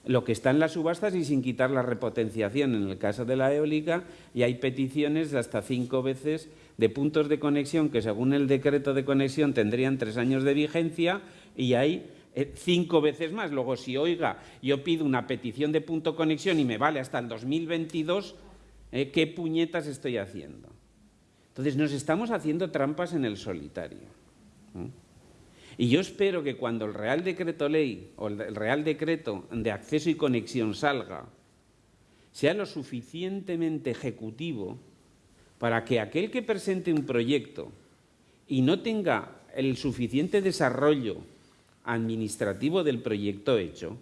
lo que está en las subastas y sin quitar la repotenciación en el caso de la eólica y hay peticiones de hasta cinco veces de puntos de conexión que según el decreto de conexión tendrían tres años de vigencia y hay eh, cinco veces más. Luego, si oiga, yo pido una petición de punto conexión y me vale hasta el 2022, eh, ¿qué puñetas estoy haciendo? Entonces, nos estamos haciendo trampas en el solitario. Y yo espero que cuando el Real Decreto Ley o el Real Decreto de Acceso y Conexión salga, sea lo suficientemente ejecutivo para que aquel que presente un proyecto y no tenga el suficiente desarrollo administrativo del proyecto hecho,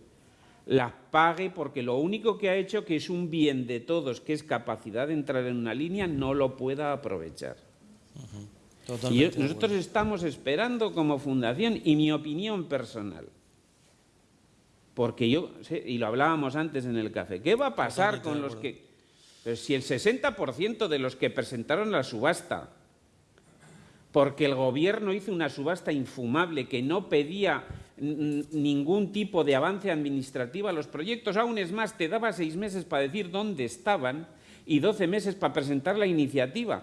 las pague porque lo único que ha hecho, que es un bien de todos, que es capacidad de entrar en una línea, no lo pueda aprovechar y nosotros estamos esperando como fundación, y mi opinión personal, porque yo, y lo hablábamos antes en el café, ¿qué va a pasar con los que... Pero si el 60% de los que presentaron la subasta, porque el gobierno hizo una subasta infumable que no pedía ningún tipo de avance administrativo a los proyectos, aún es más, te daba seis meses para decir dónde estaban y doce meses para presentar la iniciativa.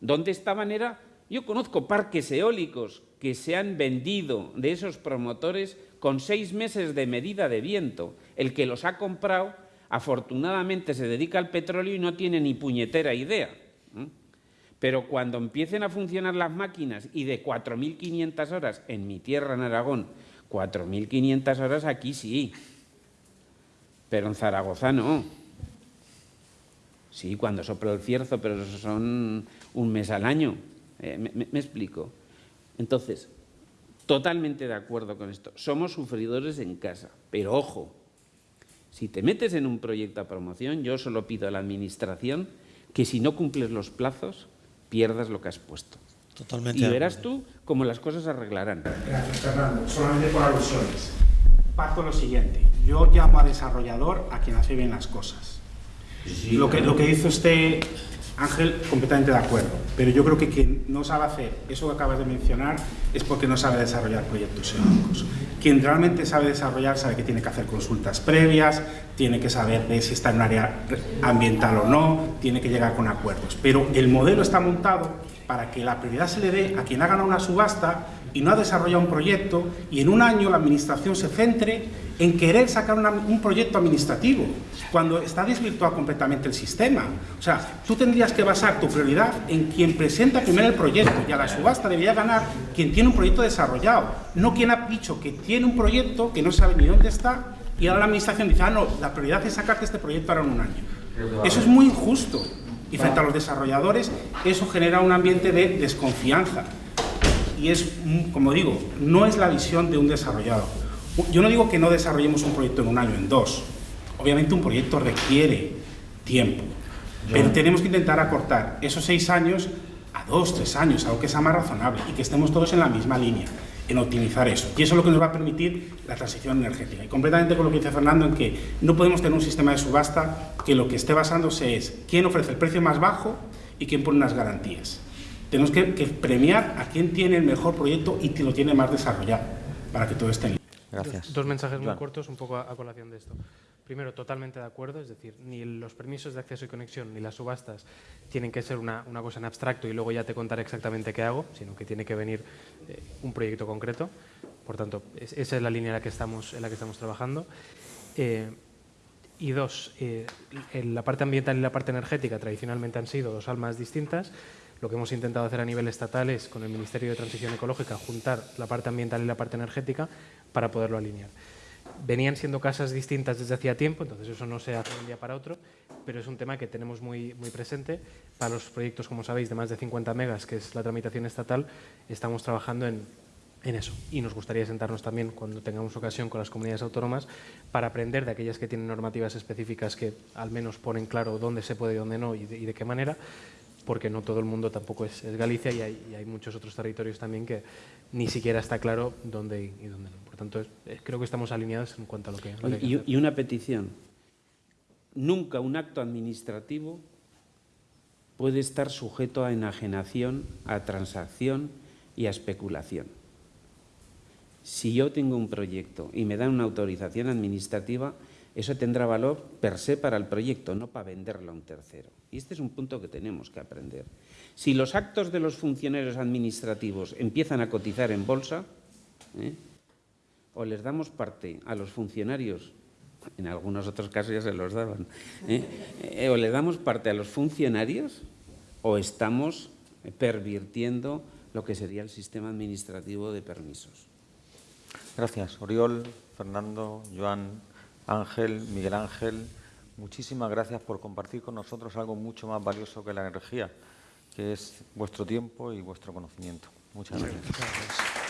¿Dónde estaban era yo conozco parques eólicos que se han vendido de esos promotores con seis meses de medida de viento. El que los ha comprado, afortunadamente, se dedica al petróleo y no tiene ni puñetera idea. Pero cuando empiecen a funcionar las máquinas y de 4.500 horas en mi tierra, en Aragón, 4.500 horas aquí sí, pero en Zaragoza no. Sí, cuando sopla el cierzo, pero son un mes al año. Eh, me, explico. Entonces, totalmente de acuerdo con esto. Somos sufridores en casa, pero ojo, si te metes en un proyecto a promoción, yo solo pido a la Administración que si no cumples los plazos, pierdas lo que has puesto. Totalmente. Y verás tú cómo las cosas se arreglarán. Gracias, Fernando. Solamente por alusiones. Parto lo siguiente. Yo llamo a desarrollador a quien hace bien las cosas. lo, que, lo que hizo este Ángel, completamente de acuerdo, pero yo creo que quien no sabe hacer eso que acabas de mencionar es porque no sabe desarrollar proyectos eólicos. Quien realmente sabe desarrollar sabe que tiene que hacer consultas previas, tiene que saber de si está en un área ambiental o no, tiene que llegar con acuerdos. Pero el modelo está montado para que la prioridad se le dé a quien ha ganado una subasta y no ha desarrollado un proyecto y en un año la Administración se centre en querer sacar un proyecto administrativo, cuando está desvirtuado completamente el sistema. O sea, tú tendrías que basar tu prioridad en quien presenta primero el proyecto y a la subasta debería ganar quien tiene un proyecto desarrollado, no quien ha dicho que tiene un proyecto que no sabe ni dónde está y ahora la Administración dice, ah, no, la prioridad es sacarte este proyecto ahora en un año. Eso es muy injusto. Y frente a los desarrolladores, eso genera un ambiente de desconfianza. Y es, como digo, no es la visión de un desarrollador. Yo no digo que no desarrollemos un proyecto en un año, en dos. Obviamente un proyecto requiere tiempo. Pero tenemos que intentar acortar esos seis años a dos, tres años, algo que sea más razonable y que estemos todos en la misma línea en optimizar eso. Y eso es lo que nos va a permitir la transición energética. Y completamente con lo que dice Fernando, en que no podemos tener un sistema de subasta que lo que esté basándose es quién ofrece el precio más bajo y quién pone unas garantías. Tenemos que, premiar a quien tiene el mejor proyecto y que lo tiene más desarrollado, para que todo esté en Gracias. Dos, mensajes muy cortos, un poco a colación de esto. Primero, totalmente de acuerdo, es decir, ni los permisos de acceso y conexión ni las subastas tienen que ser una, cosa en abstracto y luego ya te contaré exactamente qué hago, sino que tiene que venir eh, un proyecto concreto. Por tanto, esa es la línea en la que estamos, en la que estamos trabajando. Eh, y dos, eh, la parte ambiental y la parte energética tradicionalmente han sido dos almas distintas. Lo que hemos intentado hacer a nivel estatal es, con el Ministerio de Transición Ecológica, juntar la parte ambiental y la parte energética para poderlo alinear venían siendo casas distintas desde hacía tiempo, entonces eso no se hace de un día para otro, pero es un tema que tenemos muy, muy presente. Para los proyectos, como sabéis, de más de 50 megas, que es la tramitación estatal, estamos trabajando en, en eso. Y nos gustaría sentarnos también, cuando tengamos ocasión, con las comunidades autónomas para aprender de aquellas que tienen normativas específicas que al menos ponen claro dónde se puede y dónde no y de, qué manera, porque no todo el mundo tampoco es, Galicia y hay, y hay, muchos otros territorios también que ni siquiera está claro dónde y dónde no tanto, creo que estamos alineados en cuanto a lo que, y, y una petición. Nunca un acto administrativo puede estar sujeto a enajenación, a transacción y a especulación. Si yo tengo un proyecto y me dan una autorización administrativa, eso tendrá valor per se para el proyecto, no para venderlo a un tercero. Y este es un punto que tenemos que aprender. Si los actos de los funcionarios administrativos empiezan a cotizar en bolsa, ¿eh? o les damos parte a los funcionarios, en algunos otros casos ya se los daban, ¿eh? Eh, o le damos parte a los funcionarios o estamos pervirtiendo lo que sería el sistema administrativo de permisos. Gracias. Oriol, Fernando, Joan, Ángel, Miguel Ángel, muchísimas gracias por compartir con nosotros algo mucho más valioso que la energía, que es vuestro tiempo y vuestro conocimiento. Muchas gracias.